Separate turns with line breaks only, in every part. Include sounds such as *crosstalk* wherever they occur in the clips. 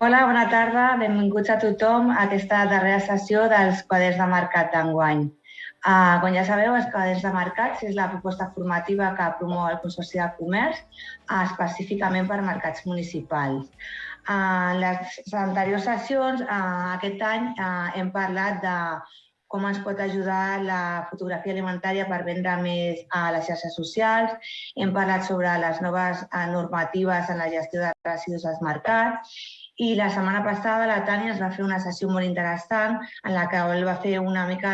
Hola, bona tarda. Benvinguts a tothom a aquesta darrera sessió dels quaders de mercat d'enguany. Uh, com ja sabeu, els quaders de mercats és la proposta formativa que promou el Consorci de Comerç uh, específicament per mercats municipals. Uh, en les anteriors sessions, uh, aquest any, uh, hem parlat de com ens pot ajudar la fotografia alimentària per vendre més a les xarxes socials. Hem parlat sobre les noves normatives en la gestió de residus als mercats i la setmana passada la Tània es va fer una sessió molt interessant en la que ell va fer una mica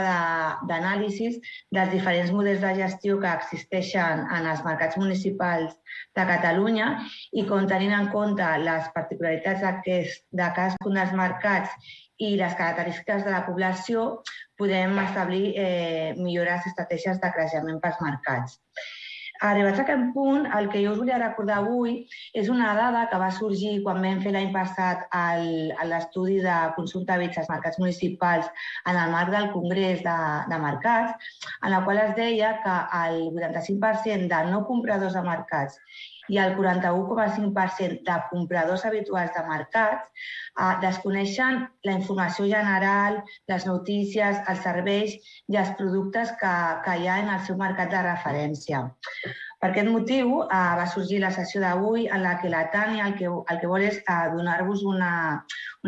d'anàlisi de, dels diferents models de gestió que existeixen en els mercats municipals de Catalunya i com tenint en compte les particularitats de cadascun dels mercats i les característiques de la població, podem establir eh, millores estratègies de creixement pels mercats. Arribats a aquest punt, el que jo us volia recordar avui és una dada que va sorgir quan vam fer l'any passat l'estudi de consum d'hàbits als mercats municipals en el marc del Congrés de, de Mercats, en la qual es deia que el 85% de no compradors de mercats i el 41,5% de compradors habituals de mercats eh, desconeixen la informació general, les notícies, els serveis i els productes que, que hi ha en el seu mercat de referència. Per aquest motiu eh, va sorgir la sessió d'avui en la que la Tània el que, el que vol és eh, donar-vos una,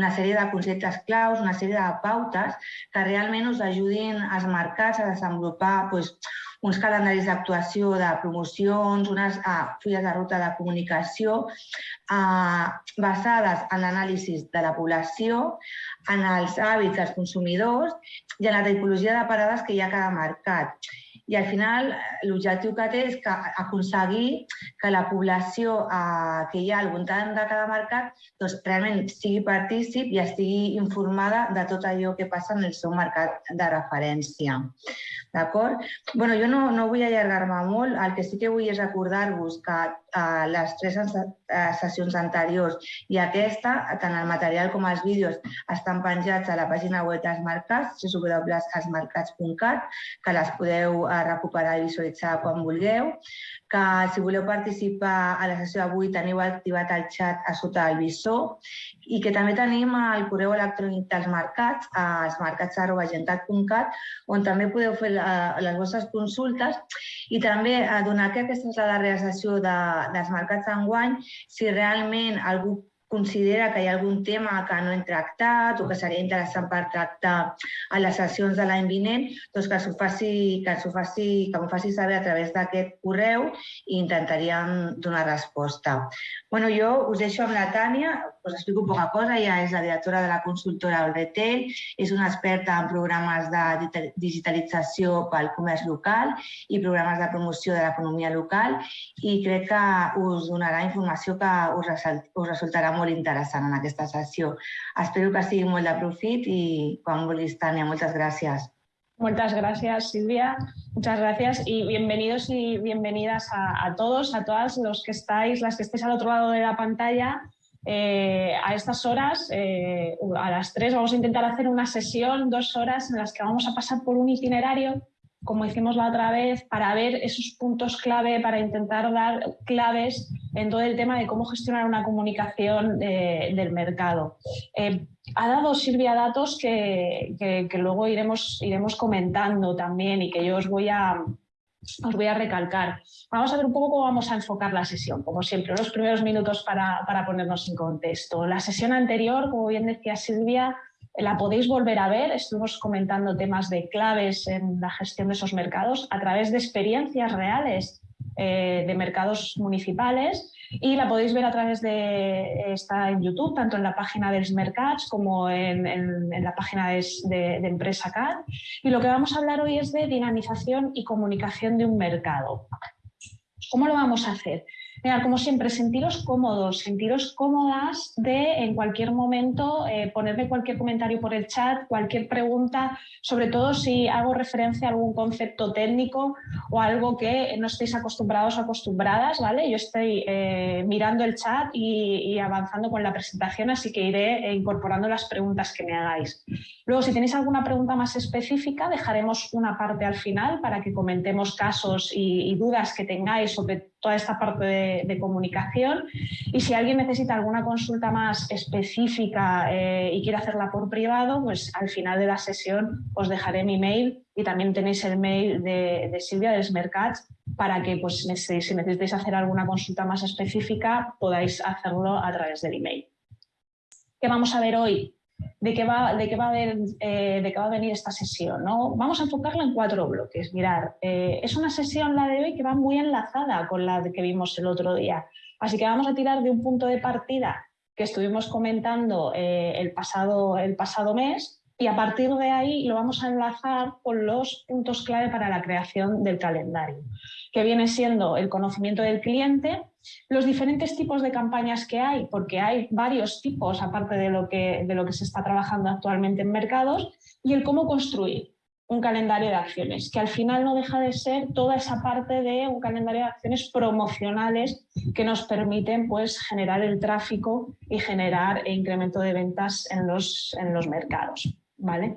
una sèrie de conceptes claus, una sèrie de pautes que realment us ajudin als mercats a desenvolupar doncs, uns calendaris d'actuació, de promocions, unes ah, fulles de ruta de comunicació ah, basades en l'anàlisi de la població, en els hàbits dels consumidors i en la tipologia de parades que hi ha a cada mercat. I al final l'objectiu que té és que aconseguir que la població eh, que hi ha al voltant de cada mercat doncs, realment sigui partícip i estigui informada de tot allò que passa en el seu mercat de referència. D'acord? bueno, jo no, no vull allargar-me molt, el que sí que vull és recordar-vos que eh, les tres eh, sessions anteriors i aquesta, tant el material com els vídeos, estan penjats a la pàgina web dels mercats, www.esmercats.cat, que les podeu eh, recuperar i visualitzar quan vulgueu que si voleu participar a la sessió d'avui teniu activat el xat a sota del visor i que també tenim el correu electrònic dels mercats, als on també podeu fer les vostres consultes i també a donar que aquesta és la darrera sessió de, dels mercats d'enguany, si realment algú considera que hi ha algun tema que no hem tractat o que seria interessant per tractar a les sessions de l'any vinent, doncs que s'ho faci, que s'ho faci, que m'ho faci saber a través d'aquest correu i intentaríem donar resposta. Bueno, jo us deixo amb la Tània, us explico poca cosa, ella és la directora de la consultora del retail, és una experta en programes de digitalització pel comerç local i programes de promoció de l'economia local i crec que us donarà informació que us, resultarà molt interessant en aquesta sessió. Espero que sigui molt de profit i quan vulguis, Tania, moltes gràcies.
Muchas gracias, Silvia. Muchas gracias y bienvenidos y bienvenidas a, a, todos, a todas los que estáis, las que estéis al otro lado de la pantalla. Eh, a estas horas, eh, a las tres, vamos a intentar hacer una sesión, dos horas, en las que vamos a pasar por un itinerario como hicimos la otra vez, para ver esos puntos clave, para intentar dar claves en todo el tema de cómo gestionar una comunicación del mercado. Eh, ha dado Silvia datos que, luego iremos, iremos comentando también y que yo os voy a, os voy a recalcar. Vamos a ver un poco cómo vamos a enfocar la sesión, como siempre, los primeros minutos para, para ponernos en contexto. La sesión anterior, como bien decía Silvia, la podéis volver a ver, estuvimos comentando temas de claves en la gestión de esos mercados a través de experiencias reales eh, de mercados municipales y la podéis ver a través de, está en YouTube, tanto en la página de Mercats como en, la página de, de, de, Empresa CAD. Y lo que vamos a hablar hoy es de dinamización y comunicación de un mercado. ¿Cómo lo vamos a hacer? Como siempre, sentiros cómodos, sentiros cómodas de en cualquier momento eh, ponerme cualquier comentario por el chat, cualquier pregunta, sobre todo si hago referencia a algún concepto técnico o algo que no estéis acostumbrados o acostumbradas, ¿vale? Yo estoy eh, mirando el chat y, avanzando con la presentación, así que iré incorporando las preguntas que me hagáis. Luego, si tenéis alguna pregunta más específica, dejaremos una parte al final para que comentemos casos y, y dudas que tengáis sobre toda esta parte de, comunicación y si alguien necesita alguna consulta más específica eh, y quiere hacerla por privado, pues al final de la sesión os dejaré mi mail y también tenéis el mail de, Silvia del Smercats para que pues, si necesitáis hacer alguna consulta más específica podáis hacerlo a través del email. ¿Qué vamos a ver hoy? De qué va, de qué va, a, eh, de va a venir esta sesión. ¿no? Vamos a enfocarla en cuatro bloques. Mirar, eh, es una sesión la de hoy que va muy enlazada con la que vimos el otro día. Así que vamos a tirar de un punto de partida que estuvimos comentando eh, el, pasado, el pasado mes y a partir de ahí lo vamos a enlazar con los puntos clave para la creación del calendario, que viene siendo el conocimiento del cliente, los diferentes tipos de campañas que hay, porque hay varios tipos aparte de lo que, de lo que se está trabajando actualmente en mercados, y el cómo construir un calendario de acciones, que al final no deja de ser toda esa parte de un calendario de acciones promocionales que nos permiten pues, generar el tráfico y generar e incremento de ventas en los, en los mercados. ¿vale?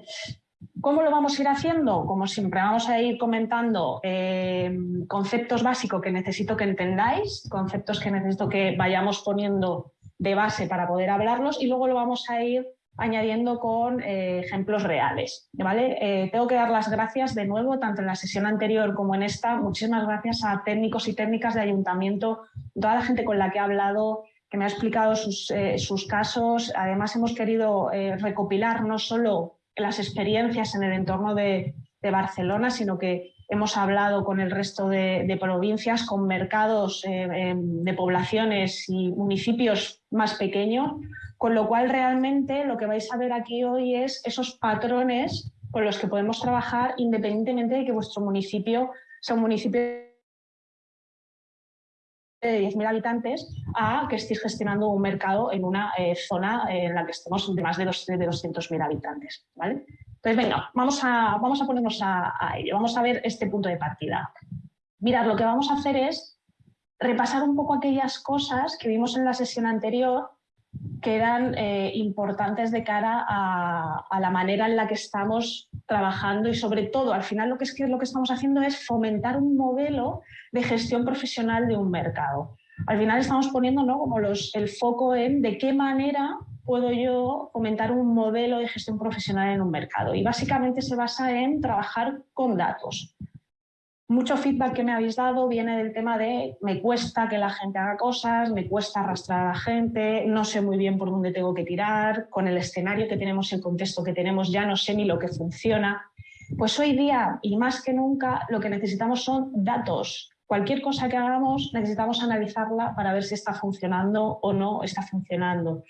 ¿Cómo lo vamos a ir haciendo? Como siempre, vamos a ir comentando eh, conceptos básicos que necesito que entendáis, conceptos que necesito que vayamos poniendo de base para poder hablarlos y luego lo vamos a ir añadiendo con eh, ejemplos reales. ¿vale? Eh, tengo que dar las gracias de nuevo, tanto en la sesión anterior como en esta, muchísimas gracias a técnicos y técnicas de ayuntamiento, toda la gente con la que he hablado, que me ha explicado sus, sus casos. Además hemos querido recopilar no solo las experiencias en el entorno de, Barcelona, sino que hemos hablado con el resto de, provincias, con mercados eh, em, de poblaciones y municipios más pequeños, con lo cual realmente lo que vais a ver aquí hoy es esos patrones con los que podemos trabajar independientemente de que vuestro municipio sea un municipio de 10.000 habitantes a que estéis gestionando un mercado en una eh, zona en la que estemos de más de, de 200.000 habitantes. ¿vale? Entonces, venga, vamos a, vamos a ponernos a, ello, vamos a ver este punto de partida. Mirad, lo que vamos a hacer es repasar un poco aquellas cosas que vimos en la sesión anterior que eran eh, importantes de cara a, a, la manera en la que estamos trabajando y sobre todo, al final lo que, es que lo que estamos haciendo es fomentar un modelo de gestión profesional de un mercado. Al final estamos poniendo ¿no? como los, el foco en de qué manera puedo yo fomentar un modelo de gestión profesional en un mercado. Y básicamente se basa en trabajar con datos. Mucho feedback que me habéis dado viene del tema de me cuesta que la gente haga cosas, me cuesta arrastrar a la gente, no sé muy bien por dónde tengo que tirar, con el escenario que tenemos, el contexto que tenemos, ya no sé ni lo que funciona. Pues hoy día, y más que nunca, lo que necesitamos son datos, Cualquier cosa que hagamos necesitamos analizarla para ver si está funcionando o no está funcionando.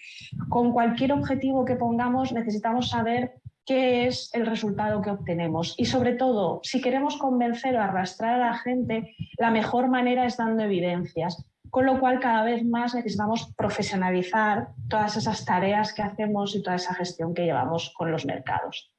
Con cualquier objetivo que pongamos necesitamos saber qué es el resultado que obtenemos. Y sobre todo, si queremos convencer o arrastrar a la gente, la mejor manera es dando evidencias. Con lo cual, cada vez más necesitamos profesionalizar todas esas tareas que hacemos y toda esa gestión que llevamos con los mercados.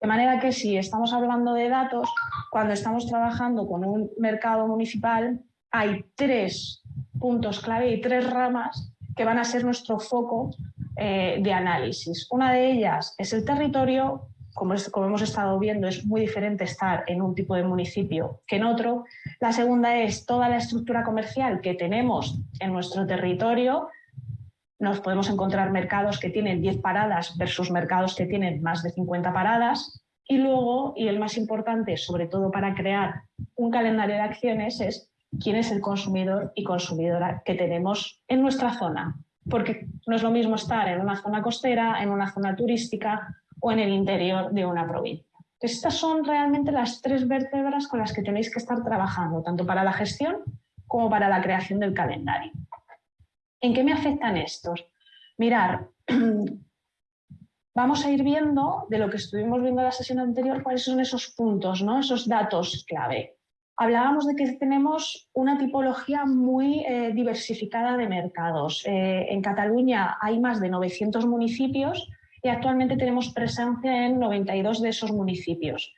De manera que si estamos hablando de datos, cuando estamos trabajando con un mercado municipal, hay tres puntos clave y tres ramas que van a ser nuestro foco eh, de análisis. Una de ellas es el territorio, como, como, hemos estado viendo, es muy diferente estar en un tipo de municipio que en otro. La segunda es toda la estructura comercial que tenemos en nuestro territorio, nos podemos encontrar mercados que tienen 10 paradas versus mercados que tienen más de 50 paradas. Y luego, y el más importante, sobre todo para crear un calendario de acciones, es quién es el consumidor y consumidora que tenemos en nuestra zona. Porque no es lo mismo estar en una zona costera, en una zona turística o en el interior de una provincia. estas son realmente las tres vértebras con las que tenéis que estar trabajando, tanto para la gestión como para la creación del calendario. ¿En qué me afectan estos? Mirar, *clears throat* vamos a ir viendo, de lo que estuvimos viendo en la sesión anterior, cuáles son esos puntos, ¿no? esos datos clave. Hablábamos de que tenemos una tipología muy eh, diversificada de mercados. Eh, en Cataluña hay más de 900 municipios y actualmente tenemos presencia en 92 de esos municipios.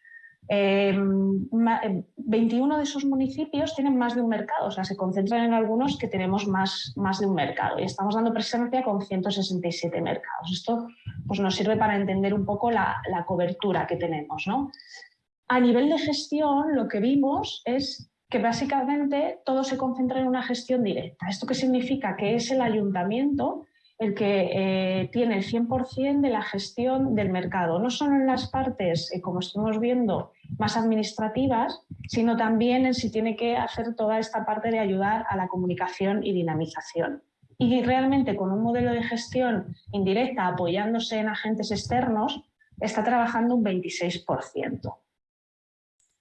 21 em, em, de esos municipios tienen más de un mercado, o sea, se concentran en algunos que tenemos más, más de un mercado y estamos dando presencia con 167 mercados. Esto pues, nos sirve para entender un poco la, la cobertura que tenemos. ¿no? A nivel de gestión, lo que vimos es que básicamente todo se concentra en una gestión directa. ¿Esto qué significa? Que es el ayuntamiento el que eh, tiene el 100% de la gestión del mercado, no solo en las partes, eh, como estamos viendo, más administrativas, sino también en si tiene que hacer toda esta parte de ayudar a la comunicación y dinamización. Y realmente con un modelo de gestión indirecta apoyándose en agentes externos, está trabajando un 26%.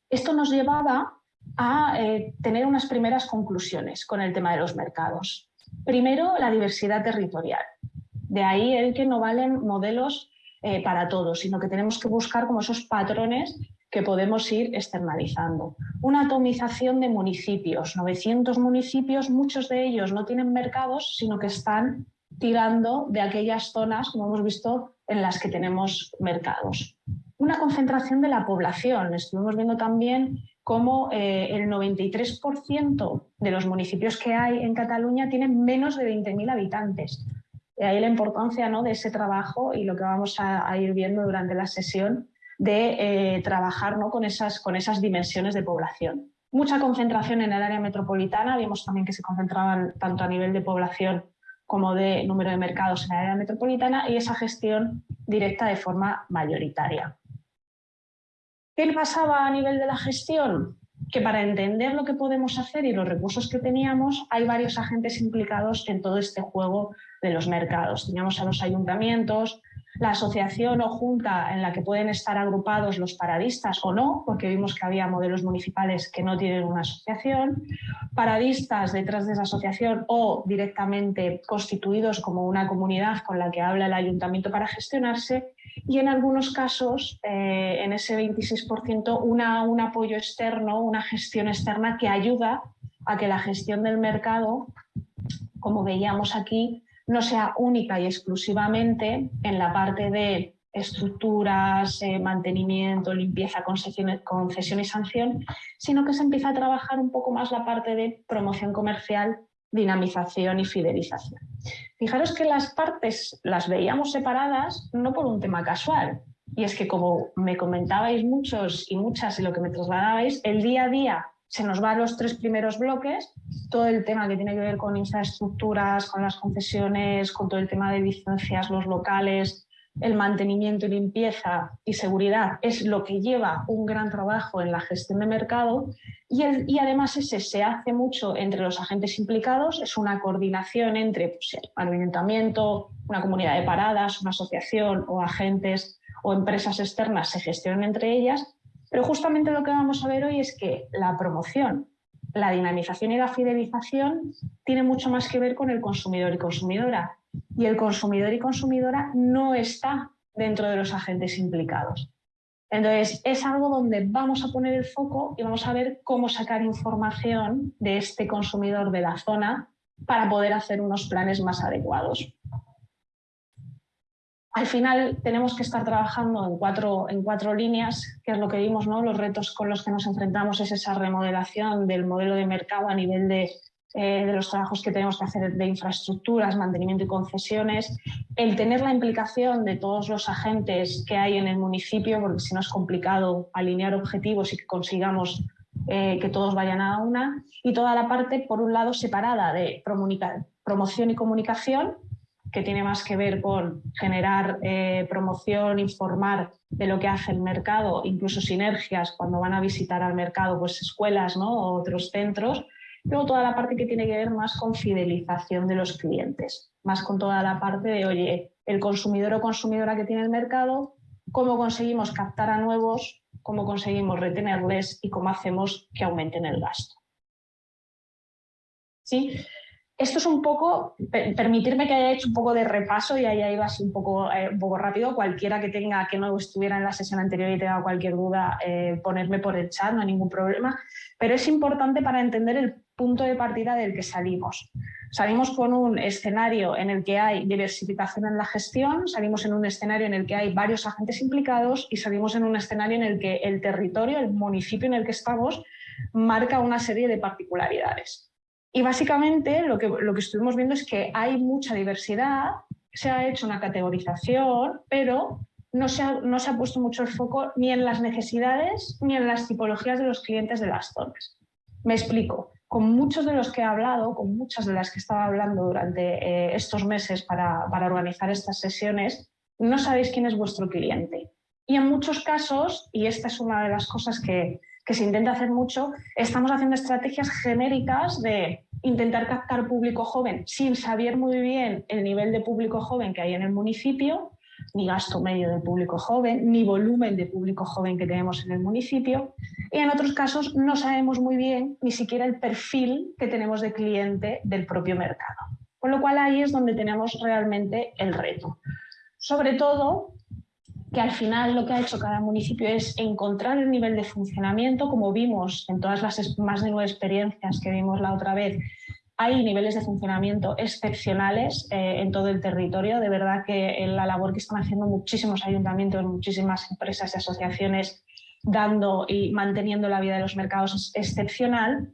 Esto nos llevaba a eh, tener unas primeras conclusiones con el tema de los mercados. Primero, la diversidad territorial. De ahí el que no valen modelos eh, para todos, sino que tenemos que buscar como esos patrones que podemos ir externalizando. Una atomización de municipios, 900 municipios, muchos de ellos no tienen mercados, sino que están tirando de aquellas zonas, como hemos visto, en las que tenemos mercados. Una concentración de la población. Estuvimos viendo también cómo eh, el 93% de los municipios que hay en Cataluña tienen menos de 20.000 habitantes. De ahí la importancia ¿no? de ese trabajo y lo que vamos a, ir viendo durante la sesión de eh, trabajar ¿no? con, esas, con esas dimensiones de población. Mucha concentración en el área metropolitana, vimos también que se concentraban tanto a nivel de población como de número de mercados en el área metropolitana y esa gestión directa de forma mayoritaria. ¿Qué pasaba a nivel de la gestión? Que para entender lo que podemos hacer y los recursos que teníamos, hay varios agentes implicados en todo este juego de los mercados. Teníamos a los ayuntamientos, la asociación o junta en la que pueden estar agrupados los paradistas o no, porque vimos que había modelos municipales que no tienen una asociación, paradistas detrás de esa asociación o directamente constituidos como una comunidad con la que habla el ayuntamiento para gestionarse y en algunos casos, eh, en ese 26%, una, un apoyo externo, una gestión externa que ayuda a que la gestión del mercado, como veíamos aquí, no sea única y exclusivamente en la parte de estructuras, eh, mantenimiento, limpieza, concesión, y sanción, sino que se empieza a trabajar un poco más la parte de promoción comercial, dinamización y fidelización. Fijaros que las partes las veíamos separadas no por un tema casual, y es que como me comentabais muchos y muchas y lo que me trasladabais, el día a día se nos va a los tres primeros bloques, todo el tema que tiene que ver con infraestructuras, con las concesiones, con todo el tema de licencias, los locales, el mantenimiento y limpieza y seguridad es lo que lleva un gran trabajo en la gestión de mercado. Y, además ese se hace mucho entre los agentes implicados, es una coordinación entre pues, el ayuntamiento, una comunidad de paradas, una asociación o agentes o empresas externas se gestionan entre ellas pero justamente lo que vamos a ver hoy es que la promoción, la dinamización y la fidelización tiene mucho más que ver con el consumidor y consumidora. Y el consumidor y consumidora no está dentro de los agentes implicados. Entonces, es algo donde vamos a poner el foco y vamos a ver cómo sacar información de este consumidor de la zona para poder hacer unos planes más adecuados. Al final tenemos que estar trabajando en cuatro, en cuatro líneas, que es lo que vimos, ¿no? los retos con los que nos enfrentamos es esa remodelación del modelo de mercado a nivel de, eh, de los trabajos que tenemos que hacer de infraestructuras, mantenimiento y concesiones, el tener la implicación de todos los agentes que hay en el municipio, porque si no es complicado alinear objetivos y que consigamos eh, que todos vayan a una, y toda la parte, por un lado, separada de promoción y comunicación, que tiene más que ver con generar eh, promoción, informar de lo que hace el mercado, incluso sinergias cuando van a visitar al mercado pues escuelas ¿no? o otros centros. Luego toda la parte que tiene que ver más con fidelización de los clientes, más con toda la parte de, oye, el consumidor o consumidora que tiene el mercado, cómo conseguimos captar a nuevos, cómo conseguimos retenerles y cómo hacemos que aumenten el gasto. ¿Sí? Esto es un poco, permitirme que haya hecho un poco de repaso y ahí iba así un poco, eh, un poco rápido. Cualquiera que tenga, que no estuviera en la sesión anterior y tenga cualquier duda, eh, ponerme por el chat, no hay ningún problema. Pero es importante para entender el punto de partida del que salimos. Salimos con un escenario en el que hay diversificación en la gestión, salimos en un escenario en el que hay varios agentes implicados y salimos en un escenario en el que el territorio, el municipio en el que estamos, marca una serie de particularidades. Y básicamente lo que, lo que estuvimos viendo es que hay mucha diversidad, se ha hecho una categorización, pero no se, ha, no se ha puesto mucho el foco ni en las necesidades ni en las tipologías de los clientes de las zonas. Me explico. Con muchos de los que he hablado, con muchas de las que estaba hablando durante eh, estos meses para, para organizar estas sesiones, no sabéis quién es vuestro cliente. Y en muchos casos, y esta es una de las cosas que, que se intenta hacer mucho, estamos haciendo estrategias genéricas de intentar captar público joven sin saber muy bien el nivel de público joven que hay en el municipio, ni gasto medio de público joven, ni volumen de público joven que tenemos en el municipio. Y en otros casos no sabemos muy bien ni siquiera el perfil que tenemos de cliente del propio mercado. Con lo cual ahí es donde tenemos realmente el reto. Sobre todo que al final lo que ha hecho cada municipio es encontrar el nivel de funcionamiento, como vimos en todas las más de nueve experiencias que vimos la otra vez, hay niveles de funcionamiento excepcionales eh, en todo el territorio. De verdad que la labor que están haciendo muchísimos ayuntamientos, muchísimas empresas y asociaciones dando y manteniendo la vida de los mercados es excepcional,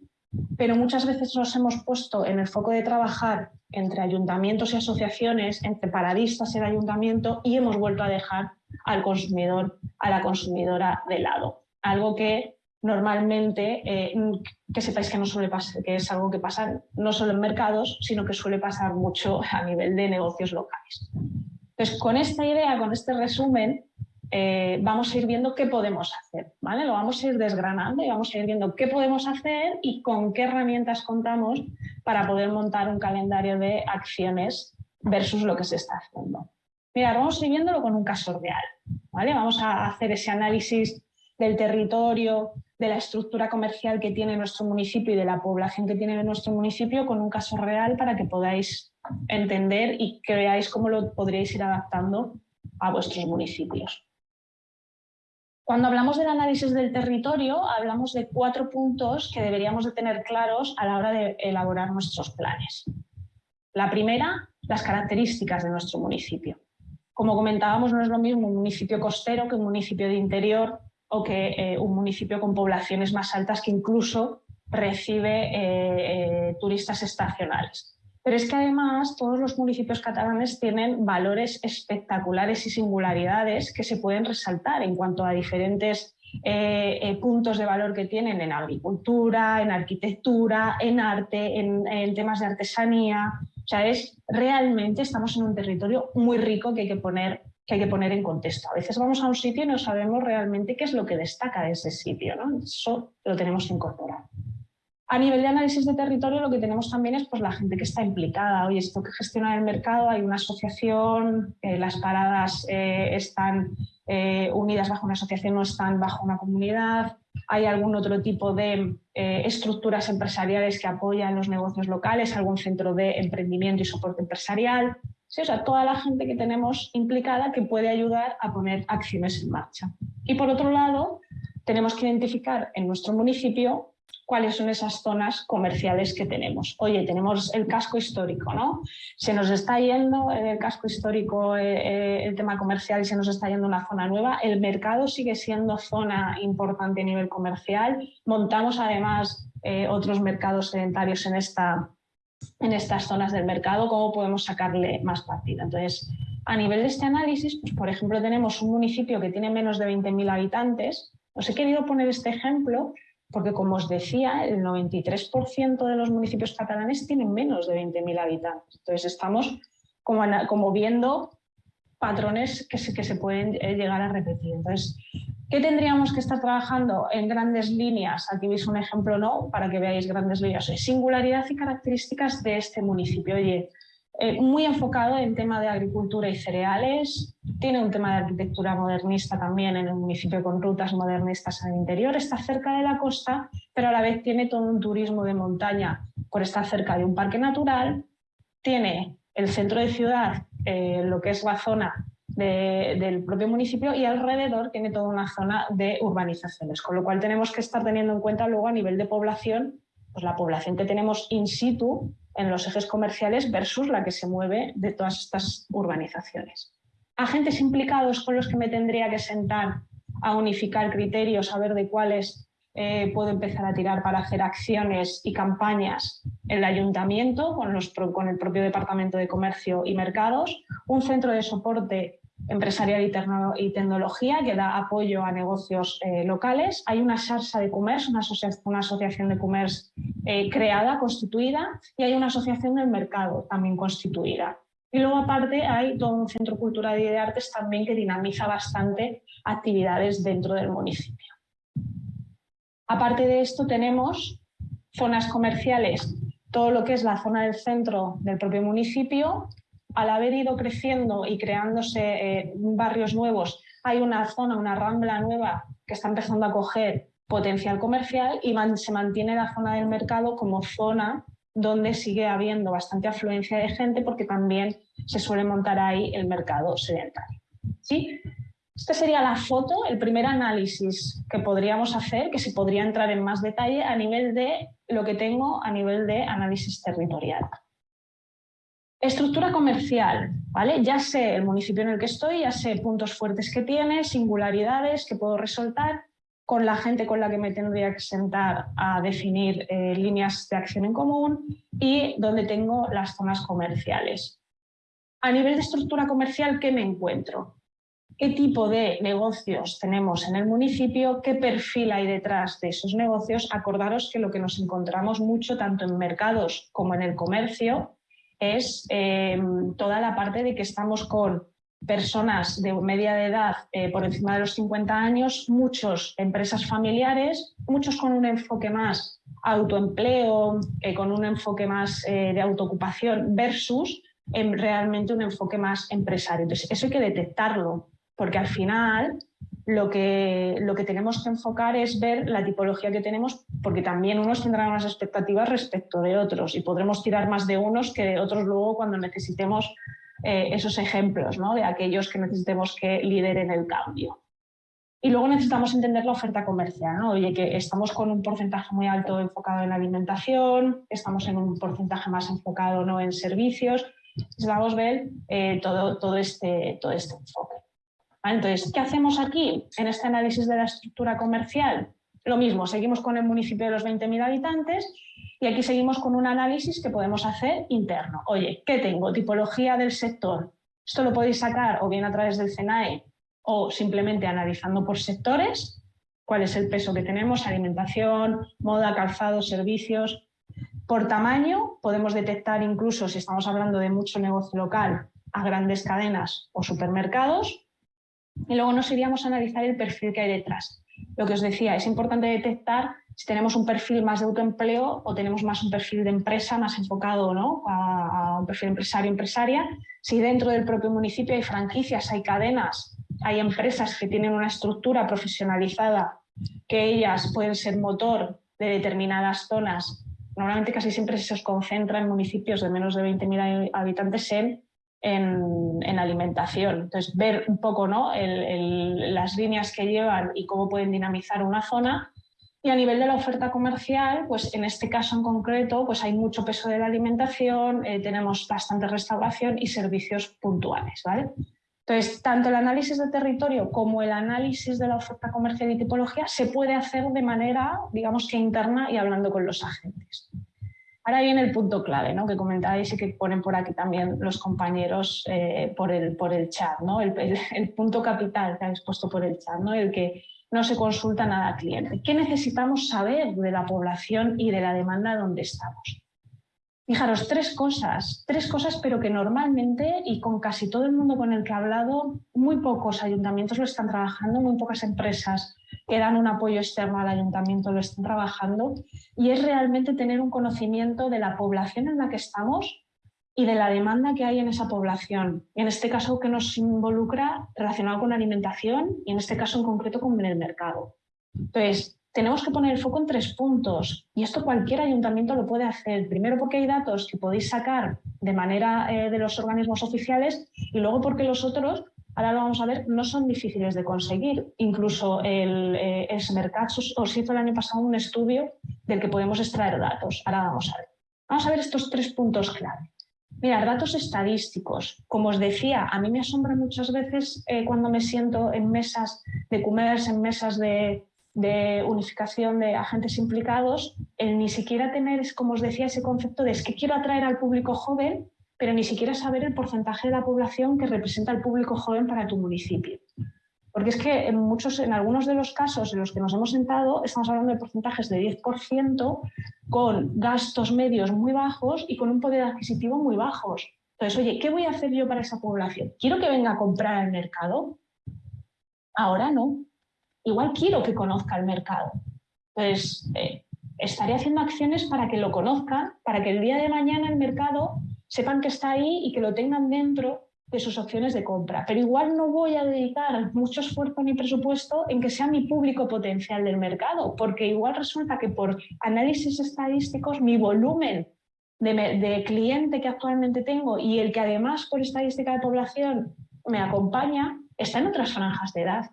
pero muchas veces nos hemos puesto en el foco de trabajar entre ayuntamientos y asociaciones, entre paradistas y el ayuntamiento y hemos vuelto a dejar al consumidor, a la consumidora de lado. Algo que normalmente, eh, que sepáis que no suele pasar, que es algo que pasa no solo en mercados, sino que suele pasar mucho a nivel de negocios locales. Entonces, con esta idea, con este resumen, eh, vamos a ir viendo qué podemos hacer, ¿vale? Lo vamos a ir desgranando y vamos a ir viendo qué podemos hacer y con qué herramientas contamos para poder montar un calendario de acciones versus lo que se está haciendo. Mira, vamos a ir viéndolo con un caso real, ¿vale? Vamos a hacer ese análisis del territorio, de la estructura comercial que tiene nuestro municipio y de la población que tiene nuestro municipio con un caso real para que podáis entender y que veáis cómo lo podríais ir adaptando a vuestros municipios. Cuando hablamos del análisis del territorio, hablamos de cuatro puntos que deberíamos de tener claros a la hora de elaborar nuestros planes. La primera, las características de nuestro municipio. Como comentábamos, no es lo mismo un municipio costero que un municipio de interior o que eh, un municipio con poblaciones más altas que incluso recibe eh, eh, turistas estacionales. Pero es que además todos los municipios catalanes tienen valores espectaculares y singularidades que se pueden resaltar en cuanto a diferentes puntos de valor que tienen en agricultura, en arquitectura, en arte, en, en, temas de artesanía. O sea, es realmente estamos en un territorio muy rico que hay que poner que hay que poner en contexto. A veces vamos a un sitio y no sabemos realmente qué es lo que destaca de ese sitio. ¿no? Eso lo tenemos que incorporar. A nivel de análisis de territorio lo que tenemos también es pues, la gente que está implicada. Oye, esto que gestiona el mercado, hay una asociación, eh, las paradas eh, están eh, unidas bajo una asociación, no están bajo una comunidad, hay algún otro tipo de estructuras empresariales que apoyan los negocios locales, algún centro de emprendimiento y soporte empresarial. O sea, toda la gente que tenemos implicada que puede ayudar a poner acciones en marcha. Y por otro lado, tenemos que identificar en nuestro municipio cuáles son esas zonas comerciales que tenemos. Oye, tenemos el casco histórico, ¿no? Se nos está yendo el casco histórico, eh, eh, el tema comercial y se nos está yendo una zona nueva. El mercado sigue siendo zona importante a nivel comercial. Montamos además eh, otros mercados sedentarios en esta, en estas zonas del mercado, cómo podemos sacarle más partido. Entonces, a nivel de este análisis, pues, por ejemplo, tenemos un municipio que tiene menos de 20.000 habitantes. Os he querido poner este ejemplo porque, como os decía, el 93% de los municipios catalanes tienen menos de 20.000 habitantes. Entonces, estamos como, viendo patrones que se, que se pueden eh, llegar a repetir. Entonces, ¿Qué tendríamos que estar trabajando en grandes líneas? Aquí veis un ejemplo, ¿no? Para que veáis grandes líneas. Singularidad y características de este municipio. Oye, eh, muy enfocado en tema de agricultura y cereales, tiene un tema de arquitectura modernista también en el municipio con rutas modernistas el interior, está cerca de la costa, pero a la vez tiene todo un turismo de montaña por estar cerca de un parque natural, tiene el centro de ciudad, eh, lo que es la zona del propio municipio y alrededor tiene toda una zona de urbanizaciones, con lo cual tenemos que estar teniendo en cuenta luego a nivel de población, pues la población que tenemos in situ en los ejes comerciales versus la que se mueve de todas estas urbanizaciones. Agentes implicados con los que me tendría que sentar a unificar criterios, a ver de cuáles eh, puedo empezar a tirar para hacer acciones y campañas en el ayuntamiento, con, los, con el propio Departamento de Comercio y Mercados, un centro de soporte empresarial y, tecnología que da apoyo a negocios eh, locales. Hay una Sarsa de Comercio, una, asociación de comercio eh, creada, constituida, y hay una asociación del mercado también constituida. Y luego aparte hay todo un centro cultural y de artes también que dinamiza bastante actividades dentro del municipio. Aparte de esto tenemos zonas comerciales, todo lo que es la zona del centro del propio municipio, al haber ido creciendo y creándose eh, barrios nuevos, hay una zona, una rambla nueva que está empezando a coger potencial comercial y se mantiene la zona del mercado como zona donde sigue habiendo bastante afluencia de gente porque también se suele montar ahí el mercado sedentario. ¿Sí? Esta sería la foto, el primer análisis que podríamos hacer, que se podría entrar en más detalle a nivel de lo que tengo a nivel de análisis territorial. Estructura comercial, ¿vale? Ya sé el municipio en el que estoy, ya sé puntos fuertes que tiene, singularidades que puedo resaltar, con la gente con la que me tendría que sentar a definir eh, líneas de acción en común y donde tengo las zonas comerciales. A nivel de estructura comercial, ¿qué me encuentro? ¿Qué tipo de negocios tenemos en el municipio? ¿Qué perfil hay detrás de esos negocios? Acordaros que lo que nos encontramos mucho, tanto en mercados como en el comercio, es eh, toda la parte de que estamos con personas de media de edad eh, por encima de los 50 años, muchos empresas familiares, muchos con un enfoque más autoempleo, eh, con un enfoque más de autoocupación versus realmente un enfoque más empresario. Entonces, eso hay que detectarlo, porque al final lo que, lo que tenemos que enfocar es ver la tipología que tenemos, porque también unos tendrán unas expectativas respecto de otros y podremos tirar más de unos que de otros luego cuando necesitemos eh, esos ejemplos ¿no? de aquellos que necesitemos que lideren el cambio. Y luego necesitamos entender la oferta comercial. Oye, que estamos con un porcentaje muy alto enfocado en alimentación, estamos en un porcentaje más enfocado ¿no? en servicios, necesitamos ver eh, todo, todo, este, todo este enfoque. Entonces, ¿qué hacemos aquí en este análisis de la estructura comercial? Lo mismo, seguimos con el municipio de los 20.000 habitantes y aquí seguimos con un análisis que podemos hacer interno. Oye, ¿qué tengo? Tipología del sector. Esto lo podéis sacar o bien a través del CENAE o simplemente analizando por sectores, cuál es el peso que tenemos, alimentación, moda, calzado, servicios. Por tamaño podemos detectar incluso si estamos hablando de mucho negocio local a grandes cadenas o supermercados y luego nos iríamos a analizar el perfil que hay detrás. Lo que os decía, es importante detectar si tenemos un perfil más de autoempleo o tenemos más un perfil de empresa más enfocado ¿no? a, un perfil empresario-empresaria. Si dentro del propio municipio hay franquicias, hay cadenas, hay empresas que tienen una estructura profesionalizada que ellas pueden ser motor de determinadas zonas. Normalmente casi siempre se os concentra en municipios de menos de 20.000 habitantes en en, alimentación. Entonces, ver un poco ¿no? las líneas que llevan y cómo pueden dinamizar una zona. Y a nivel de la oferta comercial, pues en este caso en concreto, pues hay mucho peso de la alimentación, eh, tenemos bastante restauración y servicios puntuales. ¿vale? Entonces, tanto el análisis de territorio como el análisis de la oferta comercial y tipología se puede hacer de manera, digamos que interna y hablando con los agentes. Ahora viene el punto clave, ¿no? que comentáis y que ponen por aquí también los compañeros eh, por, el, por el chat, ¿no? El, punto capital que habéis puesto por el chat, ¿no? el que no se consulta nada al cliente. ¿Qué necesitamos saber de la población y de la demanda donde estamos? Fijaros, tres cosas, tres cosas, pero que normalmente y con casi todo el mundo con el que he hablado, muy pocos ayuntamientos lo están trabajando, muy pocas empresas que dan un apoyo externo al ayuntamiento lo están trabajando y es realmente tener un conocimiento de la población en la que estamos y de la demanda que hay en esa población. En este caso que nos involucra relacionado con alimentación y en este caso en concreto con el mercado. Entonces, tenemos que poner el foco en tres puntos y esto cualquier ayuntamiento lo puede hacer. Primero porque hay datos que podéis sacar de manera eh, de los organismos oficiales y luego porque los otros ahora lo vamos a ver, no son difíciles de conseguir. Incluso el, eh, os hizo el año pasado un estudio del que podemos extraer datos. Ahora vamos a ver. Vamos a ver estos tres puntos clave. Mira, datos estadísticos. Como os decía, a mí me asombra muchas veces eh, cuando me siento en mesas de commerce, en mesas de, de unificación de agentes implicados, el ni siquiera tener, como os decía, ese concepto de es que quiero atraer al público joven pero ni siquiera saber el porcentaje de la población que representa el público joven para tu municipio. Porque es que en, muchos, en algunos de los casos en los que nos hemos sentado estamos hablando de porcentajes de 10% con gastos medios muy bajos y con un poder adquisitivo muy bajos. Entonces, oye, ¿qué voy a hacer yo para esa población? ¿Quiero que venga a comprar al mercado? Ahora no. Igual quiero que conozca el mercado. Entonces, eh, estaré haciendo acciones para que lo conozcan, para que el día de mañana el mercado sepan que está ahí y que lo tengan dentro de sus opciones de compra. Pero igual no voy a dedicar mucho esfuerzo ni presupuesto en que sea mi público potencial del mercado, porque igual resulta que por análisis estadísticos mi volumen de, de cliente que actualmente tengo y el que además por estadística de población me acompaña, está en otras franjas de edad.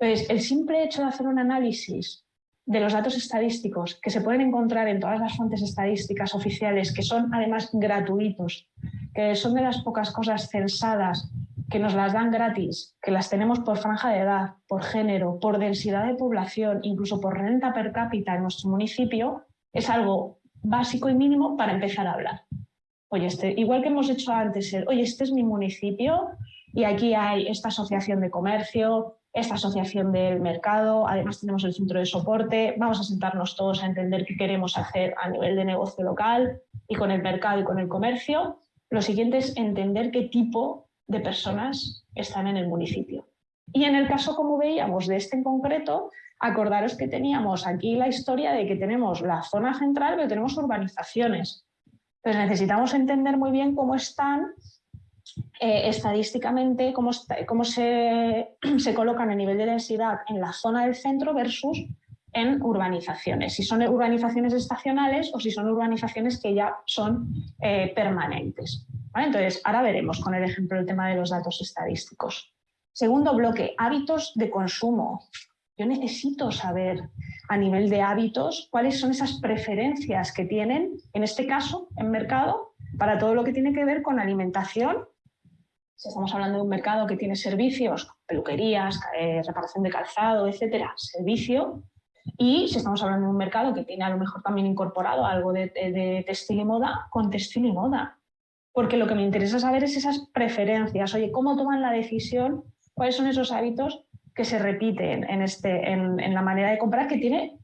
Pues el simple hecho de hacer un análisis de los datos estadísticos que se pueden encontrar en todas las fuentes estadísticas oficiales, que son además gratuitos, que son de las pocas cosas censadas que nos las dan gratis, que las tenemos por franja de edad, por género, por densidad de población, incluso por renta per cápita en nuestro municipio, es algo básico y mínimo para empezar a hablar. Oye, este, igual que hemos hecho antes, oye, este es mi municipio y aquí hay esta asociación de comercio, esta asociación del mercado, además tenemos el centro de soporte, vamos a sentarnos todos a entender qué queremos hacer a nivel de negocio local y con el mercado y con el comercio. Lo siguiente es entender qué tipo de personas están en el municipio. Y en el caso, como veíamos, de este en concreto, acordaros que teníamos aquí la historia de que tenemos la zona central, pero tenemos urbanizaciones. Entonces necesitamos entender muy bien cómo están eh, estadísticamente cómo, cómo se, *clears throat* se, colocan a nivel de densidad en la zona del centro versus en urbanizaciones, si son urbanizaciones estacionales o si son urbanizaciones que ya son eh, permanentes. Entonces, ahora veremos con el ejemplo el tema de los datos estadísticos. Segundo bloque, hábitos de consumo. Yo necesito saber a nivel de hábitos cuáles son esas preferencias que tienen, en este caso, en mercado, para todo lo que tiene que ver con alimentación si estamos hablando de un mercado que tiene servicios, peluquerías, eh, reparación de calzado, etcétera, servicio, y si estamos hablando de un mercado que tiene a lo mejor también incorporado algo de, de, textil y moda, con textil y moda. Porque lo que me interesa saber es esas preferencias. Oye, ¿cómo toman la decisión? ¿Cuáles son esos hábitos que se repiten en, este, en, en la manera de comprar que tiene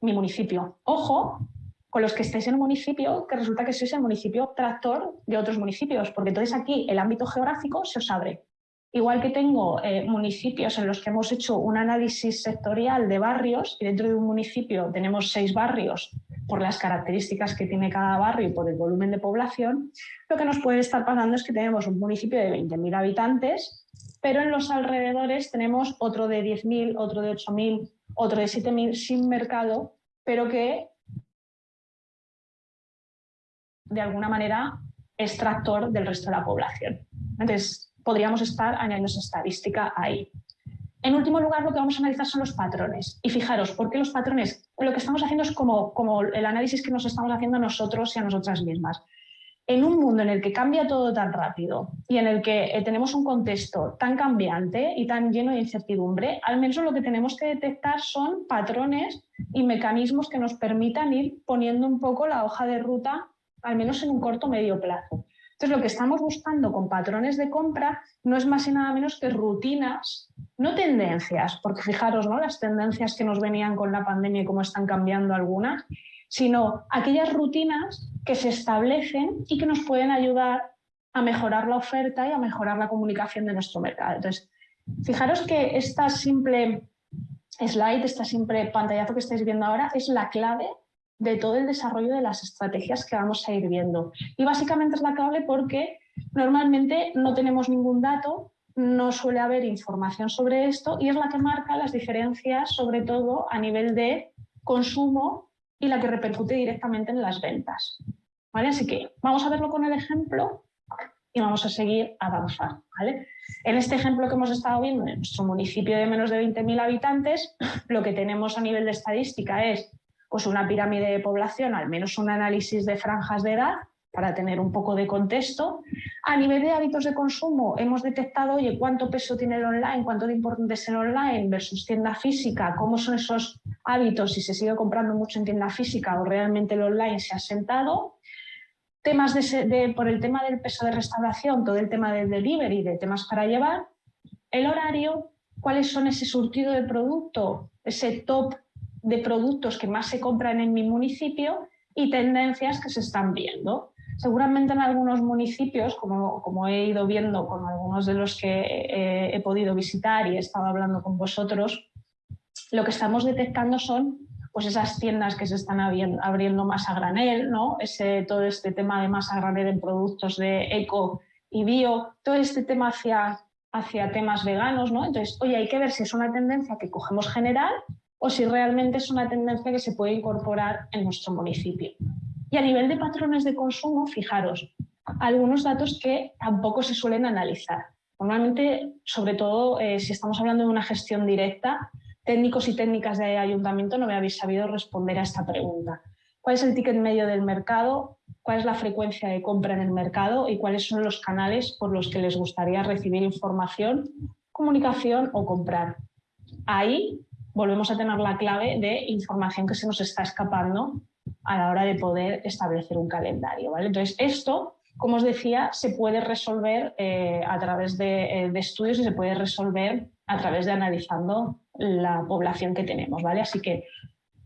mi municipio? Ojo, con los que estáis en un municipio que resulta que sois el municipio tractor de otros municipios, porque entonces aquí el ámbito geográfico se os abre. Igual que tengo eh, municipios en los que hemos hecho un análisis sectorial de barrios y dentro de un municipio tenemos seis barrios por las características que tiene cada barrio y por el volumen de población, lo que nos puede estar pasando es que tenemos un municipio de 20.000 habitantes, pero en los alrededores tenemos otro de 10.000, otro de 8.000, otro de 7.000 sin mercado, pero que de alguna manera extractor del resto de la población. Entonces, podríamos estar añadiendo esa estadística ahí. En último lugar, lo que vamos a analizar son los patrones. Y fijaros, ¿por qué los patrones? Lo que estamos haciendo es como, como el análisis que nos estamos haciendo a nosotros y a nosotras mismas. En un mundo en el que cambia todo tan rápido y en el que eh, tenemos un contexto tan cambiante y tan lleno de incertidumbre, al menos lo que tenemos que detectar son patrones y mecanismos que nos permitan ir poniendo un poco la hoja de ruta al menos en un corto medio plazo. Entonces, lo que estamos buscando con patrones de compra no es más y nada menos que rutinas, no tendencias, porque fijaros, ¿no? las tendencias que nos venían con la pandemia y cómo están cambiando algunas, sino aquellas rutinas que se establecen y que nos pueden ayudar a mejorar la oferta y a mejorar la comunicación de nuestro mercado. Entonces, fijaros que esta simple slide, esta simple pantallazo que estáis viendo ahora es la clave de todo el desarrollo de las estrategias que vamos a ir viendo. Y básicamente es la clave porque normalmente no tenemos ningún dato, no suele haber información sobre esto y es la que marca las diferencias, sobre todo a nivel de consumo y la que repercute directamente en las ventas. ¿Vale? Así que vamos a verlo con el ejemplo y vamos a seguir avanzando. ¿vale? En este ejemplo que hemos estado viendo, en nuestro municipio de menos de 20.000 habitantes, lo que tenemos a nivel de estadística es pues una pirámide de población, al menos un análisis de franjas de edad, para tener un poco de contexto. A nivel de hábitos de consumo, hemos detectado, oye, cuánto peso tiene el online, cuánto de importante es el online versus tienda física, cómo son esos hábitos, si se sigue comprando mucho en tienda física o realmente el online se ha sentado. Temas de, por el tema del peso de restauración, todo el tema del delivery, de temas para llevar. El horario, cuáles son ese surtido de producto, ese top de productos que más se compran en mi municipio y tendencias que se están viendo. Seguramente en algunos municipios, como, como he ido viendo con algunos de los que eh, he podido visitar y he estado hablando con vosotros, lo que estamos detectando son pues esas tiendas que se están abriendo más a granel, ¿no? Ese, todo este tema de más a granel en productos de eco y bio, todo este tema hacia, hacia temas veganos, ¿no? Entonces, oye, hay que ver si es una tendencia que cogemos general o si realmente es una tendencia que se puede incorporar en nuestro municipio. Y a nivel de patrones de consumo, fijaros, algunos datos que tampoco se suelen analizar. Normalmente, sobre todo eh, si estamos hablando de una gestión directa, técnicos y técnicas de ayuntamiento no me habéis sabido responder a esta pregunta. ¿Cuál es el ticket medio del mercado? ¿Cuál es la frecuencia de compra en el mercado? ¿Y cuáles son los canales por los que les gustaría recibir información, comunicación o comprar? Ahí volvemos a tener la clave de información que se nos está escapando a la hora de poder establecer un calendario. ¿vale? Entonces, esto, como os decía, se puede resolver eh, a través de, eh, de, estudios y se puede resolver a través de analizando la población que tenemos. ¿vale? Así que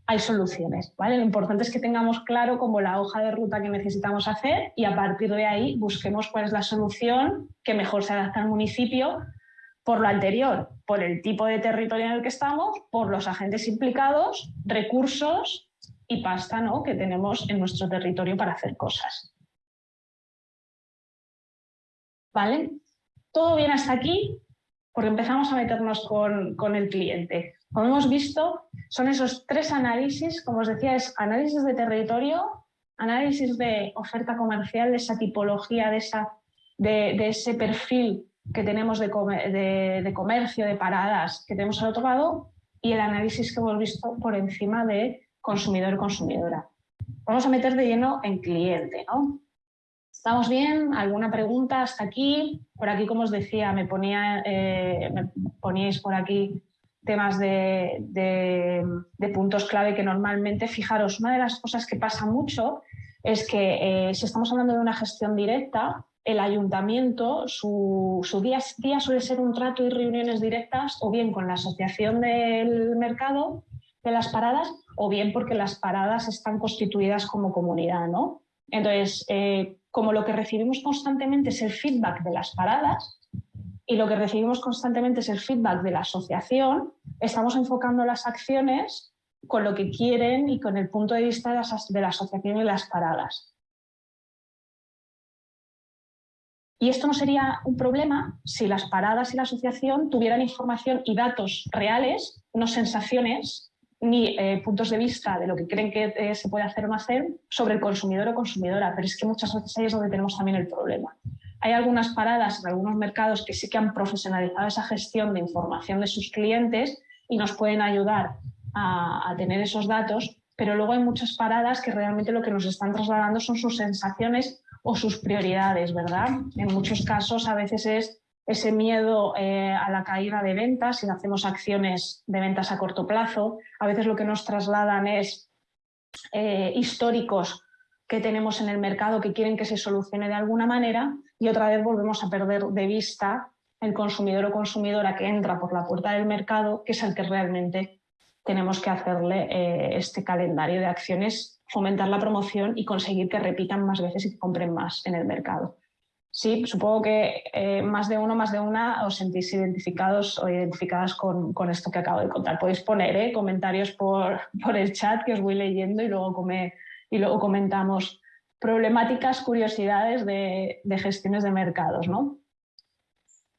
hay soluciones. ¿vale? Lo importante es que tengamos claro como la hoja de ruta que necesitamos hacer y a partir de ahí busquemos cuál es la solución que mejor se adapta al municipio por lo anterior, por el tipo de territorio en el que estamos, por los agentes implicados, recursos y pasta ¿no? que tenemos en nuestro territorio para hacer cosas. ¿Vale? Todo bien hasta aquí, porque empezamos a meternos con, con el cliente. Como hemos visto, son esos tres análisis, como os decía, es análisis de territorio, análisis de oferta comercial, de esa tipología, de, esa, de, de ese perfil que tenemos de, comercio, de paradas que tenemos al otro lado y el análisis que hemos visto por encima de consumidor-consumidora. Vamos a meter de lleno en cliente. ¿no? ¿Estamos bien? ¿Alguna pregunta hasta aquí? Por aquí, como os decía, me, ponía, eh, me poníais por aquí temas de, de, puntos clave que normalmente, fijaros, una de las cosas que pasa mucho es que eh, si estamos hablando de una gestión directa, el ayuntamiento, su, día suele ser un trato y reuniones directas o bien con la asociación del mercado de las paradas o bien porque las paradas están constituidas como comunidad. ¿no? Entonces, eh, como lo que recibimos constantemente es el feedback de las paradas y lo que recibimos constantemente es el feedback de la asociación, estamos enfocando las acciones con lo que quieren y con el punto de vista de la asociación y las paradas. Y esto no sería un problema si las paradas y la asociación tuvieran información y datos reales, no sensaciones ni eh, puntos de vista de lo que creen que eh, se puede hacer o no hacer sobre el consumidor o consumidora, pero es que muchas veces ahí es donde tenemos también el problema. Hay algunas paradas en algunos mercados que sí que han profesionalizado esa gestión de información de sus clientes y nos pueden ayudar a, a tener esos datos, pero luego hay muchas paradas que realmente lo que nos están trasladando son sus sensaciones o sus prioridades, ¿verdad? En muchos casos a veces es ese miedo eh, a la caída de ventas, si hacemos acciones de ventas a corto plazo, a veces lo que nos trasladan es eh, históricos que tenemos en el mercado que quieren que se solucione de alguna manera y otra vez volvemos a perder de vista el consumidor o consumidora que entra por la puerta del mercado, que es el que realmente tenemos que hacerle eh, este calendario de acciones fomentar la promoción y conseguir que repitan más veces y que compren más en el mercado. Sí, supongo que eh, más de uno, más de una os sentís identificados o identificadas con, esto que acabo de contar. Podéis poner eh, comentarios por, *laughs* por, el chat que os voy leyendo y luego, come, y luego comentamos problemáticas, curiosidades de, de, gestiones de mercados. ¿no?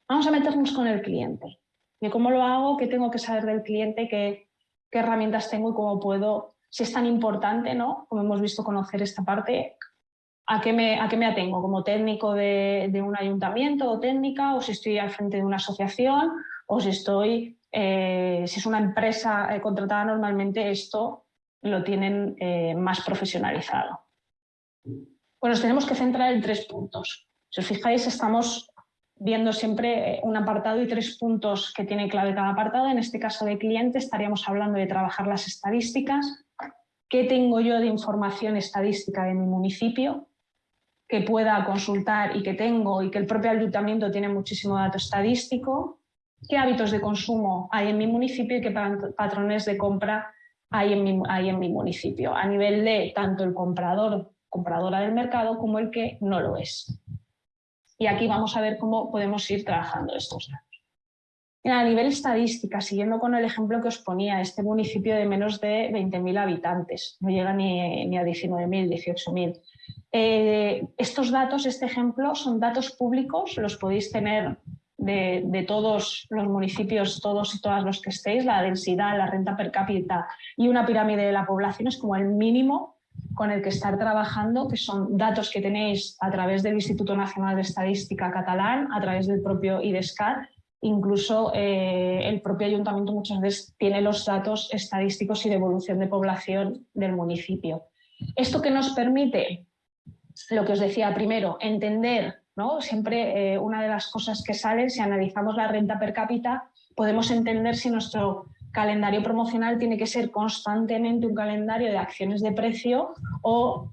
Vamos a meternos con el cliente. ¿Y cómo lo hago? ¿Qué tengo que saber del cliente? ¿Qué, qué herramientas tengo y cómo puedo si es tan importante, ¿no? como hemos visto, conocer esta parte, ¿a qué me, a qué me atengo? ¿Como técnico de, de, un ayuntamiento o técnica? ¿O si estoy al frente de una asociación? ¿O si estoy, eh, si es una empresa eh, contratada normalmente, esto lo tienen eh, más profesionalizado? Pues nos tenemos que centrar en tres puntos. Si os fijáis, estamos viendo siempre un apartado y tres puntos que tiene clave cada apartado. En este caso de cliente estaríamos hablando de trabajar las estadísticas. ¿Qué tengo yo de información estadística de mi municipio? que pueda consultar y que tengo y que el propio ayuntamiento tiene muchísimo dato estadístico, qué hábitos de consumo hay en mi municipio y qué patrones de compra hay en mi, hay en mi municipio, a nivel de tanto el comprador, compradora del mercado, como el que no lo es. Y aquí vamos a ver cómo podemos ir trabajando estos datos. A nivel estadística, siguiendo con el ejemplo que os ponía, este municipio de menos de 20.000 habitantes, no llega ni, ni a 19.000, 18.000. Eh, estos datos, este ejemplo, son datos públicos, los podéis tener de, todos los municipios, todos y todas los que estéis, la densidad, la renta per cápita y una pirámide de la población es como el mínimo con el que estar trabajando, que son datos que tenéis a través del Instituto Nacional de Estadística catalán, a través del propio IDESCAT, incluso eh, el propio ayuntamiento muchas veces tiene los datos estadísticos y de evolución de población del municipio. ¿Esto que nos permite? Lo que os decía primero, entender ¿no? Siempre eh, una de las cosas que salen, si analizamos la renta per cápita, podemos entender si nuestro calendario promocional tiene que ser constantemente un calendario de acciones de precio o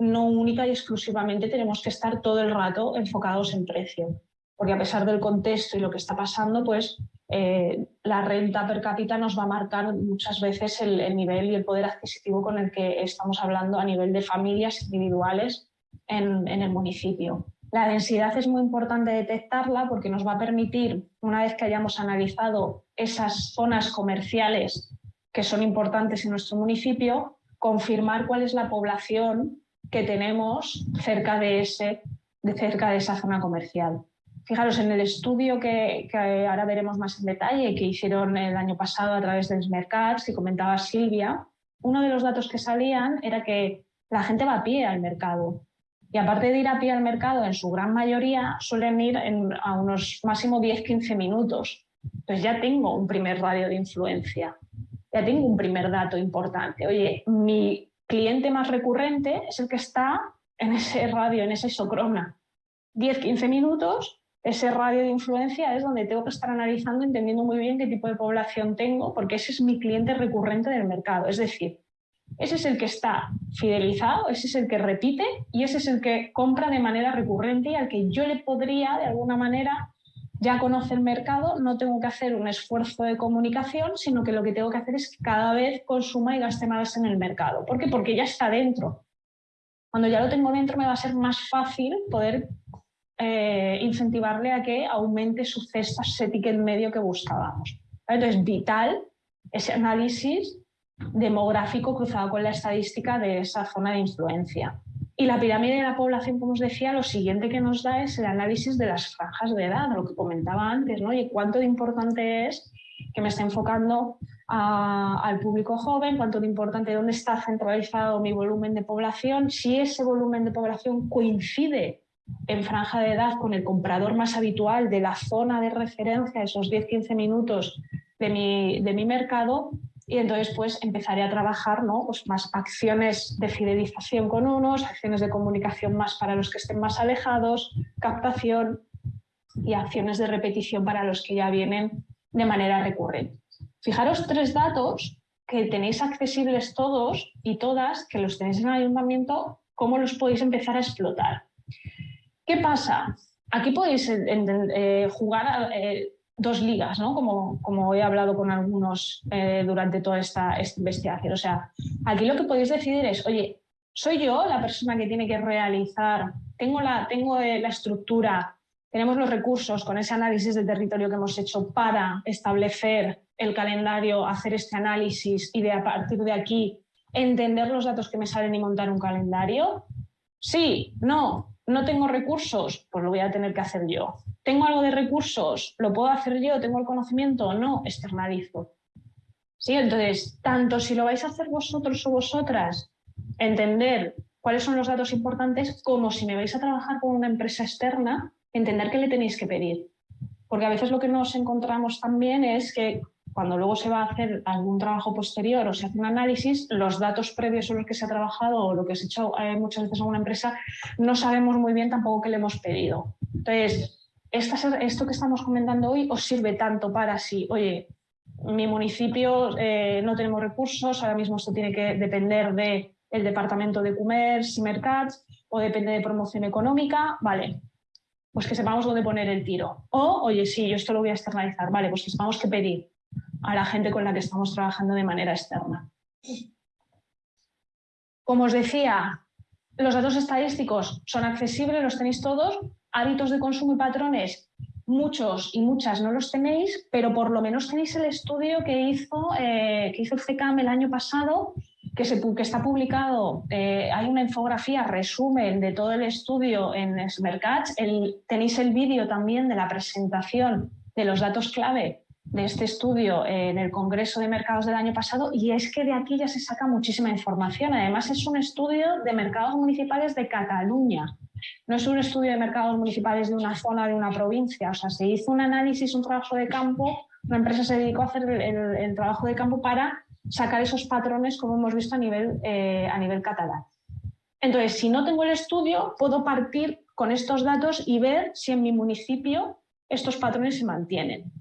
no única y exclusivamente tenemos que estar todo el rato enfocados en precio. Porque a pesar del contexto y lo que está pasando, pues eh, la renta per cápita nos va a marcar muchas veces el, nivel y el poder adquisitivo con el que estamos hablando a nivel de familias individuales en el municipio. La densidad es muy importante detectarla porque nos va a permitir, una vez que hayamos analizado esas zonas comerciales que son importantes en nuestro municipio, confirmar cuál es la población que tenemos cerca de, ese, cerca de esa zona comercial. Fijaros, en el estudio que, ahora veremos más en detalle, que hicieron el año pasado a través del Mercats, que comentaba Silvia, uno de los datos que salían era que la gente va a pie al mercado. Y aparte de ir a pie al mercado, en su gran mayoría suelen ir a unos máximo 10-15 minutos. Entonces ya tengo un primer radio de influencia, ya tengo un primer dato importante. Oye, mi cliente más recurrente es el que está en ese radio, en esa isocrona. 10-15 minutos, ese radio de influencia es donde tengo que estar analizando, entendiendo muy bien qué tipo de población tengo, porque ese es mi cliente recurrente del mercado. Es decir, ese es el que está fidelizado, ese es el que repite y ese es el que compra de manera recurrente y al que yo le podría, de alguna manera, ya conoce el mercado, no tengo que hacer un esfuerzo de comunicación, sino que lo que tengo que hacer es que cada vez consuma y gaste más en el mercado. ¿Por qué? Porque ya está dentro. Cuando ya lo tengo dentro me va a ser más fácil poder eh, incentivarle a que aumente su cesta, ese ticket medio que buscábamos. Entonces, vital ese análisis demográfico cruzado con la estadística de esa zona de influencia. Y la pirámide de la población, como os decía, lo siguiente que nos da es el análisis de las franjas de edad, lo que comentaba antes, ¿no? Y cuánto de importante es que me esté enfocando al público joven, cuánto de importante, dónde está centralizado mi volumen de población, si ese volumen de población coincide en franja de edad con el comprador más habitual de la zona de referencia, esos 10-15 minutos de mi, de mi mercado, y entonces pues empezaré a trabajar ¿no? pues más acciones de fidelización con unos, acciones de comunicación más para los que estén más alejados, captación y acciones de repetición para los que ya vienen de manera recurrente. Fijaros tres datos que tenéis accesibles todos y todas, que los tenéis en el ayuntamiento, cómo los podéis empezar a explotar. ¿Qué pasa? Aquí podéis eh, jugar eh, dos ligas, ¿no? como, como he hablado con algunos eh, durante toda esta, investigación. O sea, aquí lo que podéis decidir es, oye, ¿soy yo la persona que tiene que realizar? ¿Tengo la, tengo eh, la estructura? ¿Tenemos los recursos con ese análisis del territorio que hemos hecho para establecer el calendario, hacer este análisis y de a partir de aquí entender los datos que me salen y montar un calendario? Sí, no, no tengo recursos, pues lo voy a tener que hacer yo. ¿Tengo algo de recursos? ¿Lo puedo hacer yo? ¿Tengo el conocimiento? No, externalizo. ¿Sí? Entonces, tanto si lo vais a hacer vosotros o vosotras, entender cuáles son los datos importantes, como si me vais a trabajar con una empresa externa, entender qué le tenéis que pedir. Porque a veces lo que nos encontramos también es que cuando luego se va a hacer algún trabajo posterior o se hace un análisis, los datos previos sobre los que se ha trabajado o lo que se ha hecho eh, muchas veces en una empresa, no sabemos muy bien tampoco qué le hemos pedido. Entonces, esto que estamos comentando hoy os sirve tanto para si, oye, mi municipio eh, no tenemos recursos, ahora mismo esto tiene que depender del departamento de comercio y mercats o depende de promoción económica, vale, pues que sepamos dónde poner el tiro. O, oye, sí, yo esto lo voy a externalizar, vale, pues que sepamos qué pedir a la gente con la que estamos trabajando de manera externa. Como os decía, los datos estadísticos son accesibles, los tenéis todos, hábitos de consumo y patrones, muchos y muchas no los tenéis, pero por lo menos tenéis el estudio que hizo, eh, que hizo el CECAM el año pasado, que está publicado, eh, hay una infografía, resumen de todo el estudio en Smercatch, tenéis el vídeo también de la presentación de los datos clave de este estudio en el Congreso de Mercados del año pasado y es que de aquí ya se saca muchísima información. Además es un estudio de mercados municipales de Cataluña, no es un estudio de mercados municipales de una zona, de una provincia. O sea, se hizo un análisis, un trabajo de campo, una empresa se dedicó a hacer el, trabajo de campo para sacar esos patrones como hemos visto a nivel, eh, a nivel catalán. Entonces, si no tengo el estudio, puedo partir con estos datos y ver si en mi municipio estos patrones se mantienen.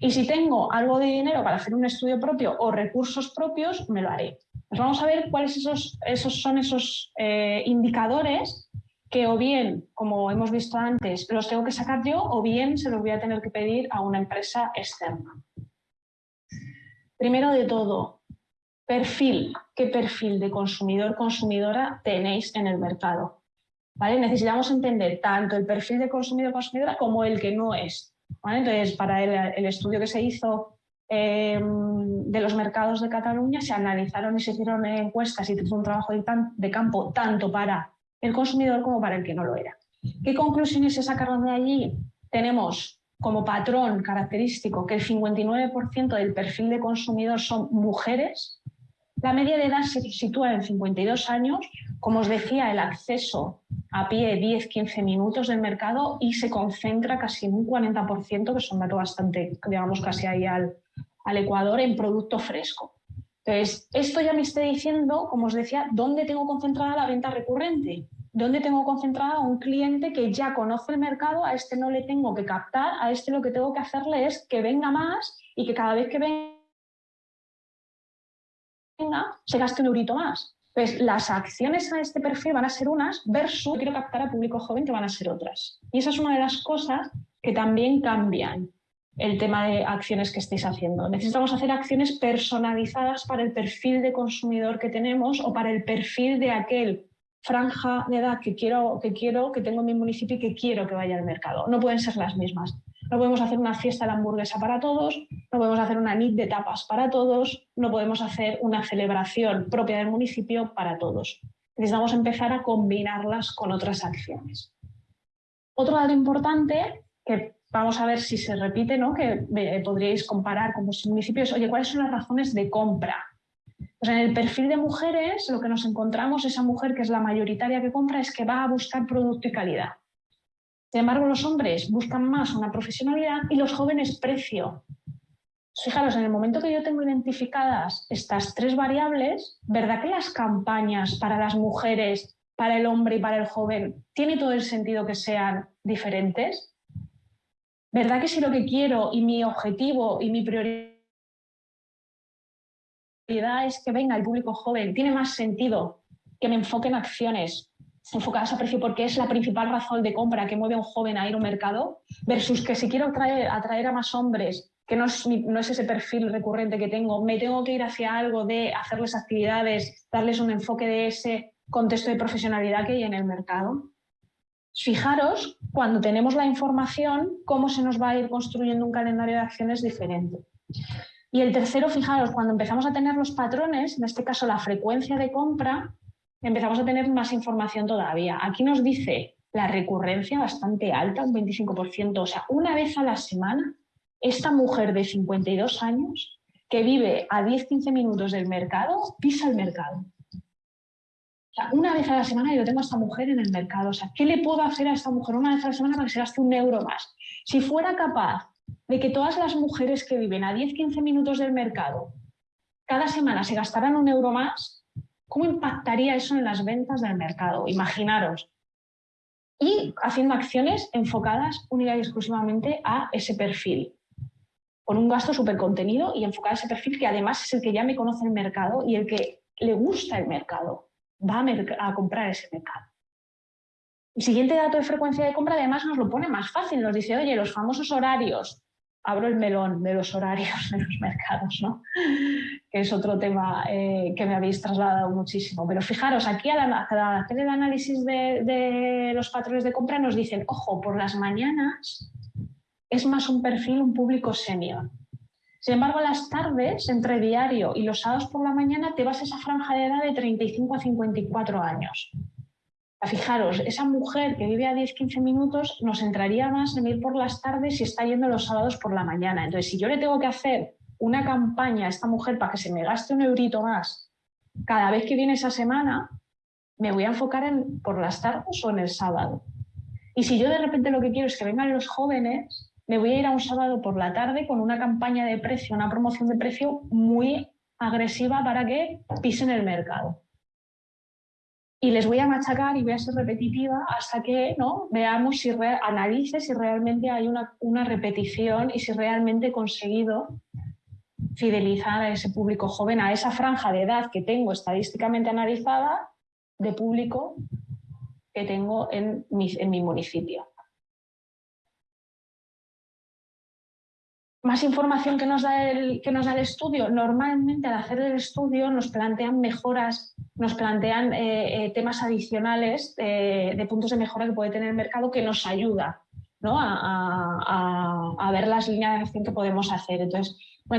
Y si tengo algo de dinero para hacer un estudio propio o recursos propios, me lo haré. Pues vamos a ver cuáles esos, esos son esos eh, indicadores que o bien, como hemos visto antes, los tengo que sacar yo o bien se los voy a tener que pedir a una empresa externa. Primero de todo, perfil. ¿Qué perfil de consumidor-consumidora tenéis en el mercado? Necesitamos entender tanto el perfil de consumidor-consumidora como el que no es. Entonces, para el, estudio que se hizo em, de los mercados de Cataluña, se analizaron y se hicieron encuestas y se hizo un trabajo de, campo tanto para el consumidor como para el que no lo era. ¿Qué conclusiones se sacaron de allí? Tenemos como patrón característico que el 59% del perfil de consumidor son mujeres, la media de edad se sitúa en 52 años, como os decía, el acceso a pie 10-15 minutos del mercado y se concentra casi en un 40%, que son datos bastante, digamos, casi ahí al, al Ecuador, en producto fresco. Entonces, esto ya me está diciendo, como os decía, dónde tengo concentrada la venta recurrente, dónde tengo concentrada un cliente que ya conoce el mercado, a este no le tengo que captar, a este lo que tengo que hacerle es que venga más y que cada vez que venga se gaste un eurito más. Pues las acciones a este perfil van a ser unas versus quiero captar a público joven que van a ser otras. Y esa es una de las cosas que también cambian el tema de acciones que estéis haciendo. Necesitamos hacer acciones personalizadas para el perfil de consumidor que tenemos o para el perfil de aquel franja de edad que quiero, que quiero, que tengo en mi municipio y que quiero que vaya al mercado. No pueden ser las mismas. No podemos hacer una fiesta de hamburguesa para todos, no podemos hacer una nit de tapas para todos, no podemos hacer una celebración propia del municipio para todos. Necesitamos empezar a combinarlas con otras acciones. Otro dato importante que vamos a ver si se repite, ¿no? que eh, podríais comparar con vuestros municipios, oye, ¿cuáles son las razones de compra? En el perfil de mujeres lo que nos encontramos, esa mujer que es la mayoritaria que compra, es que va a buscar producto y calidad. Sin embargo, los hombres buscan más una profesionalidad y los jóvenes precio. Fijaros, en el momento que yo tengo identificadas estas tres variables, ¿verdad que las campañas para las mujeres, para el hombre y para el joven, tiene todo el sentido que sean diferentes? ¿Verdad que si lo que quiero y mi objetivo y mi prioridad es que venga el público joven, tiene más sentido que me enfoque en acciones enfocadas a precio porque es la principal razón de compra que mueve a un joven a ir a un mercado, versus que si quiero atraer, atraer a más hombres, que no es, no es, ese perfil recurrente que tengo, me tengo que ir hacia algo de hacerles actividades, darles un enfoque de ese contexto de profesionalidad que hay en el mercado. Fijaros, cuando tenemos la información, cómo se nos va a ir construyendo un calendario de acciones diferente. Y el tercero, fijaros, cuando empezamos a tener los patrones, en este caso la frecuencia de compra, empezamos a tener más información todavía. Aquí nos dice la recurrencia bastante alta, un 25%, o sea, una vez a la semana, esta mujer de 52 años que vive a 10-15 minutos del mercado, pisa el mercado. O sea, una vez a la semana yo tengo a esta mujer en el mercado. O sea, ¿qué le puedo hacer a esta mujer una vez a la semana para que se gaste un euro más? Si fuera capaz de que todas las mujeres que viven a 10-15 minutos del mercado cada semana se gastaran un euro más, ¿cómo impactaría eso en las ventas del mercado? Imaginaros. Y haciendo acciones enfocadas única y exclusivamente a ese perfil, con un gasto súper contenido y enfocado a ese perfil que además es el que ya me conoce el mercado y el que le gusta el mercado, va a, a comprar ese mercado. El siguiente dato de frecuencia de compra además nos lo pone más fácil, nos dice, oye, los famosos horarios, abro el melón de los horarios de los mercados, ¿no? que es otro tema eh, que me habéis trasladado muchísimo. Pero fijaros, aquí al, hacer el análisis de, de, los patrones de compra nos dicen, ojo, por las mañanas es más un perfil, un público senior. Sin embargo, las tardes, entre diario y los sábados por la mañana, te vas a esa franja de edad de 35 a 54 años. Fijaros, esa mujer que vive a 10-15 minutos nos entraría más en ir por las tardes si está yendo los sábados por la mañana. Entonces, si yo le tengo que hacer una campaña a esta mujer para que se me gaste un eurito más cada vez que viene esa semana, me voy a enfocar en por las tardes o en el sábado. Y si yo de repente lo que quiero es que vengan los jóvenes, me voy a ir a un sábado por la tarde con una campaña de precio, una promoción de precio muy agresiva para que pisen el mercado y les voy a machacar y voy a ser repetitiva hasta que ¿no? veamos si analice si realmente hay una, una, repetición y si realmente he conseguido fidelizar a ese público joven, a esa franja de edad que tengo estadísticamente analizada de público que tengo en en mi municipio. Más información que nos, da el, que nos da el estudio. Normalmente al hacer el estudio nos plantean mejoras nos plantean eh, eh, temas adicionales de puntos de mejora que puede tener el mercado que nos ayuda a, ver las líneas de acción que podemos hacer. Entonces,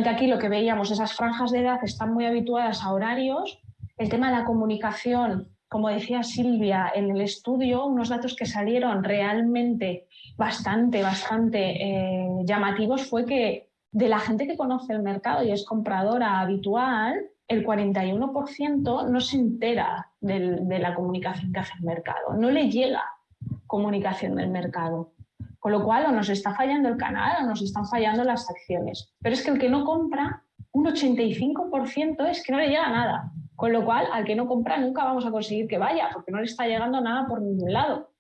aquí lo que veíamos, esas franjas de edad están muy habituadas a horarios. El tema de la comunicación, como decía Silvia, en el estudio, unos datos que salieron realmente bastante, bastante eh, llamativos fue que de la gente que conoce el mercado y es compradora habitual, el 41% no se entera de la comunicación que hace el mercado, no le llega comunicación del mercado. Con lo cual o nos está fallando el canal o nos están fallando las acciones. Pero es que el que no compra, un 85% es que no le llega nada. Con lo cual, al que no compra nunca vamos a conseguir que vaya, porque no le está llegando nada por ningún lado.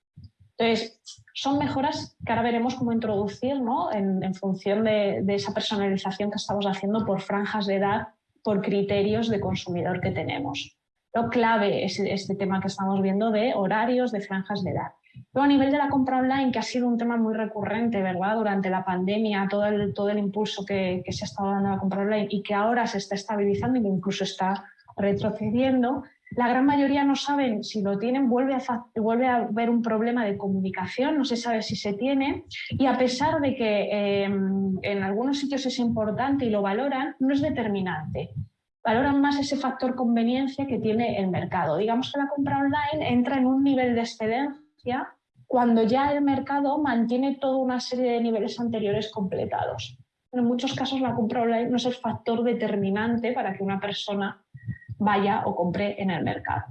Entonces, son mejoras que ahora veremos cómo introducir ¿no? en, función de, esa personalización que estamos haciendo por franjas de edad por criterios de consumidor que tenemos. Lo clave es este tema que estamos viendo de horarios, de franjas de edad. Luego a nivel de la compra online, que ha sido un tema muy recurrente, ¿verdad? Durante la pandemia, todo el, todo el impulso que, que se ha estado dando a la compra online y que ahora se está estabilizando y que incluso está retrocediendo, la gran mayoría no saben si lo tienen, vuelve a, vuelve haber un problema de comunicación, no se sabe si se tiene y a pesar de que em, en algunos sitios es importante y lo valoran, no es determinante. Valoran más ese factor conveniencia que tiene el mercado. Digamos que la compra online entra en un nivel de excedencia cuando ya el mercado mantiene toda una serie de niveles anteriores completados. En muchos casos la compra online no es el factor determinante para que una persona vaya o compre en el mercado.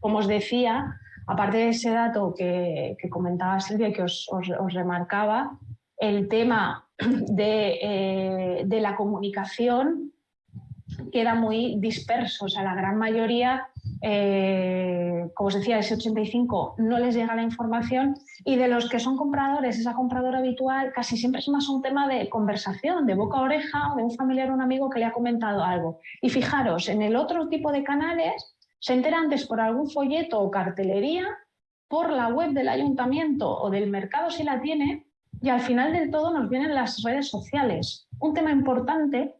Como os decía, aparte de ese dato que, comentaba Silvia y que os, remarcaba, el tema *clears throat* de, eh, de, la comunicación queda muy disperso. O sea, la gran mayoría eh, como os decía, ese 85 no les llega la información y de los que son compradores, esa compradora habitual, casi siempre es más un tema de conversación, de boca a oreja, de un familiar o un amigo que le ha comentado algo. Y fijaros, en el otro tipo de canales se entera antes por algún folleto o cartelería, por la web del ayuntamiento o del mercado si la tiene, y al final del todo nos vienen las redes sociales. Un tema importante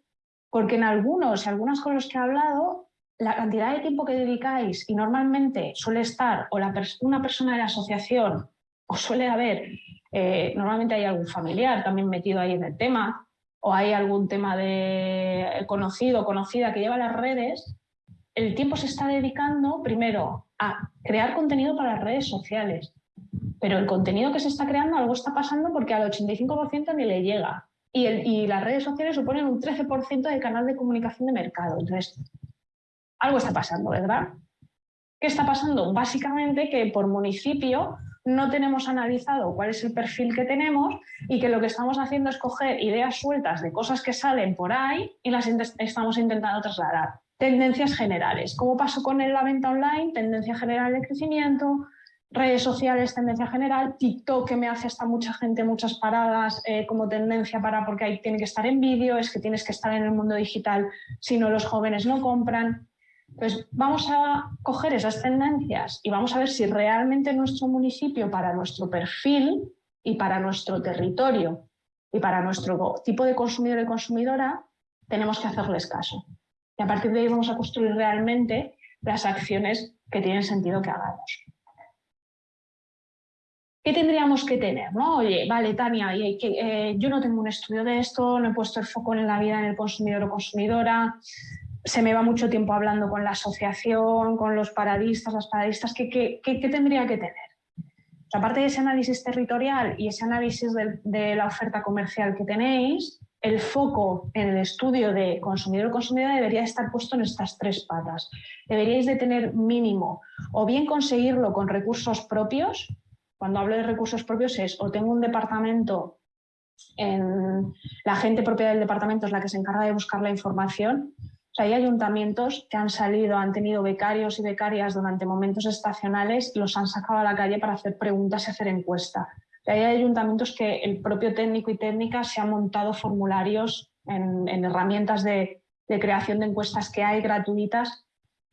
porque en algunos y algunas con los que he hablado la cantidad de tiempo que dedicáis y normalmente suele estar o la una persona de la asociación o suele haber, eh, normalmente hay algún familiar también metido ahí en el tema o hay algún tema de conocido conocida que lleva las redes, el tiempo se está dedicando primero a crear contenido para las redes sociales. Pero el contenido que se está creando, algo está pasando porque al 85% ni le llega. Y las redes sociales suponen un 13% del canal de comunicación de mercado. Entonces, algo está pasando, ¿verdad? ¿Qué está pasando? Básicamente que por municipio no tenemos analizado cuál es el perfil que tenemos y que lo que estamos haciendo es coger ideas sueltas de cosas que salen por ahí y las estamos intentando trasladar. Tendencias generales. ¿Cómo pasó con la venta online? Tendencia general de crecimiento, redes sociales, tendencia general, TikTok que me hace hasta mucha gente muchas paradas eh, como tendencia para porque ahí tiene que estar en vídeo, es que tienes que estar en el mundo digital, si no los jóvenes no compran. Entonces vamos a coger esas tendencias y vamos a ver si realmente nuestro municipio, para nuestro perfil y para nuestro territorio y para nuestro tipo de consumidor y consumidora, tenemos que hacerles caso. Y a partir de ahí vamos a construir realmente las acciones que tienen sentido que hagamos. ¿Qué tendríamos que tener? ¿no? Oye, vale, Tania, eh, yo no tengo un estudio de esto, no he puesto el foco en la vida en el consumidor o consumidora, se me va mucho tiempo hablando con la asociación, con los paradistas, las paradistas, ¿qué, tendría que tener? aparte de ese análisis territorial y ese análisis de, la oferta comercial que tenéis, el foco en el estudio de consumidor o debería estar puesto en estas tres patas. Deberíais de tener mínimo o bien conseguirlo con recursos propios, cuando hablo de recursos propios es o tengo un departamento, en, la gente propia del departamento es la que se encarga de buscar la información. Hay ayuntamientos que han salido, han tenido becarios y becarias durante momentos estacionales, los han sacado a la calle para hacer preguntas y hacer encuesta. hay ayuntamientos que el propio técnico y técnica se han montado formularios en, herramientas de, de creación de encuestas que hay gratuitas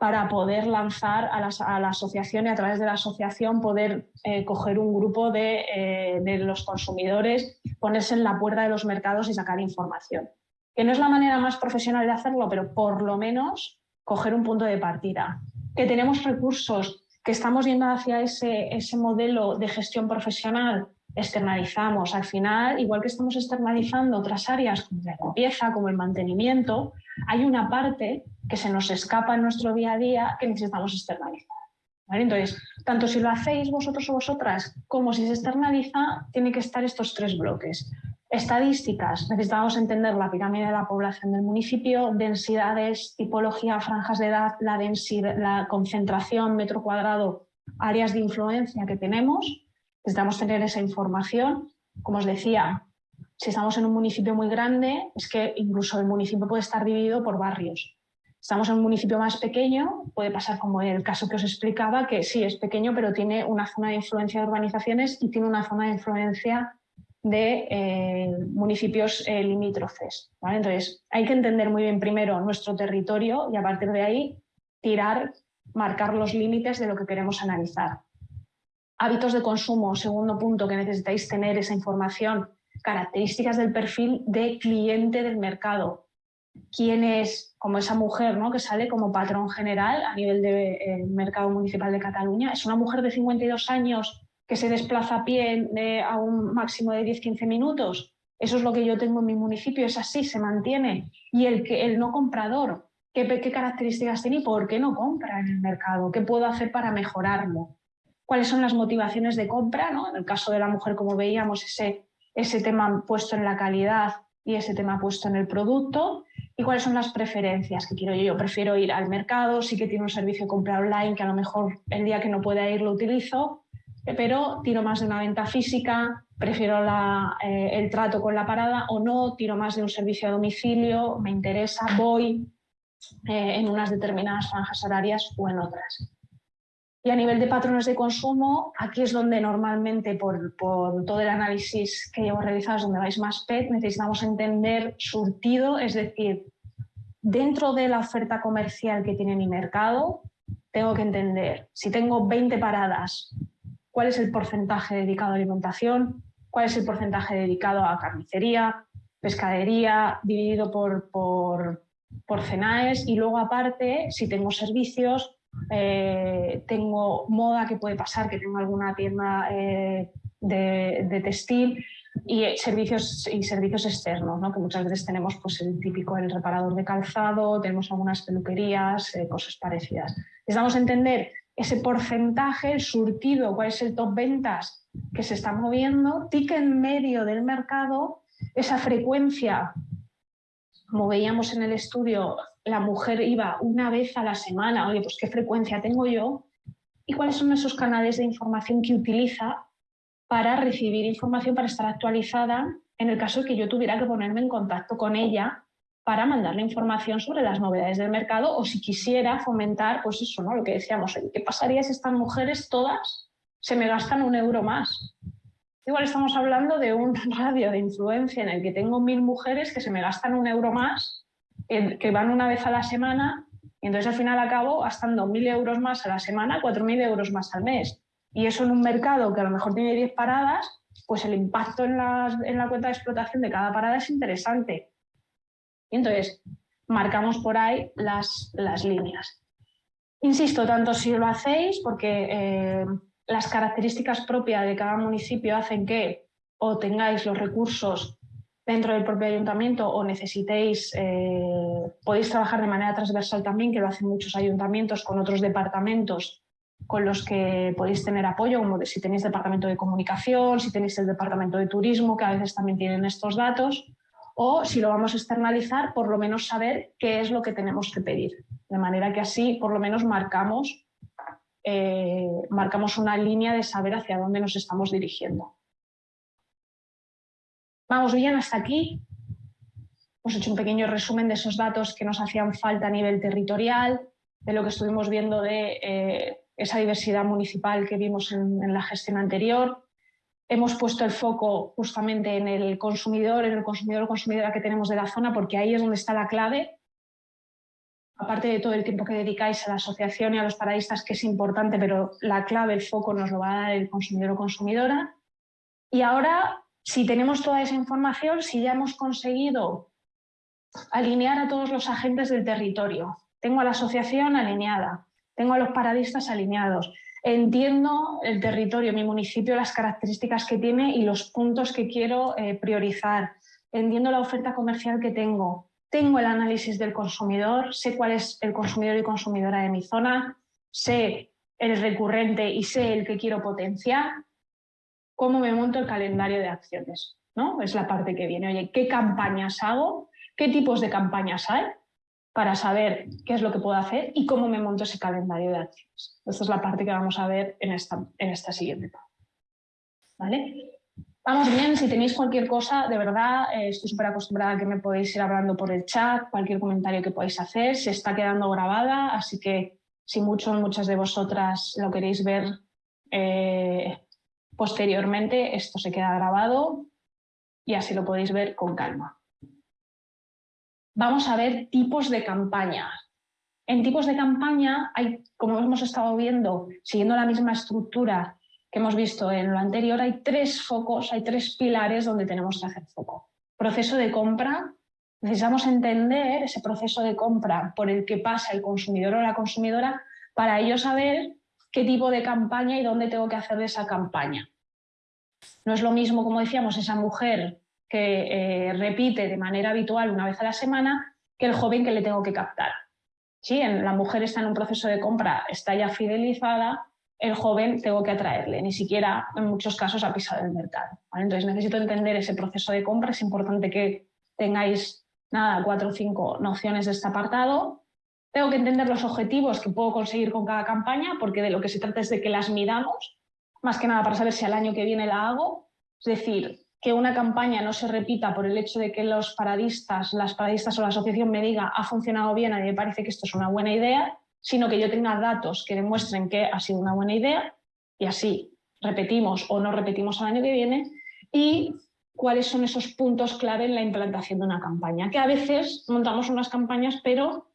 para poder lanzar a la, asociación y a través de la asociación poder eh, coger un grupo eh, de, los consumidores, ponerse en la puerta de los mercados y sacar información. Que no es la manera más profesional de hacerlo, pero por lo menos coger un punto de partida. Que tenemos recursos, que estamos yendo hacia ese, ese modelo de gestión profesional, externalizamos. Al final, igual que estamos externalizando otras áreas como la limpieza, como el mantenimiento, hay una parte que se nos escapa en nuestro día a día que necesitamos externalizar. Entonces, tanto si lo hacéis vosotros o vosotras como si se externaliza, tiene que estar estos tres bloques. Estadísticas, necesitamos entender la pirámide de la población del municipio, densidades, tipología, franjas de edad, la, la concentración, metro cuadrado, áreas de influencia que tenemos. Necesitamos tener esa información. Como os decía, si estamos en un municipio muy grande, es que incluso el municipio puede estar dividido por barrios. Estamos en un municipio más pequeño, puede pasar como el caso que os explicaba, que sí, es pequeño, pero tiene una zona de influencia de urbanizaciones y tiene una zona de influencia de eh, municipios eh, limítrofes. Entonces, hay que entender muy bien primero nuestro territorio y a partir de ahí tirar, marcar los límites de lo que queremos analizar. Hábitos de consumo, segundo punto que necesitáis tener esa información características del perfil de cliente del mercado. ¿Quién es, como esa mujer ¿no? que sale como patrón general a nivel del eh, mercado municipal de Cataluña? ¿Es una mujer de 52 años que se desplaza a pie a un máximo de 10-15 minutos? Eso es lo que yo tengo en mi municipio, es así, se mantiene. Y el, que, el no comprador, ¿qué, ¿qué características tiene y por qué no compra en el mercado? ¿Qué puedo hacer para mejorarlo? ¿Cuáles son las motivaciones de compra? ¿no? En el caso de la mujer, como veíamos, ese ese tema puesto en la calidad y ese tema puesto en el producto y cuáles son las preferencias que quiero yo. Yo prefiero ir al mercado, sí que tiene un servicio de compra online que a lo mejor el día que no pueda ir lo utilizo, pero tiro más de una venta física, prefiero eh, el trato con la parada o no, tiro más de un servicio a domicilio, me interesa, voy eh, en unas determinadas franjas horarias o en otras. Y a nivel de patrones de consumo, aquí es donde normalmente por, todo el análisis que llevo realizado es donde vais más PET, necesitamos entender surtido, es decir, dentro de la oferta comercial que tiene mi mercado, tengo que entender si tengo 20 paradas, cuál es el porcentaje dedicado a alimentación, cuál es el porcentaje dedicado a carnicería, pescadería, dividido por, por, por CENAES y luego aparte, si tengo servicios, eh, tengo moda que puede pasar, que tengo alguna tienda eh, de, textil y servicios, y servicios externos, ¿no? que muchas veces tenemos pues, el típico el reparador de calzado, tenemos algunas peluquerías, eh, cosas parecidas. Necesitamos entender ese porcentaje, el surtido, cuál es el top ventas que se está moviendo, ticket medio del mercado, esa frecuencia como veíamos en el estudio, la mujer iba una vez a la semana, oye, pues qué frecuencia tengo yo, y cuáles son esos canales de información que utiliza para recibir información, para estar actualizada en el caso de que yo tuviera que ponerme en contacto con ella para mandarle información sobre las novedades del mercado o si quisiera fomentar, pues eso, ¿no? Lo que decíamos, ¿qué pasaría si estas mujeres todas se me gastan un euro más? Igual estamos hablando de un *laughs* radio de influencia en el que tengo mil mujeres que se me gastan un euro más, que van una vez a la semana, y entonces al final acabo gastando mil euros más a la semana, cuatro mil euros más al mes. Y eso en un mercado que a lo mejor tiene 10 paradas, pues el impacto en, en la cuenta de explotación de cada parada es interesante. Entonces, marcamos por ahí las, las líneas. Insisto, tanto si lo hacéis, porque eh, las características propias de cada municipio hacen que o tengáis los recursos dentro del propio ayuntamiento o necesitéis, eh, podéis trabajar de manera transversal también, que lo hacen muchos ayuntamientos con otros departamentos con los que podéis tener apoyo, como si tenéis departamento de comunicación, si tenéis el departamento de turismo, que a veces también tienen estos datos, o si lo vamos a externalizar, por lo menos saber qué es lo que tenemos que pedir. De manera que así por lo menos marcamos, eh, marcamos una línea de saber hacia dónde nos estamos dirigiendo. Vamos bien hasta aquí. Hemos hecho un pequeño resumen de esos datos que nos hacían falta a nivel territorial, de lo que estuvimos viendo de eh, esa diversidad municipal que vimos en la gestión anterior, Hemos puesto el foco justamente en el consumidor, en el consumidor o consumidora que tenemos de la zona, porque ahí es donde está la clave. Aparte de todo el tiempo que dedicáis a la asociación y a los paradistas, que es importante, pero la clave, el foco nos lo va a dar el consumidor o consumidora. Y ahora, si tenemos toda esa información, si ya hemos conseguido alinear a todos los agentes del territorio, tengo a la asociación alineada, tengo a los paradistas alineados, Entiendo el territorio, mi municipio, las características que tiene y los puntos que quiero eh, priorizar. Entiendo la oferta comercial que tengo. Tengo el análisis del consumidor, sé cuál es el consumidor y consumidora de mi zona, sé el recurrente y sé el que quiero potenciar. ¿Cómo me monto el calendario de acciones? ¿no? Es la parte que viene. Oye, ¿qué campañas hago? ¿Qué tipos de campañas hay? Para saber qué es lo que puedo hacer y cómo me monto ese calendario de acciones. Esta es la parte que vamos a ver en esta, en esta siguiente parte. ¿Vale? Vamos bien, si tenéis cualquier cosa, de verdad, eh, estoy súper acostumbrada a que me podéis ir hablando por el chat, cualquier comentario que podáis hacer, se está quedando grabada, así que si muchos, muchas de vosotras lo queréis ver eh, posteriormente, esto se queda grabado y así lo podéis ver con calma vamos a ver tipos de campañas. En tipos de campaña hay, como hemos estado viendo, siguiendo la misma estructura que hemos visto en lo anterior, hay tres focos, hay tres pilares donde tenemos que hacer foco. Proceso de compra, necesitamos entender ese proceso de compra por el que pasa el consumidor o la consumidora para ello saber qué tipo de campaña y dónde tengo que hacer esa campaña. No es lo mismo, como decíamos, esa mujer que eh, repite de manera habitual una vez a la semana que el joven que le tengo que captar. Si la mujer está en un proceso de compra, está ya fidelizada, el joven tengo que atraerle, ni siquiera en muchos casos ha pisado el mercado. Entonces necesito entender ese proceso de compra, es importante que tengáis nada, cuatro o cinco nociones de este apartado. Tengo que entender los objetivos que puedo conseguir con cada campaña, porque de lo que se trata es de que las midamos, más que nada para saber si al año que viene la hago. Es decir, que una campaña no se repita por el hecho de que los paradistas, las paradistas o la asociación me diga ha funcionado bien, a mí me parece que esto es una buena idea, sino que yo tenga datos que demuestren que ha sido una buena idea y así repetimos o no repetimos al año que viene y cuáles son esos puntos clave en la implantación de una campaña, que a veces montamos unas campañas pero,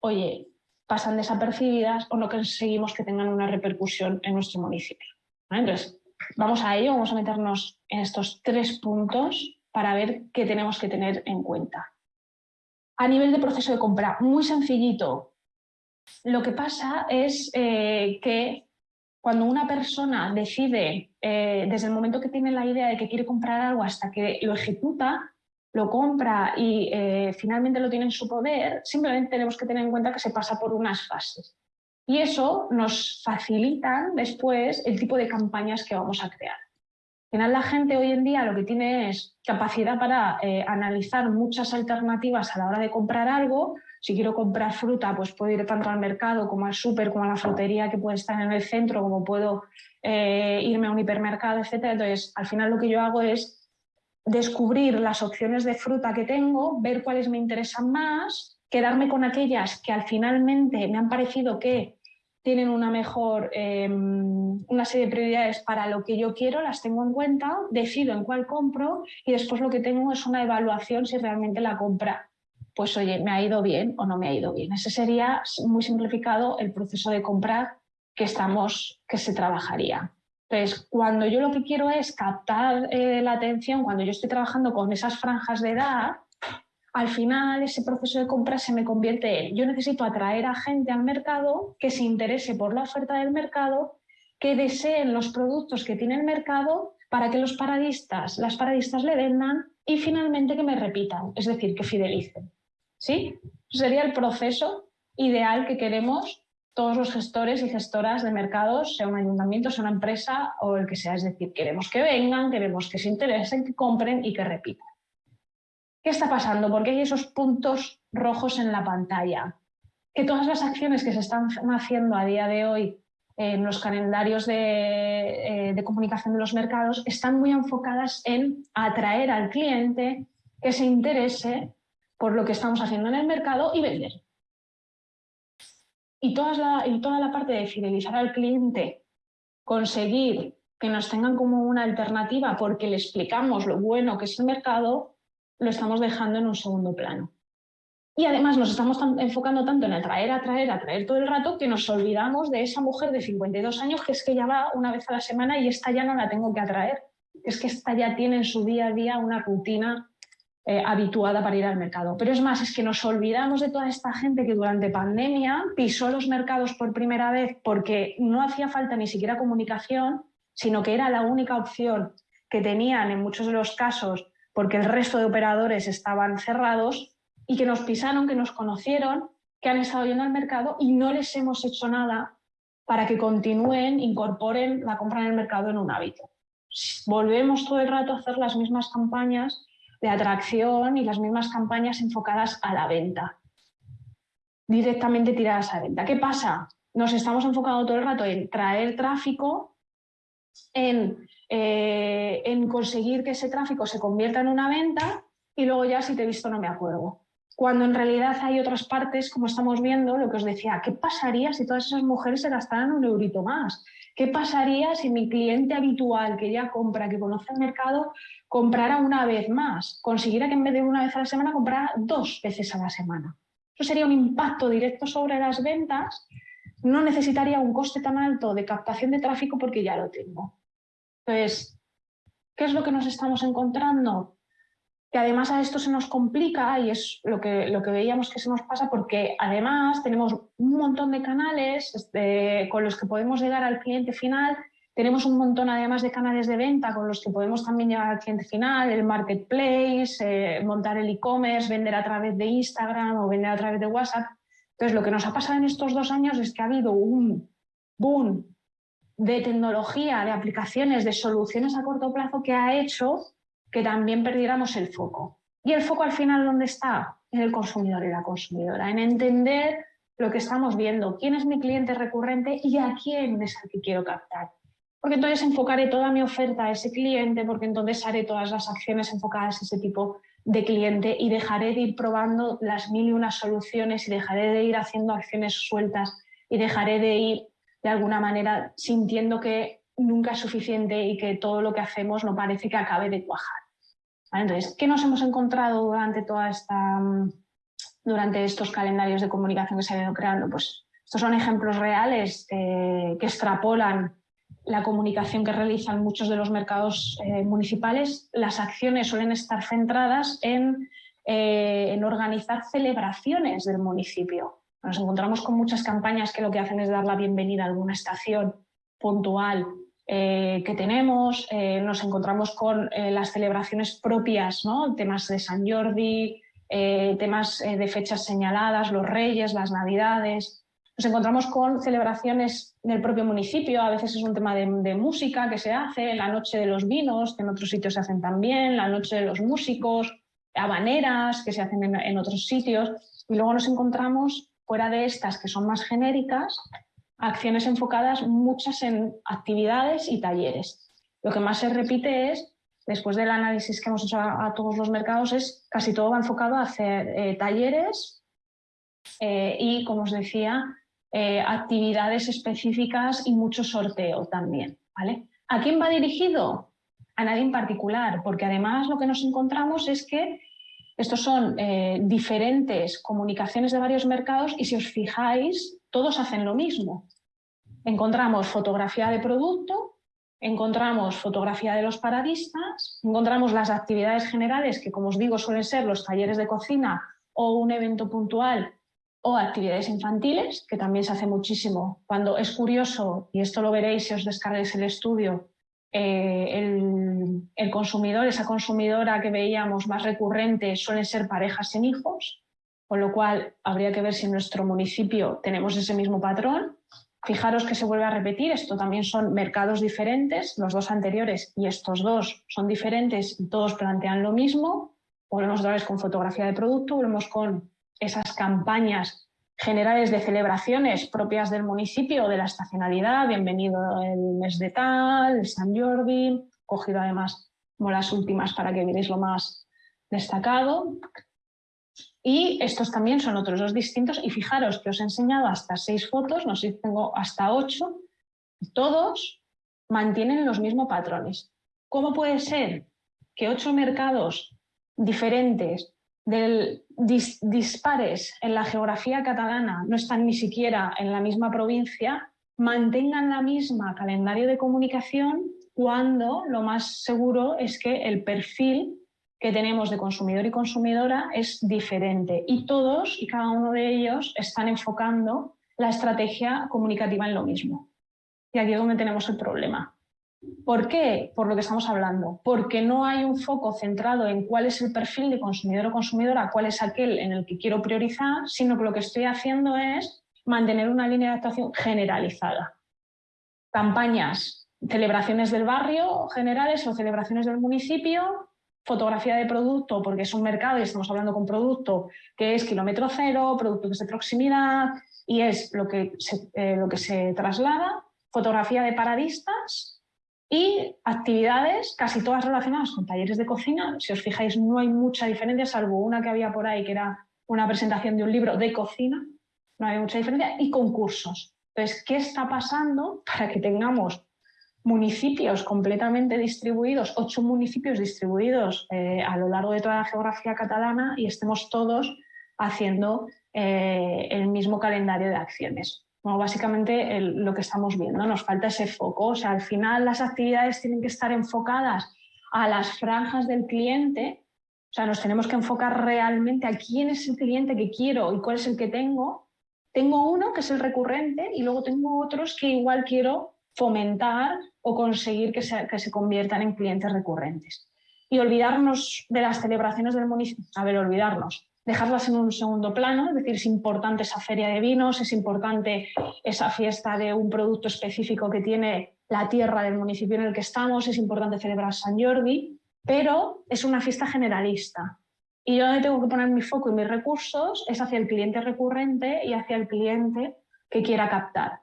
oye, pasan desapercibidas o no conseguimos que tengan una repercusión en nuestro municipio. Entonces, Vamos a ello, vamos a meternos en estos tres puntos para ver qué tenemos que tener en cuenta. A nivel de proceso de compra, muy sencillito. Lo que pasa es eh, que cuando una persona decide, eh, desde el momento que tiene la idea de que quiere comprar algo hasta que lo ejecuta, lo compra y eh, finalmente lo tiene en su poder, simplemente tenemos que tener en cuenta que se pasa por unas fases. Y eso nos facilita después el tipo de campañas que vamos a crear. Al final la gente hoy en día lo que tiene es capacidad para eh, analizar muchas alternativas a la hora de comprar algo, Si quiero comprar fruta, pues puedo ir tanto al mercado como al súper, como a la frutería que puede estar en el centro, como puedo eh, irme a un hipermercado, etc. Entonces, al final lo que yo hago es descubrir las opciones de fruta que tengo, ver cuáles me interesan más, quedarme con aquellas que al finalmente me han parecido que tienen una mejor, em, una serie de prioridades para lo que yo quiero, las tengo en cuenta, decido en cuál compro y después lo que tengo es una evaluación si realmente la compra, pues oye, me ha ido bien o no me ha ido bien. Ese sería muy simplificado el proceso de comprar que, estamos, que se trabajaría. Entonces, cuando yo lo que quiero es captar eh, la atención, cuando yo estoy trabajando con esas franjas de edad, al final ese proceso de compra se me convierte en, yo necesito atraer a gente al mercado que se interese por la oferta del mercado, que deseen los productos que tiene el mercado para que los paradistas, las paradistas le vendan y finalmente que me repitan, es decir, que fidelicen. ¿Sí? Sería el proceso ideal que queremos todos los gestores y gestoras de mercados, sea un ayuntamiento, sea una empresa o el que sea. Es decir, queremos que vengan, queremos que se interesen, que compren y que repitan. ¿Qué está pasando? Porque hay esos puntos rojos en la pantalla. Que todas las acciones que se están haciendo a día de hoy en los calendarios de, eh, de, comunicación de los mercados están muy enfocadas en atraer al cliente que se interese por lo que estamos haciendo en el mercado y vender. Y toda la, y toda la parte de fidelizar al cliente, conseguir que nos tengan como una alternativa porque le explicamos lo bueno que es el mercado, lo estamos dejando en un segundo plano. Y además nos estamos enfocando tanto en atraer, atraer, atraer todo el rato que nos olvidamos de esa mujer de 52 años que es que ya va una vez a la semana y esta ya no la tengo que atraer. Es que esta ya tiene en su día a día una rutina eh, habituada para ir al mercado. Pero es más, es que nos olvidamos de toda esta gente que durante pandemia pisó los mercados por primera vez porque no hacía falta ni siquiera comunicación, sino que era la única opción que tenían en muchos de los casos porque el resto de operadores estaban cerrados y que nos pisaron, que nos conocieron, que han estado yendo al mercado y no les hemos hecho nada para que continúen, incorporen la compra en el mercado en un hábito. Volvemos todo el rato a hacer las mismas campañas de atracción y las mismas campañas enfocadas a la venta, directamente tiradas a venta. ¿Qué pasa? Nos estamos enfocando todo el rato en traer tráfico, en eh, en conseguir que ese tráfico se convierta en una venta y luego ya si te he visto no me acuerdo. Cuando en realidad hay otras partes, como estamos viendo, lo que os decía, ¿qué pasaría si todas esas mujeres se gastaran un eurito más? ¿Qué pasaría si mi cliente habitual que ya compra, que conoce el mercado, comprara una vez más? Consiguiera que en vez de una vez a la semana comprara dos veces a la semana. Eso sería un impacto directo sobre las ventas. No necesitaría un coste tan alto de captación de tráfico porque ya lo tengo. Entonces, ¿qué es lo que nos estamos encontrando? Que además a esto se nos complica y es lo que, lo que veíamos que se nos pasa porque además tenemos un montón de canales este, con los que podemos llegar al cliente final, tenemos un montón además de canales de venta con los que podemos también llegar al cliente final, el marketplace, eh, montar el e-commerce, vender a través de Instagram o vender a través de WhatsApp. Entonces lo que nos ha pasado en estos dos años es que ha habido un boom de tecnología, de aplicaciones, de soluciones a corto plazo que ha hecho que también perdiéramos el foco. ¿Y el foco al final dónde está? En el consumidor y la consumidora, en entender lo que estamos viendo, quién es mi cliente recurrente y a quién es el que quiero captar. Porque entonces enfocaré toda mi oferta a ese cliente, porque entonces haré todas las acciones enfocadas a ese tipo de cliente y dejaré de ir probando las mil y unas soluciones y dejaré de ir haciendo acciones sueltas y dejaré de ir de alguna manera sintiendo que nunca es suficiente y que todo lo que hacemos no parece que acabe de cuajar. Entonces, ¿qué nos hemos encontrado durante toda esta durante estos calendarios de comunicación que se han ido creando? Pues estos son ejemplos reales que extrapolan la comunicación que realizan muchos de los mercados eh, municipales. Las acciones suelen estar centradas en, eh, en organizar celebraciones del municipio. Nos encontramos con muchas campañas que lo que hacen es dar la bienvenida a alguna estación puntual eh, que tenemos, eh, nos encontramos con eh, las celebraciones propias, ¿no? temas de San Jordi, temas de fechas señaladas, los reyes, las navidades. Nos encontramos con celebraciones del propio municipio, a veces es un tema de, música que se hace, la noche de los vinos, que en otros sitios se hacen también, la noche de los músicos, habaneras que se hacen en otros sitios. Y luego nos encontramos, fuera de estas que son más genéricas, acciones enfocadas muchas en actividades y talleres. Lo que más se repite es, después del análisis que hemos hecho a, todos los mercados, es casi todo va enfocado a hacer eh, talleres eh, y, como os decía, eh, actividades específicas y mucho sorteo también. ¿vale? ¿A quién va dirigido? A nadie en particular, porque además lo que nos encontramos es que estos son diferentes comunicaciones de varios mercados y si os fijáis, todos hacen lo mismo. Encontramos fotografía de producto, encontramos fotografía de los paradistas, encontramos las actividades generales que, como os digo, suelen ser los talleres de cocina o un evento puntual o actividades infantiles, que también se hace muchísimo. Cuando es curioso, y esto lo veréis si os descarguéis el estudio, eh, el, consumidor, esa consumidora que veíamos más recurrente suelen ser parejas sin hijos, con lo cual habría que ver si en nuestro municipio tenemos ese mismo patrón. Fijaros que se vuelve a repetir, esto también son mercados diferentes, los dos anteriores y estos dos son diferentes y todos plantean lo mismo. Volvemos otra vez con fotografía de producto, volvemos con esas campañas generales de celebraciones propias del municipio de la estacionalidad, bienvenido el mes de tal, el San Jordi, cogido además como las últimas para que veáis lo más destacado. Y estos también son otros dos distintos y fijaros que os he enseñado hasta seis fotos, no sé si tengo hasta ocho, todos mantienen los mismos patrones. ¿Cómo puede ser que ocho mercados diferentes, del, dispares en la geografía catalana, no están ni siquiera en la misma provincia, mantengan la misma calendario de comunicación cuando lo más seguro es que el perfil que tenemos de consumidor y consumidora es diferente y todos y cada uno de ellos están enfocando la estrategia comunicativa en lo mismo. Y aquí es donde tenemos el problema. ¿Por qué? Por lo que estamos hablando. Porque no hay un foco centrado en cuál es el perfil de consumidor o consumidora, cuál es aquel en el que quiero priorizar, sino que lo que estoy haciendo es mantener una línea de actuación generalizada. Campañas, celebraciones del barrio generales o celebraciones del municipio, fotografía de producto, porque es un mercado y estamos hablando con producto que es kilómetro cero, producto que es de proximidad y es lo que se, eh, lo que se traslada, fotografía de paradistas y actividades casi todas relacionadas con talleres de cocina. Si os fijáis no hay mucha diferencia, salvo una que había por ahí que era una presentación de un libro de cocina, no hay mucha diferencia, y concursos. Entonces, ¿qué está pasando *laughs* para que tengamos municipios completamente distribuidos, ocho municipios distribuidos eh, a lo largo de toda la geografía catalana y estemos todos haciendo eh, el mismo calendario de acciones. Básicamente lo que estamos viendo, nos falta ese foco, o sea, al final las actividades tienen que estar enfocadas a las franjas del cliente, o sea, nos tenemos que enfocar realmente a quién es el cliente que quiero y cuál es el que tengo. Tengo uno que es el recurrente y luego tengo otros que igual quiero fomentar o conseguir que se, que se conviertan en clientes recurrentes. Y olvidarnos de las celebraciones del municipio, a ver, olvidarnos, dejarlas en un segundo plano, es decir, es importante esa feria de vinos, es importante esa fiesta de un producto específico que tiene la tierra del municipio en el que estamos, es importante celebrar San Jordi, pero es una fiesta generalista. Y yo donde tengo que poner mi foco y mis recursos es hacia el cliente recurrente y hacia el cliente que quiera captar.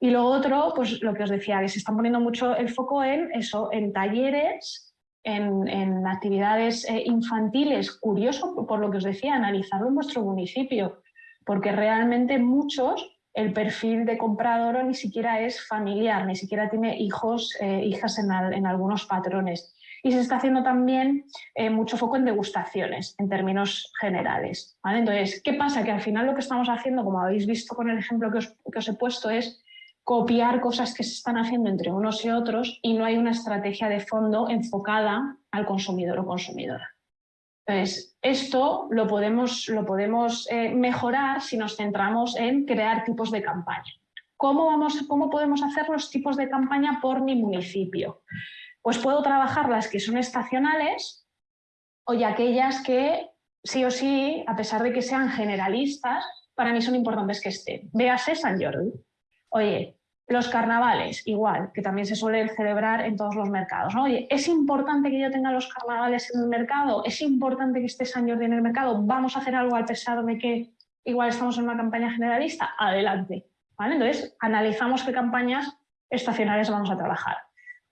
Y lo otro, pues lo que os decía, que se está poniendo mucho el foco en eso, en talleres, en, actividades eh, infantiles. Curioso, por lo que os decía, analizarlo en vuestro municipio, porque realmente muchos el perfil de comprador ni siquiera es familiar, ni siquiera tiene hijos, eh, hijas en, algunos patrones. Y se está haciendo también eh, mucho foco en degustaciones, en términos generales. Entonces, ¿qué pasa? Que al final lo que estamos haciendo, como habéis visto con el ejemplo que os, que os he puesto, es copiar cosas que se están haciendo entre unos y otros y no hay una estrategia de fondo enfocada al consumidor o consumidora. Entonces, esto lo podemos, lo podemos eh, mejorar si nos centramos en crear tipos de campaña. ¿Cómo, vamos, ¿Cómo podemos hacer los tipos de campaña por mi municipio? Pues puedo trabajar las que son estacionales o aquellas que sí o sí, a pesar de que sean generalistas, para mí son importantes que estén. Véase San Jordi. Oye, Los carnavales, igual, que también se suelen celebrar en todos los mercados. Oye, ¿es importante que yo tenga los carnavales en el mercado? ¿Es importante que esté San Jordi en el mercado? ¿Vamos a hacer algo al pesar de que igual estamos en una campaña generalista? Adelante. Entonces, analizamos qué campañas estacionales vamos a trabajar.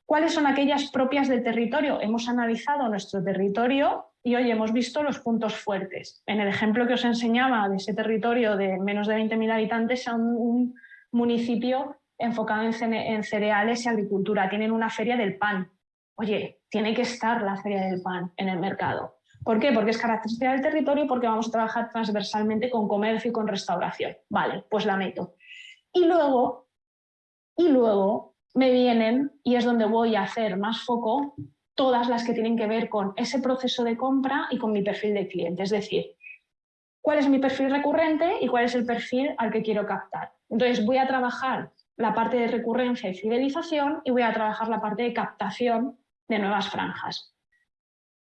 ¿Cuáles son aquellas propias del territorio? Hemos analizado nuestro territorio y hoy hemos visto los puntos fuertes. En el ejemplo que os enseñaba de ese territorio de menos de 20.000 habitantes, a un municipio enfocado en, cereales y agricultura, tienen una feria del pan. Oye, tiene que estar la feria del pan en el mercado. ¿Por qué? Porque es característica del territorio y porque vamos a trabajar transversalmente con comercio y con restauración. Vale, pues la meto. Y luego, y luego me vienen, y es donde voy a hacer más foco, todas las que tienen que ver con ese proceso de compra y con mi perfil de cliente. Es decir, cuál es mi perfil recurrente y cuál es el perfil al que quiero captar. Entonces voy a trabajar la parte de recurrencia y fidelización y voy a trabajar la parte de captación de nuevas franjas.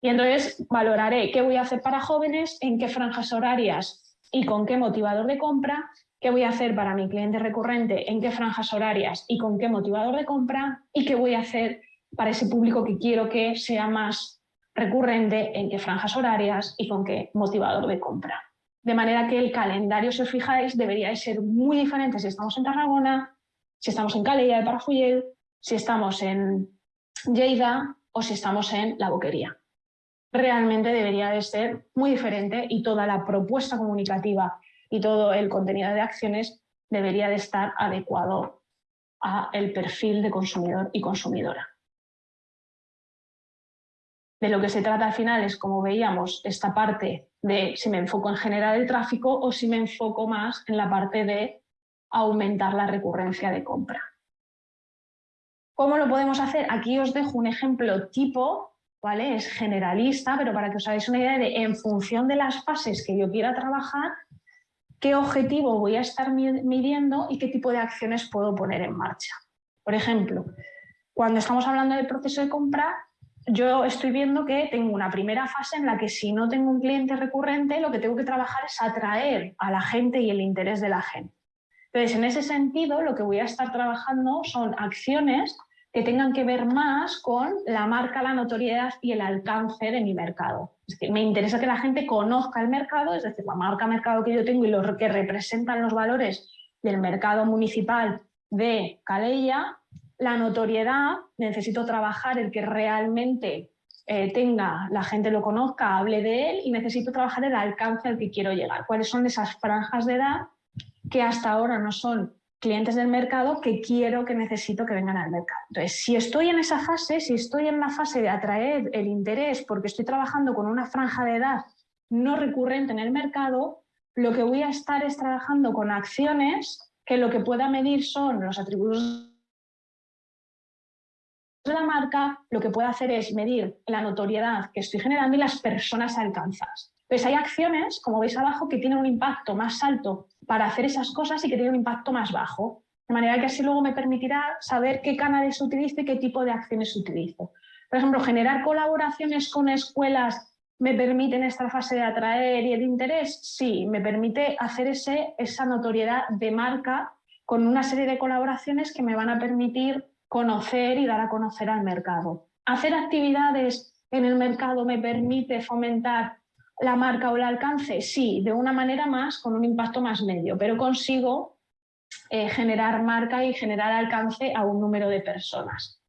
Y entonces valoraré qué voy a hacer para jóvenes, en qué franjas horarias y con qué motivador de compra, qué voy a hacer para mi cliente recurrente, en qué franjas horarias y con qué motivador de compra y qué voy a hacer para ese público que quiero que sea más recurrente, en qué franjas horarias y con qué motivador de compra. De manera que el calendario, si os fijáis, debería de ser muy diferente si estamos en Tarragona, si estamos en Calella de Parafuyel, si estamos en Lleida o si estamos en La Boquería. Realmente debería de ser muy diferente y toda la propuesta comunicativa y todo el contenido de acciones debería de estar adecuado a el perfil de consumidor y consumidora. De lo que se trata al final es, como veíamos, esta parte de si me enfoco en generar el tráfico o si me enfoco más en la parte de aumentar la recurrencia de compra. ¿Cómo lo podemos hacer? Aquí os dejo un ejemplo tipo, ¿vale? Es generalista, pero para que os hagáis una idea de, en función de las fases que yo quiera trabajar, qué objetivo voy a estar midiendo y qué tipo de acciones puedo poner en marcha. Por ejemplo, cuando estamos hablando del proceso de compra, yo estoy viendo que tengo una primera fase en la que si no tengo un cliente recurrente, lo que tengo que trabajar es atraer a la gente y el interés de la gente. Entonces, en ese sentido, lo que voy a estar trabajando son acciones que tengan que ver más con la marca, la notoriedad y el alcance de mi mercado. Es decir, me interesa que la gente conozca el mercado, es decir, la marca mercado que yo tengo y lo que representan los valores del mercado municipal de Calella. La notoriedad, necesito trabajar el que realmente eh, tenga, la gente lo conozca, hable de él y necesito trabajar el alcance al que quiero llegar. ¿Cuáles son esas franjas de edad que hasta ahora no son clientes del mercado que quiero, que necesito que vengan al mercado. Entonces, si estoy en esa fase, si estoy en la fase de atraer el interés porque estoy trabajando con una franja de edad no recurrente en el mercado, lo que voy a estar es trabajando con acciones que lo que pueda medir son los atributos de la marca, lo que puedo hacer es medir la notoriedad que estoy generando y las personas alcanzadas. Entonces hay acciones, como veis abajo, que tienen un impacto más alto para hacer esas cosas y que tienen un impacto más bajo. De manera que así luego me permitirá saber qué canales utilizo y qué tipo de acciones utilizo. Por ejemplo, generar colaboraciones con escuelas me permite en esta fase de atraer y el interés. Sí, me permite hacer ese, esa notoriedad de marca con una serie de colaboraciones que me van a permitir conocer y dar a conocer al mercado. Hacer actividades en el mercado me permite fomentar la marca o el alcance, sí, de una manera más, con un impacto más medio, pero consigo eh, generar marca y generar alcance a un número de personas.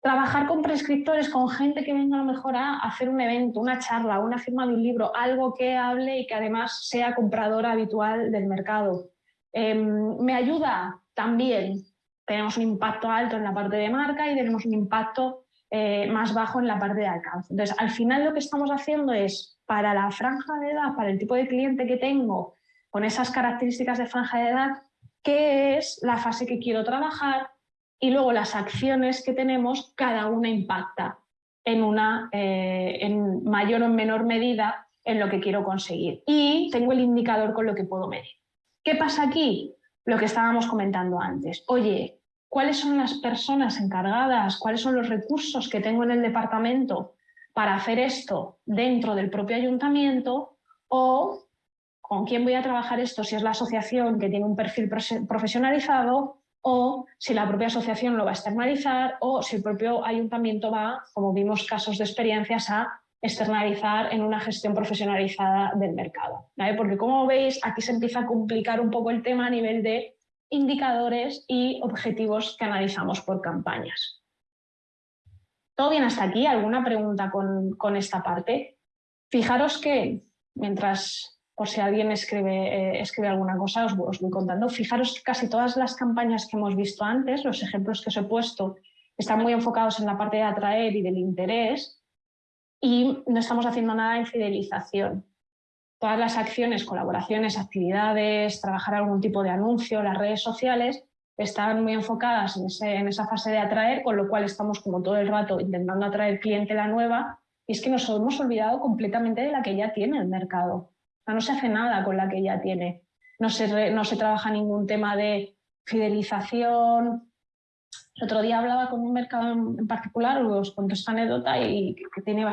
Trabajar con prescriptores, con gente que venga a lo mejor a hacer un evento, una charla, una firma de un libro, algo que hable y que además sea compradora habitual del mercado. Em, me ayuda también, tenemos un impacto alto en la parte de marca y tenemos un impacto eh, más bajo en la parte de alcance. Entonces, al final lo que estamos haciendo es, para la franja de edad, para el tipo de cliente que tengo, con esas características de franja de edad, qué es la fase que quiero trabajar y luego las acciones que tenemos, cada una impacta en, una, eh, en mayor o menor medida en lo que quiero conseguir. Y tengo el indicador con lo que puedo medir. ¿Qué pasa aquí? Lo que estábamos comentando antes. Oye, cuáles son las personas encargadas, cuáles son los recursos que tengo en el departamento para hacer esto dentro del propio ayuntamiento o con quién voy a trabajar esto, si es la asociación que tiene un perfil profesionalizado o si la propia asociación lo va a externalizar o si el propio ayuntamiento va, como vimos casos de experiencias, a externalizar en una gestión profesionalizada del mercado. Porque como veis, aquí se empieza a complicar un poco el tema a nivel de indicadores y objetivos que analizamos por campañas. ¿Todo bien hasta aquí? ¿Alguna pregunta con, con esta parte? Fijaros que, mientras por si alguien escribe, eh, escribe alguna cosa, os, voy contando. Fijaros que casi todas las campañas que hemos visto antes, los ejemplos que os he puesto, están muy enfocados en la parte de atraer y del interés y no estamos haciendo nada en fidelización. Todas las acciones, colaboraciones, actividades, trabajar algún tipo de anuncio, las redes sociales, están muy enfocadas en, en esa fase de atraer, con lo cual estamos como todo el rato intentando atraer clientela nueva y es que nos hemos olvidado completamente de la que ya tiene el mercado no se hace nada con la que ya tiene. No se, no se trabaja ningún tema de fidelización. El otro día hablaba con un mercado en particular, os cuento esta anécdota y que, tiene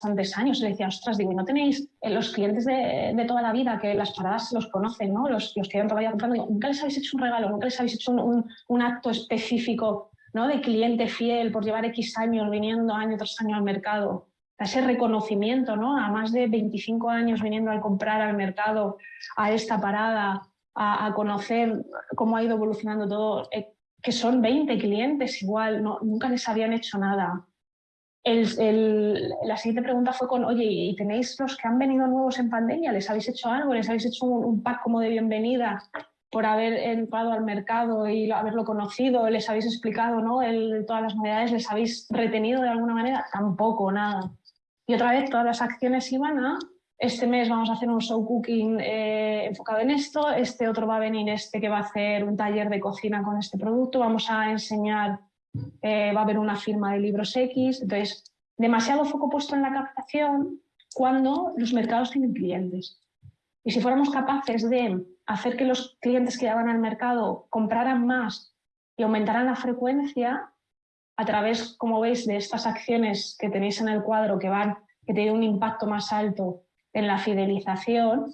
bastantes años. Le decía, ostras, digo, ¿no tenéis eh, los clientes de, toda la vida que las paradas los conocen, ¿no? los, los que han todavía comprando? ¿Nunca les habéis hecho un regalo? ¿Nunca les habéis hecho un, un acto específico ¿no? de cliente fiel por llevar X años viniendo año tras año al mercado? ese reconocimiento, ¿no? A más de 25 años viniendo a comprar al mercado, a esta parada, a, conocer cómo ha ido evolucionando todo, eh, que son 20 clientes igual, no, nunca les habían hecho nada. La siguiente pregunta fue con, oye, ¿y tenéis los que han venido nuevos en pandemia? ¿Les habéis hecho algo? ¿Les habéis hecho un, pack como de bienvenida por haber entrado al mercado y haberlo conocido? ¿Les habéis explicado ¿no? todas las novedades? ¿Les habéis retenido de alguna manera? Tampoco, nada. Y otra vez todas las acciones iban a, este mes vamos a hacer un show cooking eh, enfocado en esto, este otro va a venir este que va a hacer un taller de cocina con este producto, vamos a enseñar, eh, va a haber una firma de libros X, entonces demasiado foco puesto en la captación cuando los mercados tienen clientes. Y si fuéramos capaces de hacer que los clientes que llevan al mercado compraran más y aumentaran la frecuencia, a través, como veis, de estas acciones que tenéis en el cuadro que van, que tienen un impacto más alto en la fidelización,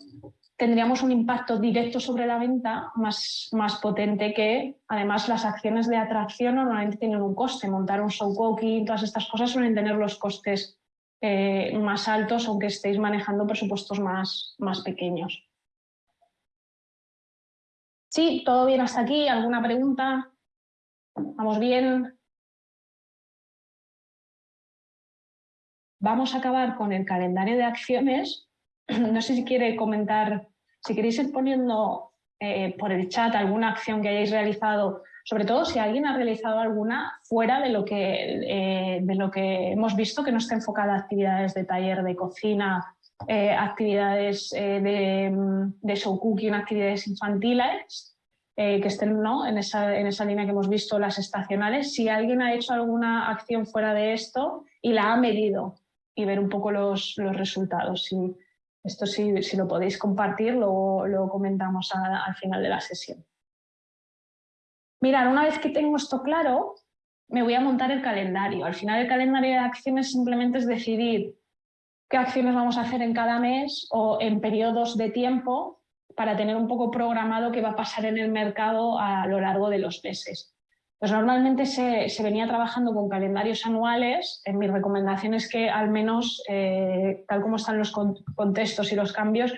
tendríamos un impacto directo sobre la venta más, más potente que, además, las acciones de atracción normalmente tienen un coste. Montar un show cooking, todas estas cosas suelen tener los costes eh, más altos, aunque estéis manejando presupuestos más, más pequeños. Sí, todo bien hasta aquí. ¿Alguna pregunta? ¿Vamos bien? vamos a acabar con el calendario de acciones. *clears throat* No sé si quiere comentar, si queréis ir poniendo eh, por el chat alguna acción que hayáis realizado, sobre todo si alguien ha realizado alguna fuera de lo que, eh, de lo que hemos visto, que no esté enfocada a actividades de taller de cocina, eh, actividades de, de, show cooking, actividades infantiles, que estén ¿no? en, esa, en esa línea que hemos visto, las estacionales. Si alguien ha hecho alguna acción fuera de esto y la ha medido, y ver un poco los, los resultados. Esto si, si, lo podéis compartir, lo, lo comentamos al final de la sesión. Mirad, una vez que tengo esto claro, me voy a montar el calendario. Al final el calendario de acciones simplemente es decidir qué acciones vamos a hacer en cada mes o en periodos de tiempo para tener un poco programado qué va a pasar en el mercado a lo largo de los meses. Pues normalmente se, venía trabajando con calendarios anuales. En mi recomendación es que al menos, eh, tal como están los contextos y los cambios,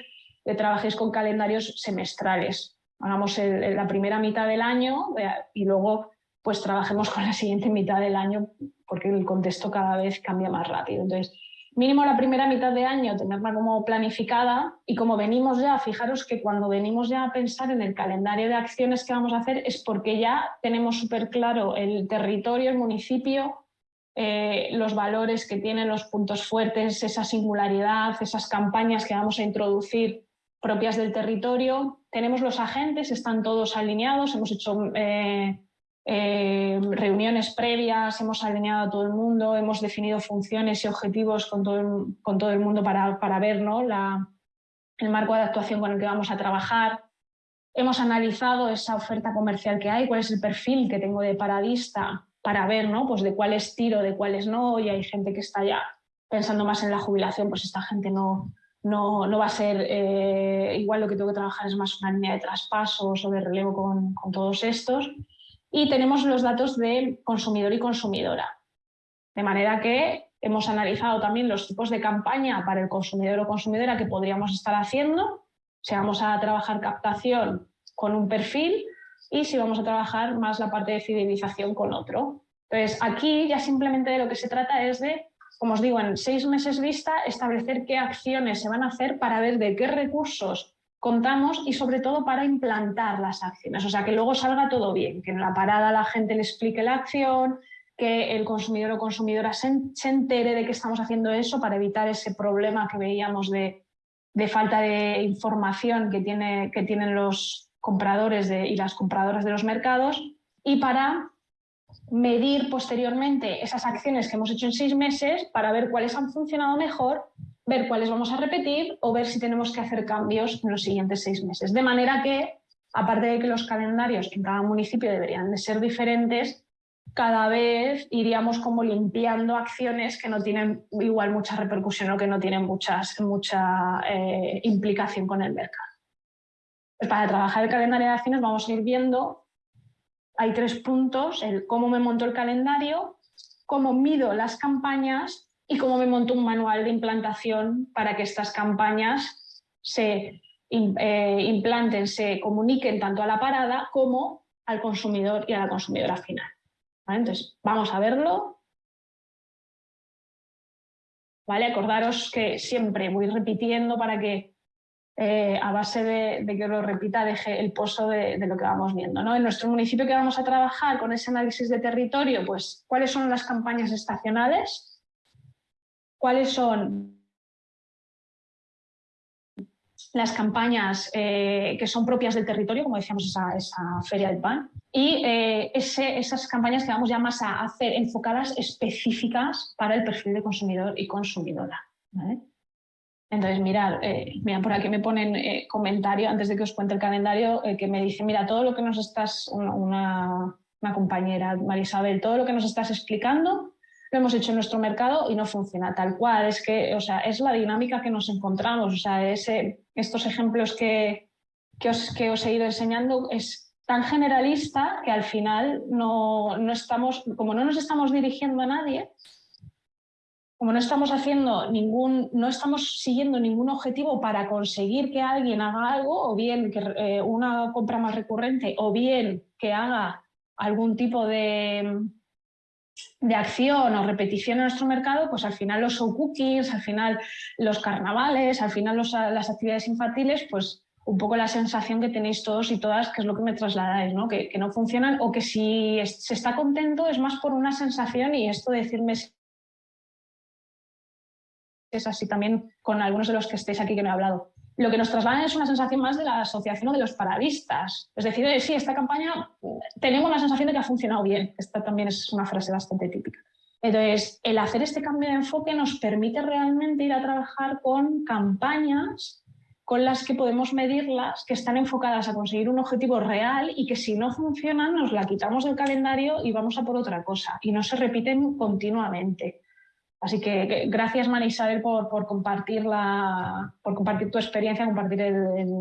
trabajéis con calendarios semestrales. Hagamos la primera mitad del año eh, y luego pues trabajemos con la siguiente mitad del año porque el contexto cada vez cambia más rápido. Entonces, mínimo la primera mitad de año tenerla como planificada y como venimos ya, fijaros que cuando venimos ya a pensar en el calendario de acciones que vamos a hacer es porque ya tenemos súper claro el territorio, el municipio, eh, los valores que tienen, los puntos fuertes, esa singularidad, esas campañas que vamos a introducir propias del territorio. Tenemos los agentes, están todos alineados, hemos hecho... Eh, eh, reuniones previas, hemos alineado a todo el mundo, hemos definido funciones y objetivos con todo el, con todo el mundo para, para ver ¿no? la, el marco de actuación con el que vamos a trabajar. Hemos analizado esa oferta comercial que hay, cuál es el perfil que tengo de paradista para ver ¿no? pues de cuáles tiro, de cuáles no, y hay gente que está ya pensando más en la jubilación, pues esta gente no, no, no va a ser eh, igual lo que tengo que trabajar es más una línea de traspasos o de relevo con, con todos estos. Y tenemos los datos de consumidor y consumidora. De manera que hemos analizado también los tipos de campaña para el consumidor o consumidora que podríamos estar haciendo, si vamos a trabajar captación con un perfil y si vamos a trabajar más la parte de fidelización con otro. Entonces, aquí ya simplemente de lo que se trata es de, como os digo, en seis meses vista, establecer qué acciones se van a hacer para ver de qué recursos contamos y sobre todo para implantar las acciones, o sea, que luego salga todo bien, que en la parada la gente le explique la acción, que el consumidor o consumidora se, entere de que estamos haciendo eso para evitar ese problema que veíamos de, falta de información que, tiene, que tienen los compradores y las compradoras de los mercados. Y para medir posteriormente esas acciones que hemos hecho en seis meses para ver cuáles han funcionado mejor, ver cuáles vamos a repetir o ver si tenemos que hacer cambios en los siguientes seis meses. De manera que, aparte de que los calendarios en cada municipio deberían de ser diferentes, cada vez iríamos como limpiando acciones que no tienen igual mucha repercusión o que no tienen muchas, mucha eh, implicación con el mercado. Pues para trabajar el calendario de acciones vamos a ir viendo hay tres puntos, el cómo me monto el calendario, cómo mido las campañas y cómo me monto un manual de implantación para que estas campañas se eh, implanten, se comuniquen tanto a la parada como al consumidor y a la consumidora final. Entonces, vamos a verlo. ¿Vale? Acordaros que siempre voy repitiendo para que eh, a base de, que lo repita, deje el pozo de, lo que vamos viendo. ¿no? En nuestro municipio que vamos a trabajar con ese análisis de territorio, pues, ¿cuáles son las campañas estacionales? ¿Cuáles son las campañas eh, que son propias del territorio, como decíamos, esa, feria del pan, y eh, esas campañas que vamos ya más a hacer enfocadas específicas para el perfil de consumidor y consumidora. Entonces, mirad, eh, por aquí me ponen eh, comentario, antes de que os cuente el calendario, que me dice, mira, todo lo que nos estás, una, compañera, Marisabel, todo lo que nos estás explicando lo hemos hecho en nuestro mercado y no funciona tal cual. Es que, o sea, es la dinámica que nos encontramos. O sea, ese, estos ejemplos que, que, os, que os he ido enseñando es tan generalista que al final no, no estamos, como no nos estamos dirigiendo a nadie, como no estamos haciendo ningún, no estamos siguiendo ningún objetivo para conseguir que alguien haga algo, o bien que eh, una compra más recurrente, o bien que haga algún tipo de, de acción o repetición en nuestro mercado, pues al final los show cookies, al final los carnavales, al final las actividades infantiles, pues un poco la sensación que tenéis todos y todas, que es lo que me trasladáis, ¿no? Que, no funcionan o que si se está contento es más por una sensación y esto decirme es así también con algunos de los que estéis aquí que no he hablado. Lo que nos trasladan es una sensación más de la asociación o de los paradistas. Es decir, sí, esta campaña tenemos la sensación de que ha funcionado bien. Esta también es una frase bastante típica. Entonces, el hacer este cambio de enfoque nos permite realmente ir a trabajar con campañas con las que podemos medirlas, que están enfocadas a conseguir un objetivo real y que si no funcionan nos la quitamos del calendario y vamos a por otra cosa y no se repiten continuamente. Así que gracias María Isabel por, compartir por compartir tu experiencia, compartir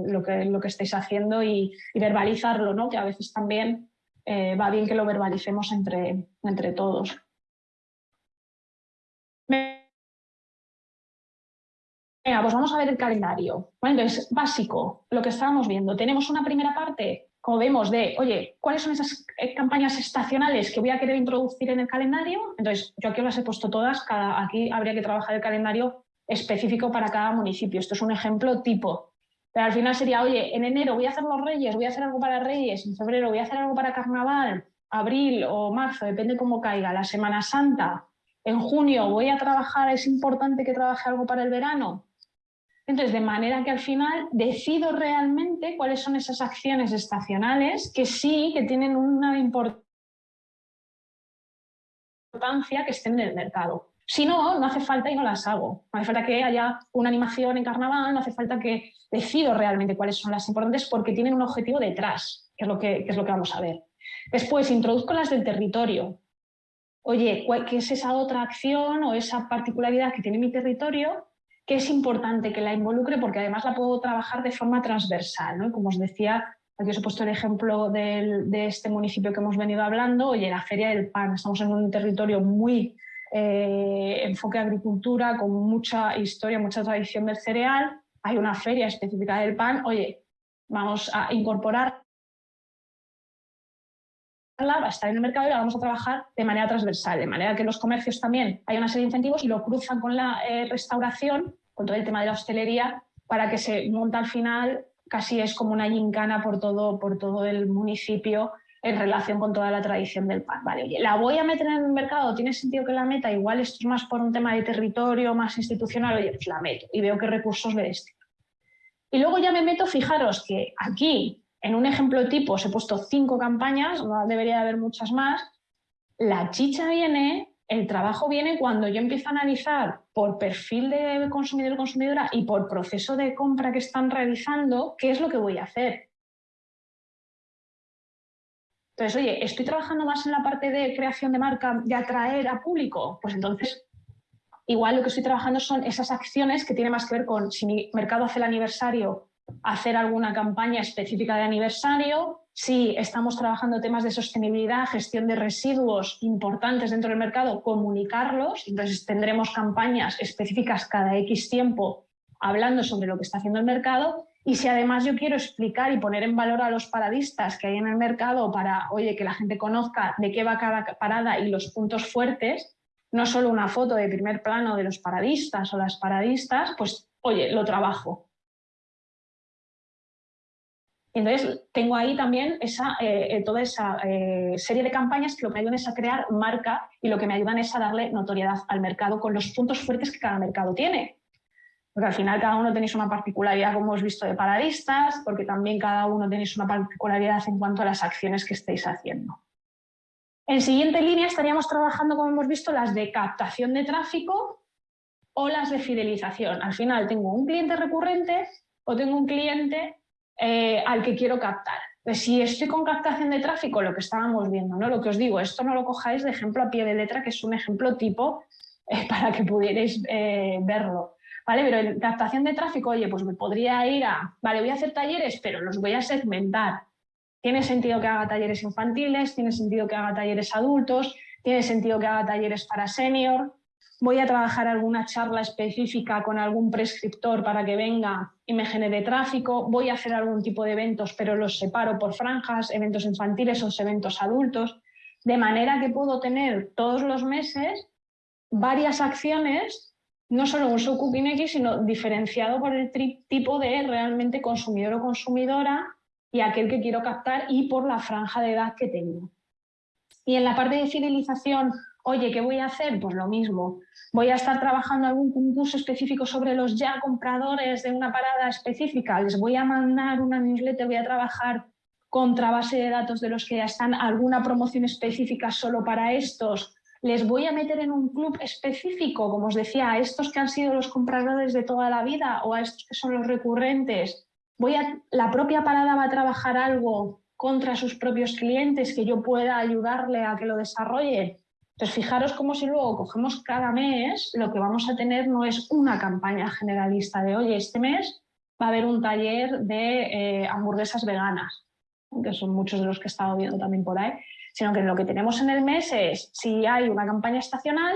lo, que, lo estáis haciendo y, verbalizarlo, ¿no? que a veces también eh, va bien que lo verbalicemos entre, entre todos. Venga, pues vamos a ver el calendario. entonces, básico, lo que estábamos viendo. Tenemos una primera parte como vemos, de, oye, ¿cuáles son esas eh, campañas estacionales que voy a querer introducir en el calendario? Entonces, yo aquí las he puesto todas, cada, aquí habría que trabajar el calendario específico para cada municipio. Esto es un ejemplo tipo. Pero al final sería, oye, en enero voy a hacer los Reyes, voy a hacer algo para Reyes, en febrero voy a hacer algo para Carnaval, abril o marzo, depende cómo caiga, la Semana Santa, en junio voy a trabajar, es importante que trabaje algo para el verano, entonces, de manera que al final decido realmente cuáles son esas acciones estacionales que sí, que tienen una importancia que estén en el mercado. Si no, no hace falta y no las hago. No hace falta que haya una animación en carnaval, no hace falta que decido realmente cuáles son las importantes porque tienen un objetivo detrás, que es lo que, es lo que vamos a ver. Después, introduzco las del territorio. Oye, ¿qué es esa otra acción o esa particularidad que tiene mi territorio que es importante que la involucre porque además la puedo trabajar de forma transversal. ¿no? Como os decía, aquí os he puesto el ejemplo de este municipio que hemos venido hablando, oye, la Feria del Pan, estamos en un territorio muy eh, enfoque agricultura, con mucha historia, mucha tradición del cereal, hay una feria específica del pan, oye, vamos a incorporar va a estar en el mercado y la vamos a trabajar de manera transversal, de manera que los comercios también hay una serie de incentivos y lo cruzan con la eh, restauración, con todo el tema de la hostelería, para que se monta al final, casi es como una gincana por todo, por todo el municipio en relación con toda la tradición del pan. Vale, ¿la voy a meter en el mercado? ¿Tiene sentido que la meta? Igual esto es más por un tema de territorio, más institucional, oye, pues la meto y veo qué recursos le destino. Y luego ya me meto, fijaros que aquí en un ejemplo tipo os he puesto cinco campañas, debería haber muchas más. La chicha viene, el trabajo viene cuando yo empiezo a analizar por perfil de consumidor o consumidora y por proceso de compra que están realizando, qué es lo que voy a hacer. Entonces, oye, ¿estoy trabajando más en la parte de creación de marca, de atraer a público? Pues entonces, igual lo que estoy trabajando son esas acciones que tienen más que ver con si mi mercado hace el aniversario, hacer alguna campaña específica de aniversario, si estamos trabajando temas de sostenibilidad, gestión de residuos importantes dentro del mercado, comunicarlos, entonces tendremos campañas específicas cada X tiempo hablando sobre lo que está haciendo el mercado. Y si además yo quiero explicar y poner en valor a los paradistas que hay en el mercado para, oye, que la gente conozca de qué va cada parada y los puntos fuertes, no solo una foto de primer plano de los paradistas o las paradistas, pues, oye, lo trabajo. Entonces, tengo ahí también eh, eh, toda esa eh, serie de campañas que lo que me ayudan es a crear marca y lo que me ayudan es a darle notoriedad al mercado con los puntos fuertes que cada mercado tiene. Porque al final cada uno tenéis una particularidad, como hemos visto, de paradistas, porque también cada uno tenéis una particularidad en cuanto a las acciones que estáis haciendo. En siguiente línea estaríamos trabajando, como hemos visto, las de captación de tráfico o las de fidelización. Al final tengo un cliente recurrente o tengo un cliente eh, al que quiero captar. Pues si estoy con captación de tráfico, lo que estábamos viendo, ¿no? lo que os digo, esto no lo cojáis de ejemplo a pie de letra, que es un ejemplo tipo *laughs* eh, para que pudierais eh, verlo. ¿Vale? Pero en captación de tráfico, oye, pues me podría ir a, vale, voy a hacer talleres, pero los voy a segmentar. Tiene sentido que haga talleres infantiles, tiene sentido que haga talleres adultos, tiene sentido que haga talleres para senior, voy a trabajar alguna charla específica con algún prescriptor para que venga y me genere tráfico, voy a hacer algún tipo de eventos, pero los separo por franjas, eventos infantiles o eventos adultos, de manera que puedo tener todos los meses varias acciones, no solo un subcooking X, sino diferenciado por el tipo de realmente consumidor o consumidora y aquel que quiero captar y por la franja de edad que tengo. Y en la parte de fidelización Oye, ¿qué voy a hacer? Pues lo mismo. Voy a estar trabajando algún concurso específico sobre los ya compradores de una parada específica. Les voy a mandar una newsletter, voy a trabajar contra base de datos de los que ya están, alguna promoción específica solo para estos. Les voy a meter en un club específico, como os decía, a estos que han sido los compradores de toda la vida o a estos que son los recurrentes. Voy a, la propia parada va a trabajar algo contra sus propios clientes que yo pueda ayudarle a que lo desarrolle. Entonces, fijaros cómo si luego cogemos cada mes, lo que vamos a tener no es una campaña generalista de, oye, este mes va a haber un taller de eh, hamburguesas veganas, que son muchos de los que he estado viendo también por ahí, sino que lo que tenemos en el mes es si hay una campaña estacional,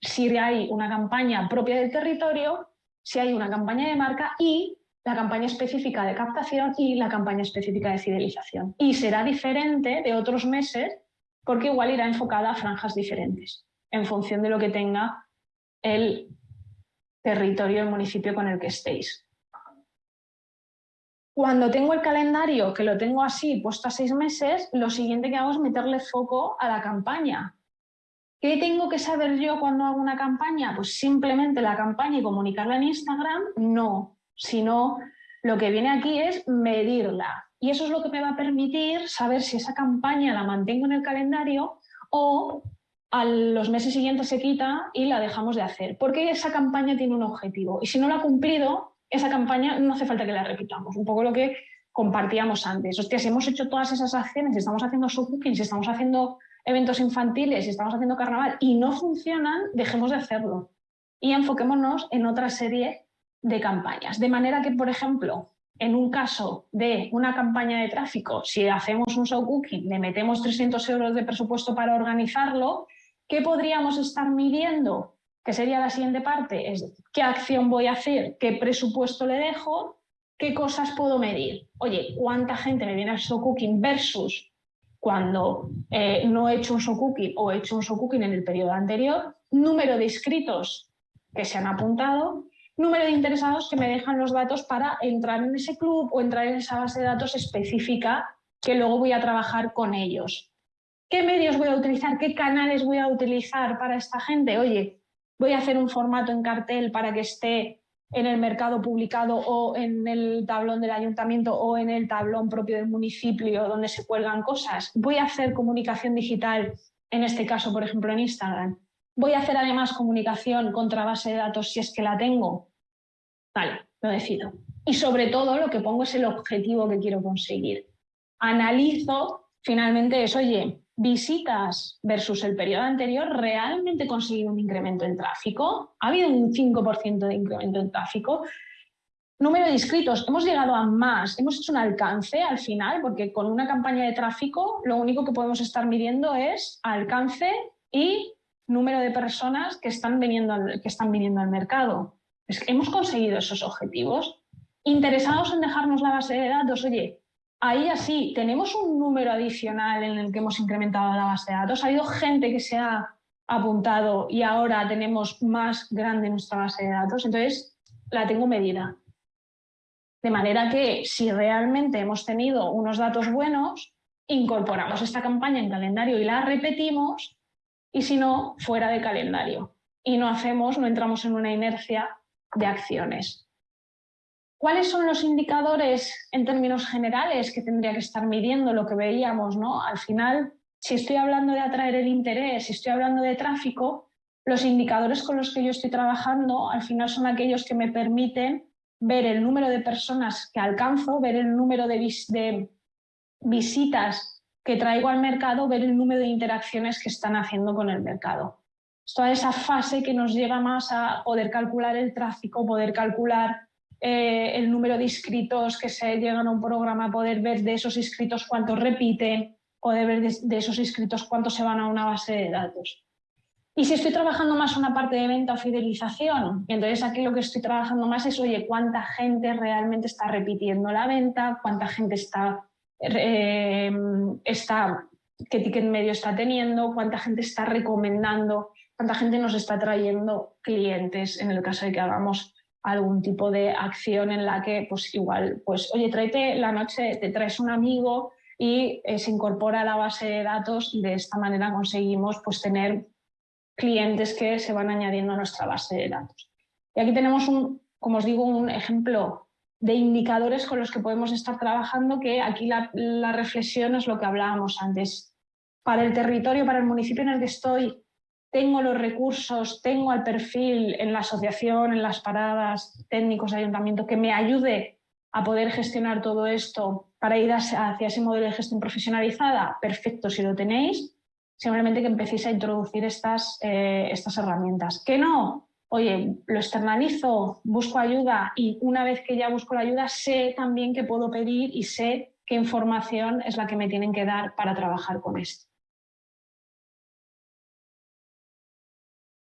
si hay una campaña propia del territorio, si hay una campaña de marca y la campaña específica de captación y la campaña específica de fidelización. Y será diferente de otros meses porque igual irá enfocada a franjas diferentes, en función de lo que tenga el territorio, el municipio con el que estéis. Cuando tengo el calendario, que lo tengo así, puesto a seis meses, lo siguiente que hago es meterle foco a la campaña. ¿Qué tengo que saber yo cuando hago una campaña? Pues simplemente la campaña y comunicarla en Instagram, no, sino lo que viene aquí es medirla. Y eso es lo que me va a permitir saber si esa campaña la mantengo en el calendario o a los meses siguientes se quita y la dejamos de hacer. Porque esa campaña tiene un objetivo. Y si no la ha cumplido, esa campaña no hace falta que la repitamos. Un poco lo que compartíamos antes. Hostia, si hemos hecho todas esas acciones, si estamos haciendo showcooking, si estamos haciendo eventos infantiles, si estamos haciendo carnaval y no funcionan, dejemos de hacerlo. Y enfoquémonos en otra serie de campañas. De manera que, por ejemplo, en un caso de una campaña de tráfico, si hacemos un show cooking, le metemos 300 euros de presupuesto para organizarlo, ¿qué podríamos estar midiendo? Que sería la siguiente parte, es qué acción voy a hacer, qué presupuesto le dejo, qué cosas puedo medir. Oye, ¿cuánta gente me viene al show cooking versus cuando eh, no he hecho un show cooking o he hecho un show cooking en el periodo anterior? Número de inscritos que se han apuntado número de interesados que me dejan los datos para entrar en ese club o entrar en esa base de datos específica que luego voy a trabajar con ellos. ¿Qué medios voy a utilizar? ¿Qué canales voy a utilizar para esta gente? Oye, voy a hacer un formato en cartel para que esté en el mercado publicado o en el tablón del ayuntamiento o en el tablón propio del municipio donde se cuelgan cosas. Voy a hacer comunicación digital, en este caso, por ejemplo, en Instagram. Voy a hacer además comunicación contra base de datos si es que la tengo. Vale, lo decido. Y sobre todo lo que pongo es el objetivo que quiero conseguir. Analizo finalmente eso, oye, visitas versus el periodo anterior, ¿realmente he conseguido un incremento en tráfico? ¿Ha habido un 5% de incremento en tráfico? Número de inscritos, hemos llegado a más, hemos hecho un alcance al final, porque con una campaña de tráfico lo único que podemos estar midiendo es alcance y número de personas que están viniendo que están viniendo al mercado hemos conseguido esos objetivos. Interesados en dejarnos la base de datos, oye, ahí así, tenemos un número adicional en el que hemos incrementado la base de datos. Ha habido gente que se ha apuntado y ahora tenemos más grande nuestra base de datos, entonces la tengo medida. De manera que si realmente hemos tenido unos datos buenos, incorporamos esta campaña en calendario y la repetimos, y si no, fuera de calendario. Y no hacemos, no entramos en una inercia de acciones. ¿Cuáles son los indicadores en términos generales que tendría que estar midiendo lo que veíamos? ¿no? Al final, si estoy hablando de atraer el interés, si estoy hablando de tráfico, los indicadores con los que yo estoy trabajando al final son aquellos que me permiten ver el número de personas que alcanzo, ver el número de, de visitas que traigo al mercado, ver el número de interacciones que están haciendo con el mercado toda esa fase que nos lleva más a poder calcular el tráfico, poder calcular eh, el número de inscritos que se llegan a un programa, poder ver de esos inscritos cuántos repiten, poder ver de, esos inscritos cuántos se van a una base de datos. Y si estoy trabajando más una parte de venta o fidelización, entonces aquí lo que estoy trabajando más es, oye, cuánta gente realmente está repitiendo la venta, cuánta gente está, eh, está qué ticket medio está teniendo, cuánta gente está recomendando cuánta gente nos está trayendo clientes en el caso de que hagamos algún tipo de acción en la que pues igual, pues oye, tráete la noche, te traes un amigo y eh, se incorpora a la base de datos y de esta manera conseguimos pues tener clientes que se van añadiendo a nuestra base de datos. Y aquí tenemos un, como os digo, un ejemplo de indicadores con los que podemos estar trabajando que aquí la, la reflexión es lo que hablábamos antes. Para el territorio, para el municipio en el que estoy, tengo los recursos, tengo el perfil en la asociación, en las paradas, técnicos de ayuntamiento, que me ayude a poder gestionar todo esto para ir hacia ese modelo de gestión profesionalizada, perfecto si lo tenéis, simplemente que empecéis a introducir estas, eh, estas herramientas. Que no, oye, lo externalizo, busco ayuda y una vez que ya busco la ayuda sé también que puedo pedir y sé qué información es la que me tienen que dar para trabajar con esto.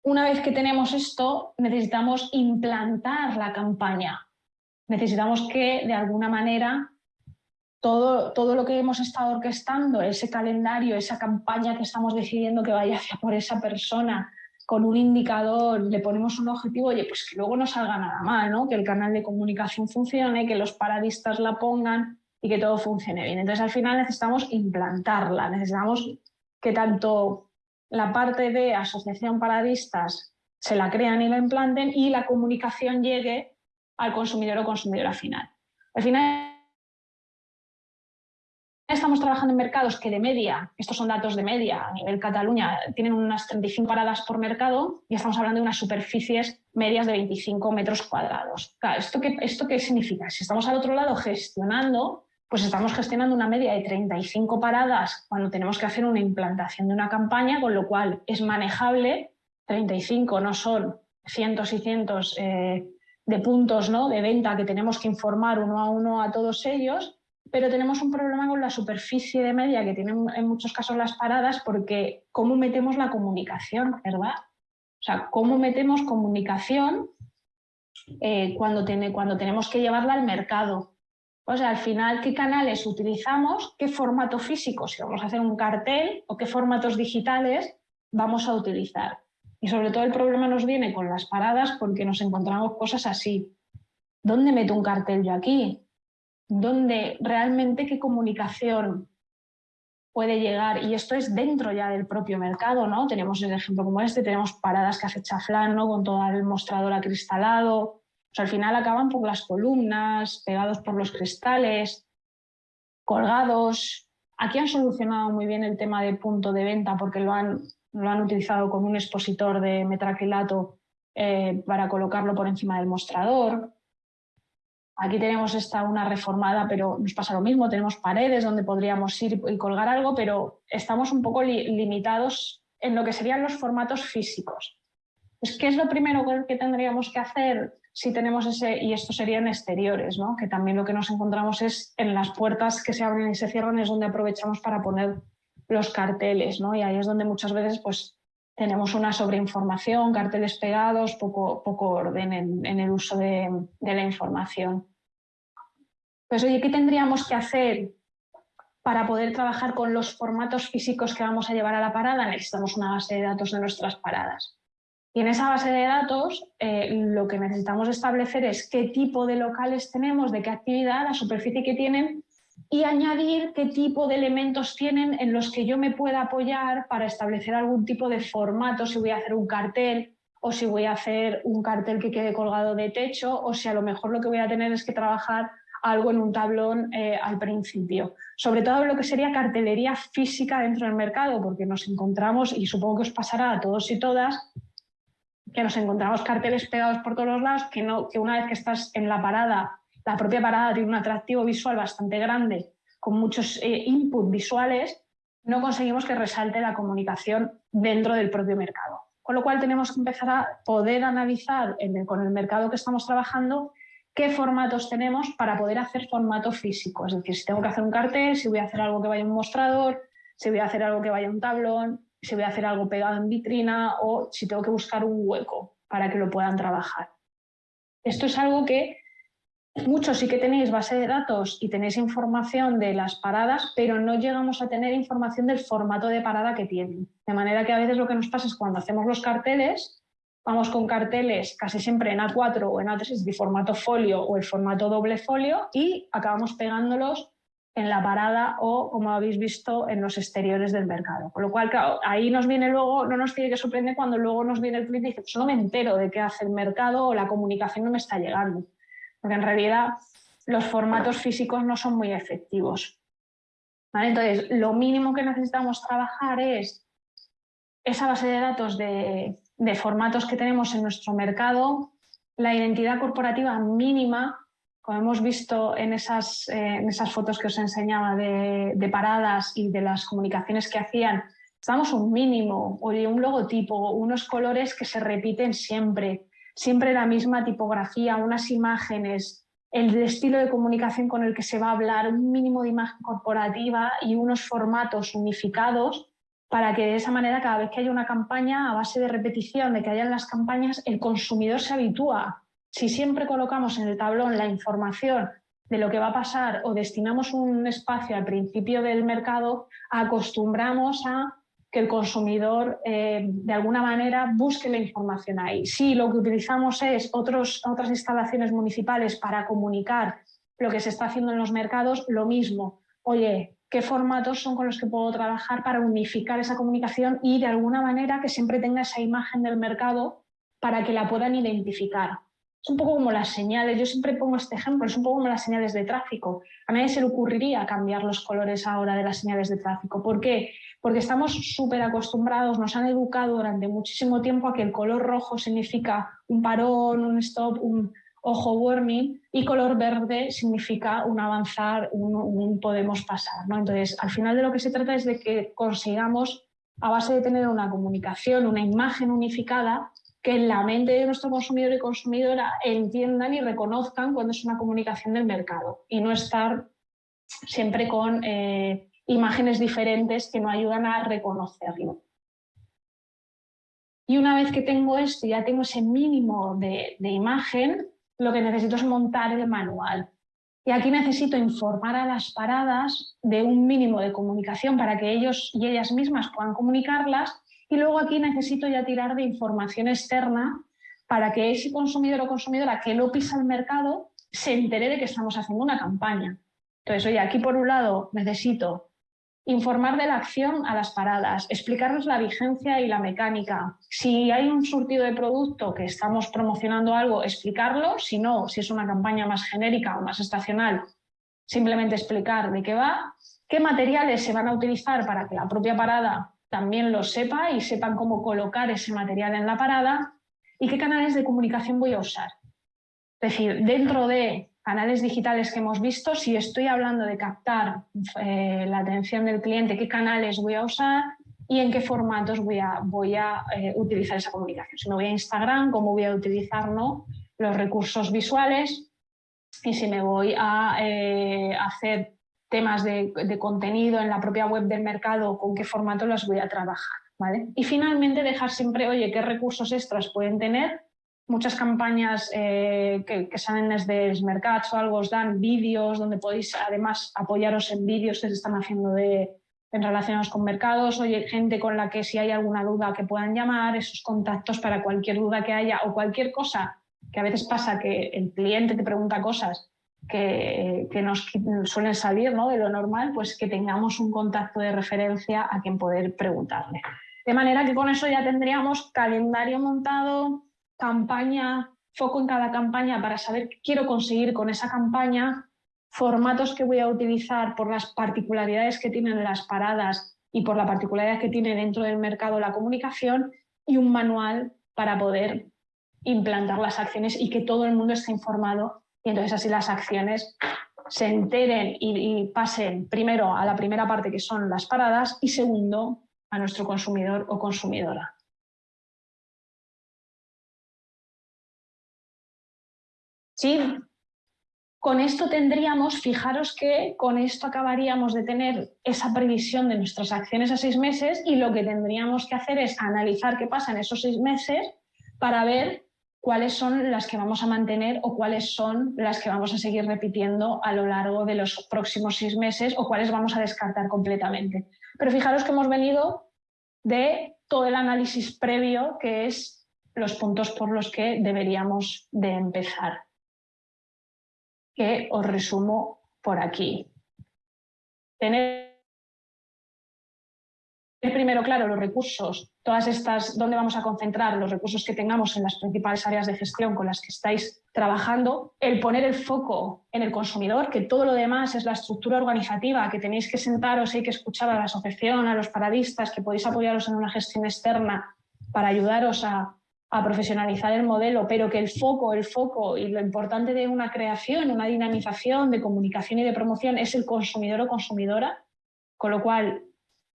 Una vez que tenemos esto, necesitamos implantar la campaña. Necesitamos que, de alguna manera, todo, todo lo que hemos estado orquestando, ese calendario, esa campaña que estamos decidiendo que vaya hacia por esa persona, con un indicador, le ponemos un objetivo, oye, pues que luego no salga nada mal, ¿no? que el canal de comunicación funcione, que los paradistas la pongan y que todo funcione bien. Entonces, al final necesitamos implantarla, necesitamos que tanto la parte de asociación paradistas se la crean y la implanten y la comunicación llegue al consumidor o consumidora final. Al final estamos trabajando en mercados que de media, estos son datos de media, a nivel Cataluña tienen unas 35 paradas por mercado y estamos hablando de unas superficies medias de 25 metros cuadrados. ¿esto qué, ¿esto qué significa? Si estamos al otro lado gestionando pues estamos gestionando una media de 35 paradas cuando tenemos que hacer una implantación de una campaña, con lo cual es manejable, 35 no son cientos y cientos eh, de puntos ¿no? de venta que tenemos que informar uno a uno a todos ellos, pero tenemos un problema con la superficie de media que tienen en muchos casos las paradas porque cómo metemos la comunicación, ¿verdad? O sea, cómo metemos comunicación eh, cuando, cuando tenemos que llevarla al mercado. O sea, al final, ¿qué canales utilizamos? ¿Qué formato físico? Si vamos a hacer un cartel o qué formatos digitales vamos a utilizar. Y sobre todo el problema nos viene con las paradas porque nos encontramos cosas así. ¿Dónde meto un cartel yo aquí? ¿Dónde realmente qué comunicación puede llegar? Y esto es dentro ya del propio mercado, ¿no? Tenemos el ejemplo como este, tenemos paradas que hace chaflán, ¿no? Con todo el mostrador acristalado. Al final acaban por las columnas, pegados por los cristales, colgados. Aquí han solucionado muy bien el tema de punto de venta porque lo han lo han utilizado con un expositor de metraquilato eh, para colocarlo por encima del mostrador. Aquí tenemos esta una reformada, pero nos pasa lo mismo, tenemos paredes donde podríamos ir y colgar algo, pero estamos un poco limitados en lo que serían los formatos físicos. Pues, ¿Qué es lo primero que tendríamos que hacer si tenemos ese, y esto sería en exteriores, ¿no? que también lo que nos encontramos es en las puertas que se abren y se cierran, es donde aprovechamos para poner los carteles, ¿no? Y ahí es donde muchas veces pues, tenemos una sobreinformación, carteles pegados, poco, poco orden en, el uso de, la información. Pues oye, ¿qué tendríamos que hacer para poder trabajar con los formatos físicos que vamos a llevar a la parada? Necesitamos una base de datos de nuestras paradas. Y en esa base de datos eh, lo que necesitamos establecer es qué tipo de locales tenemos, de qué actividad, la superficie que tienen y añadir qué tipo de elementos tienen en los que yo me pueda apoyar para establecer algún tipo de formato, si voy a hacer un cartel o si voy a hacer un cartel que quede colgado de techo o si a lo mejor lo que voy a tener es que trabajar algo en un tablón eh, al principio. Sobre todo lo que sería cartelería física dentro del mercado, porque nos encontramos, y supongo que os pasará a todos y todas, que nos encontramos carteles pegados por todos los lados, que, no, que una vez que estás en la parada la propia parada tiene un atractivo visual bastante grande, con muchos eh, inputs visuales, no conseguimos que resalte la comunicación dentro del propio mercado. Con lo cual tenemos que empezar a poder analizar con el mercado que estamos trabajando qué formatos tenemos para poder hacer formato físico. Es decir, si tengo que hacer un cartel, si voy a hacer algo que vaya a un mostrador, si voy a hacer algo que vaya a un tablón, si voy a hacer algo pegado en vitrina o si tengo que buscar un hueco para que lo puedan trabajar. Esto es algo que Muchos sí que tenéis base de datos y tenéis información de las paradas, pero no llegamos a tener información del formato de parada que tienen. De manera que a veces lo que nos pasa es cuando hacemos los carteles, vamos con carteles casi siempre en A4 o en A3 de formato folio o el formato doble folio y acabamos pegándolos en la parada o, como habéis visto, en los exteriores del mercado. Con lo cual, ahí nos viene luego, no nos tiene que sorprender cuando luego nos viene el cliente y dice, pues no me entero de qué hace el mercado o la comunicación no me está llegando porque en realidad los formatos físicos no son muy efectivos. Entonces, lo mínimo que necesitamos trabajar es esa base de datos de, formatos que tenemos en nuestro mercado, la identidad corporativa mínima, como hemos visto en esas, eh, en esas fotos que os enseñaba de, de, paradas y de las comunicaciones que hacían, estamos un mínimo, oye, un logotipo, unos colores que se repiten siempre, siempre la misma tipografía, unas imágenes, el estilo de comunicación con el que se va a hablar, un mínimo de imagen corporativa y unos formatos unificados para que de esa manera cada vez que haya una campaña, a base de repetición de que hayan las campañas, el consumidor se habitúa. Si siempre colocamos en el tablón la información de lo que va a pasar o destinamos un espacio al principio del mercado, acostumbramos a que el consumidor eh, de alguna manera busque la información ahí. Si lo que utilizamos es otras instalaciones municipales para comunicar lo que se está haciendo en los mercados, lo mismo. Oye, ¿qué formatos son con los que puedo trabajar para unificar esa comunicación y de alguna manera que siempre tenga esa imagen del mercado para que la puedan identificar? Es un poco como las señales, yo siempre pongo este ejemplo, es un poco como las señales de tráfico. A nadie se le ocurriría cambiar los colores ahora de las señales de tráfico. ¿Por qué? Porque estamos súper acostumbrados, nos han educado durante muchísimo tiempo a que el color rojo significa un parón, un stop, un ojo warning y color verde significa un avanzar, un, podemos pasar. ¿no? Entonces, al final de lo que se trata es de que consigamos, a base de tener una comunicación, una imagen unificada, que en la mente de nuestro consumidor y consumidora entiendan y reconozcan cuando es una comunicación del mercado y no estar siempre con eh, imágenes diferentes que no ayudan a reconocerlo. Y una vez que tengo esto, ya tengo ese mínimo de, de imagen, lo que necesito es montar el manual. Y aquí necesito informar a las paradas de un mínimo de comunicación para que ellos y ellas mismas puedan comunicarlas. Y luego aquí necesito ya tirar de información externa para que ese consumidor o consumidora que lo pisa el mercado se entere de que estamos haciendo una campaña. Entonces, oye, aquí por un lado necesito informar de la acción a las paradas, explicarles la vigencia y la mecánica. Si hay un surtido de producto que estamos promocionando algo, explicarlo. Si no, si es una campaña más genérica o más estacional, simplemente explicar de qué va, qué materiales se van a utilizar para que la propia parada también lo sepa y sepan cómo colocar ese material en la parada y qué canales de comunicación voy a usar. Es decir, dentro de canales digitales que hemos visto, si estoy hablando de captar eh, la atención del cliente, qué canales voy a usar y en qué formatos voy a, voy a eh, utilizar esa comunicación. Si me voy a Instagram, cómo voy a utilizar ¿no? los recursos visuales y si me voy a eh, hacer temas de, de, contenido en la propia web del mercado, con qué formato los voy a trabajar. ¿vale? Y finalmente dejar siempre, oye, qué recursos extras pueden tener muchas campañas eh, que, salen desde el mercado o algo os dan vídeos donde podéis además apoyaros en vídeos que se están haciendo de, en relacionados con mercados, oye, gente con la que si hay alguna duda que puedan llamar, esos contactos para cualquier duda que haya o cualquier cosa, que a veces pasa que el cliente te pregunta cosas que, nos suelen salir ¿no? de lo normal, pues que tengamos un contacto de referencia a quien poder preguntarle. De manera que con eso ya tendríamos calendario montado, campaña, foco en cada campaña para saber qué quiero conseguir con esa campaña, formatos que voy a utilizar por las particularidades que tienen las paradas y por la particularidad que tiene dentro del mercado la comunicación y un manual para poder implantar las acciones y que todo el mundo esté informado y entonces así las acciones se enteren y, pasen primero a la primera parte que son las paradas y segundo a nuestro consumidor o consumidora. Sí, con esto tendríamos, fijaros que con esto acabaríamos de tener esa previsión de nuestras acciones a seis meses y lo que tendríamos que hacer es analizar qué pasa en esos seis meses para ver cuáles son las que vamos a mantener o cuáles son las que vamos a seguir repitiendo a lo largo de los próximos seis meses o cuáles vamos a descartar completamente. Pero fijaros que hemos venido de todo el análisis previo que es los puntos por los que deberíamos de empezar que os resumo por aquí. Tener primero claro los recursos, todas estas, dónde vamos a concentrar los recursos que tengamos en las principales áreas de gestión con las que estáis trabajando, el poner el foco en el consumidor, que todo lo demás es la estructura organizativa, que tenéis que sentaros, hay que escuchar a la asociación, a los paradistas, que podéis apoyaros en una gestión externa para ayudaros a, a profesionalizar el modelo, pero que el foco, el foco y lo importante de una creación, una dinamización de comunicación y de promoción es el consumidor o consumidora, con lo cual,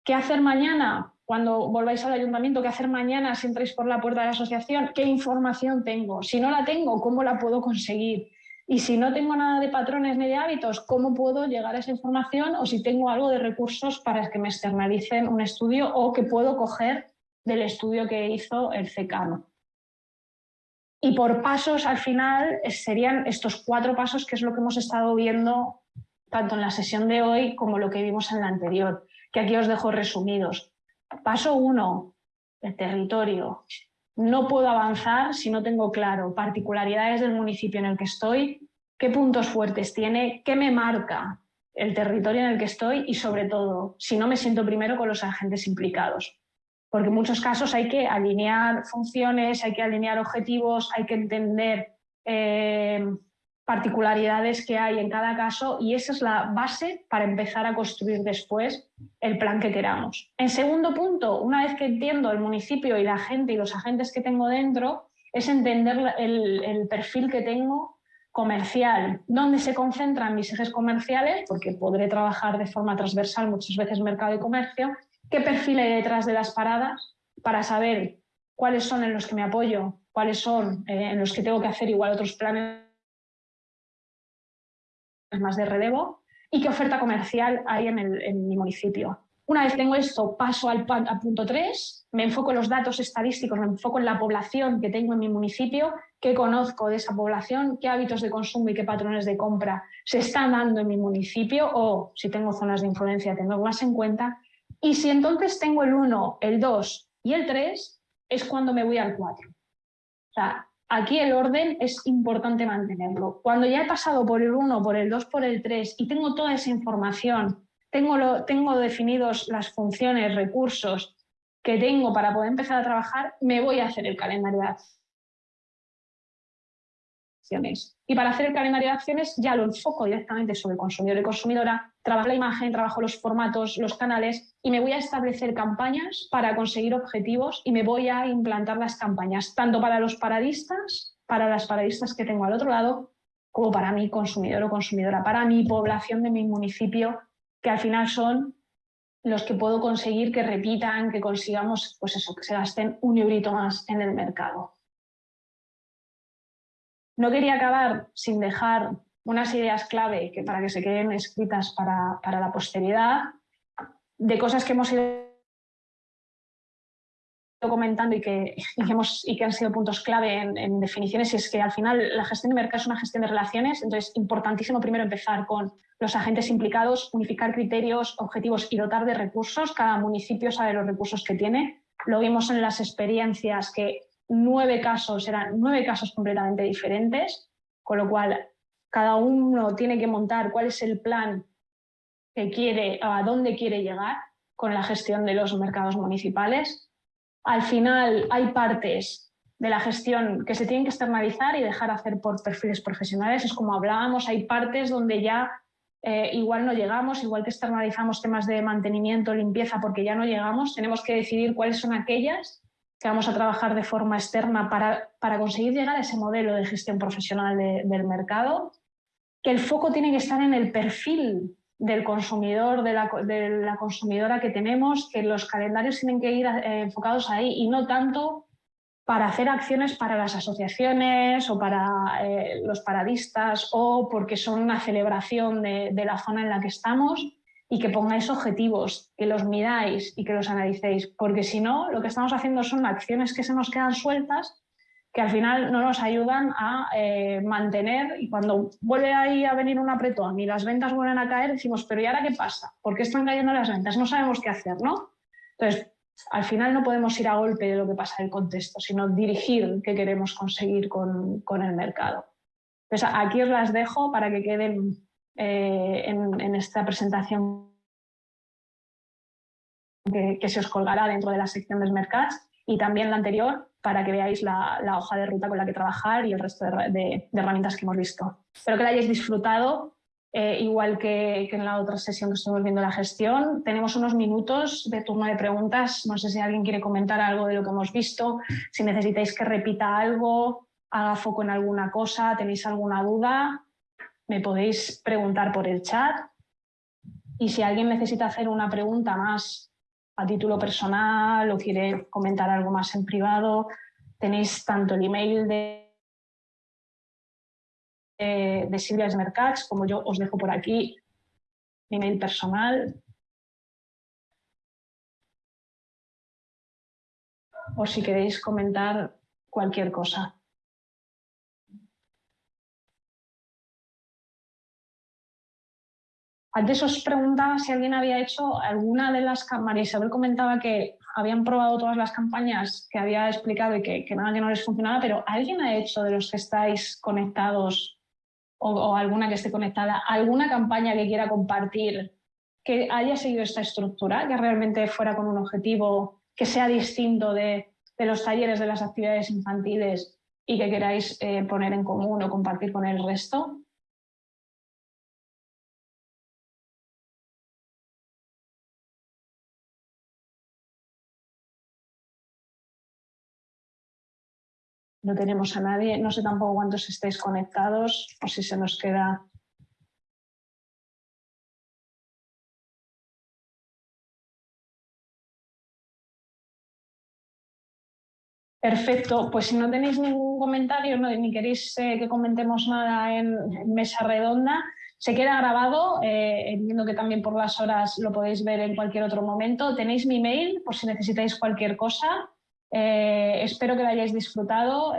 ¿qué hacer mañana? Cuando volváis al ayuntamiento, ¿qué hacer mañana si entráis por la puerta de la asociación? ¿Qué información tengo? Si no la tengo, ¿cómo la puedo conseguir? Y si no tengo nada de patrones ni de hábitos, ¿cómo puedo llegar a esa información? O si tengo algo de recursos para que me externalicen un estudio o que puedo coger del estudio que hizo el CECANO. Y por pasos, al final, serían estos cuatro pasos, que es lo que hemos estado viendo tanto en la sesión de hoy como lo que vimos en la anterior, que aquí os dejo resumidos. Paso uno, el territorio. No puedo avanzar si no tengo claro particularidades del municipio en el que estoy, qué puntos fuertes tiene, qué me marca el territorio en el que estoy y, sobre todo, si no me siento primero con los agentes implicados porque en muchos casos hay que alinear funciones, hay que alinear objetivos, hay que entender eh, particularidades que hay en cada caso y esa es la base para empezar a construir después el plan que queramos. En segundo punto, una vez que entiendo el municipio y la gente y los agentes que tengo dentro, es entender el, perfil que tengo comercial, dónde se concentran mis ejes comerciales, porque podré trabajar de forma transversal muchas veces mercado y comercio, qué perfil hay detrás de las paradas para saber cuáles son en los que me apoyo, cuáles son eh, en los que tengo que hacer igual otros planes más de relevo y qué oferta comercial hay en, mi municipio. Una vez tengo esto, paso al, punto 3, me enfoco en los datos estadísticos, me enfoco en la población que tengo en mi municipio, qué conozco de esa población, qué hábitos de consumo y qué patrones de compra se están dando en mi municipio o si tengo zonas de influencia tengo más en cuenta. Y si entonces tengo el 1, el 2 y el 3, es cuando me voy al 4. O sea, aquí el orden es importante mantenerlo. Cuando ya he pasado por el 1, por el 2, por el 3 y tengo toda esa información tengo, lo, tengo definidos las funciones, recursos que tengo para poder empezar a trabajar, me voy a hacer el calendario Y para hacer el calendario de acciones ya lo enfoco directamente sobre consumidor y consumidora, trabajo la imagen, trabajo los formatos, los canales y me voy a establecer campañas para conseguir objetivos y me voy a implantar las campañas, tanto para los paradistas, para las paradistas que tengo al otro lado, como para mi consumidor o consumidora, para mi población de mi municipio que al final son los que puedo conseguir que repitan, que consigamos, pues eso, que se gasten un eurito más en el mercado. No quería acabar sin dejar unas ideas clave que para que se queden escritas para, para la posteridad, de cosas que hemos ido comentando y que, y que han sido puntos clave en, definiciones, y es que al final la gestión de mercado es una gestión de relaciones, entonces importantísimo primero empezar con los agentes implicados, unificar criterios, objetivos y dotar de recursos. Cada municipio sabe los recursos que tiene. Lo vimos en las experiencias que nueve casos eran nueve casos completamente diferentes, con lo cual cada uno tiene que montar cuál es el plan que quiere, a dónde quiere llegar con la gestión de los mercados municipales al final hay partes de la gestión que se tienen que externalizar y dejar hacer por perfiles profesionales. Es como hablábamos, hay partes donde ya eh, igual no llegamos, igual que externalizamos temas de mantenimiento, limpieza, porque ya no llegamos, tenemos que decidir cuáles son aquellas que vamos a trabajar de forma externa para, para conseguir llegar a ese modelo de gestión profesional del mercado, que el foco tiene que estar en el perfil del consumidor, de la, consumidora que tenemos, que los calendarios tienen que ir eh, enfocados ahí y no tanto para hacer acciones para las asociaciones o para eh, los paradistas o porque son una celebración de, de, la zona en la que estamos y que pongáis objetivos, que los miráis y que los analicéis, porque si no, lo que estamos haciendo son acciones que se nos quedan sueltas que al final no nos ayudan a eh, mantener y cuando vuelve ahí a venir un apretón y las ventas vuelven a caer, decimos, pero ¿y ahora qué pasa? ¿Por qué están cayendo las ventas? No sabemos qué hacer, ¿no? Entonces, al final no podemos ir a golpe de lo que pasa en el contexto, sino dirigir qué queremos conseguir con, el mercado. Entonces, aquí os las dejo para que queden eh, en, esta presentación que, que, se os colgará dentro de la sección de mercados y también la anterior para que veáis la, hoja de ruta con la que trabajar y el resto de, herramientas que hemos visto. Espero que la hayáis disfrutado, eh, igual que, en la otra sesión que estuvimos viendo la gestión. Tenemos unos minutos de turno de preguntas. No sé si alguien quiere comentar algo de lo que hemos visto, si necesitáis que repita algo, haga foco en alguna cosa, tenéis alguna duda, me podéis preguntar por el chat. Y si alguien necesita hacer una pregunta más a título personal o quiere comentar algo más en privado, tenéis tanto el email de, de, Silvia Smercats como yo os dejo por aquí mi email personal. O si queréis comentar cualquier cosa. Antes os preguntaba si alguien había hecho alguna de las campañas. Isabel comentaba que habían probado todas las campañas que había explicado y que, nada que no les funcionaba, pero ¿alguien ha hecho de los que estáis conectados o, alguna que esté conectada, alguna campaña que quiera compartir que haya seguido esta estructura, que realmente fuera con un objetivo que sea distinto de, los talleres, de las actividades infantiles y que queráis eh, poner en común o compartir con el resto? No tenemos a nadie, no sé tampoco cuántos estáis conectados o si se nos queda Perfecto, pues si no tenéis ningún comentario no, ni queréis eh, que comentemos nada en, mesa redonda, se queda grabado, eh, entiendo que también por las horas lo podéis ver en cualquier otro momento. Tenéis mi mail por si necesitáis cualquier cosa. Eh, espero que lo hayáis disfrutado.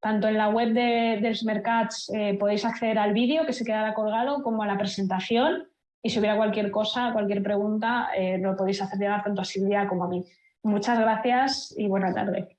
tanto en la web de, dels Mercats podéis acceder al vídeo que se quedará colgado como a la presentación y si hubiera cualquier cosa, cualquier pregunta, lo podéis hacer llegar tanto a Silvia como a mí. Muchas gracias y buena tarde.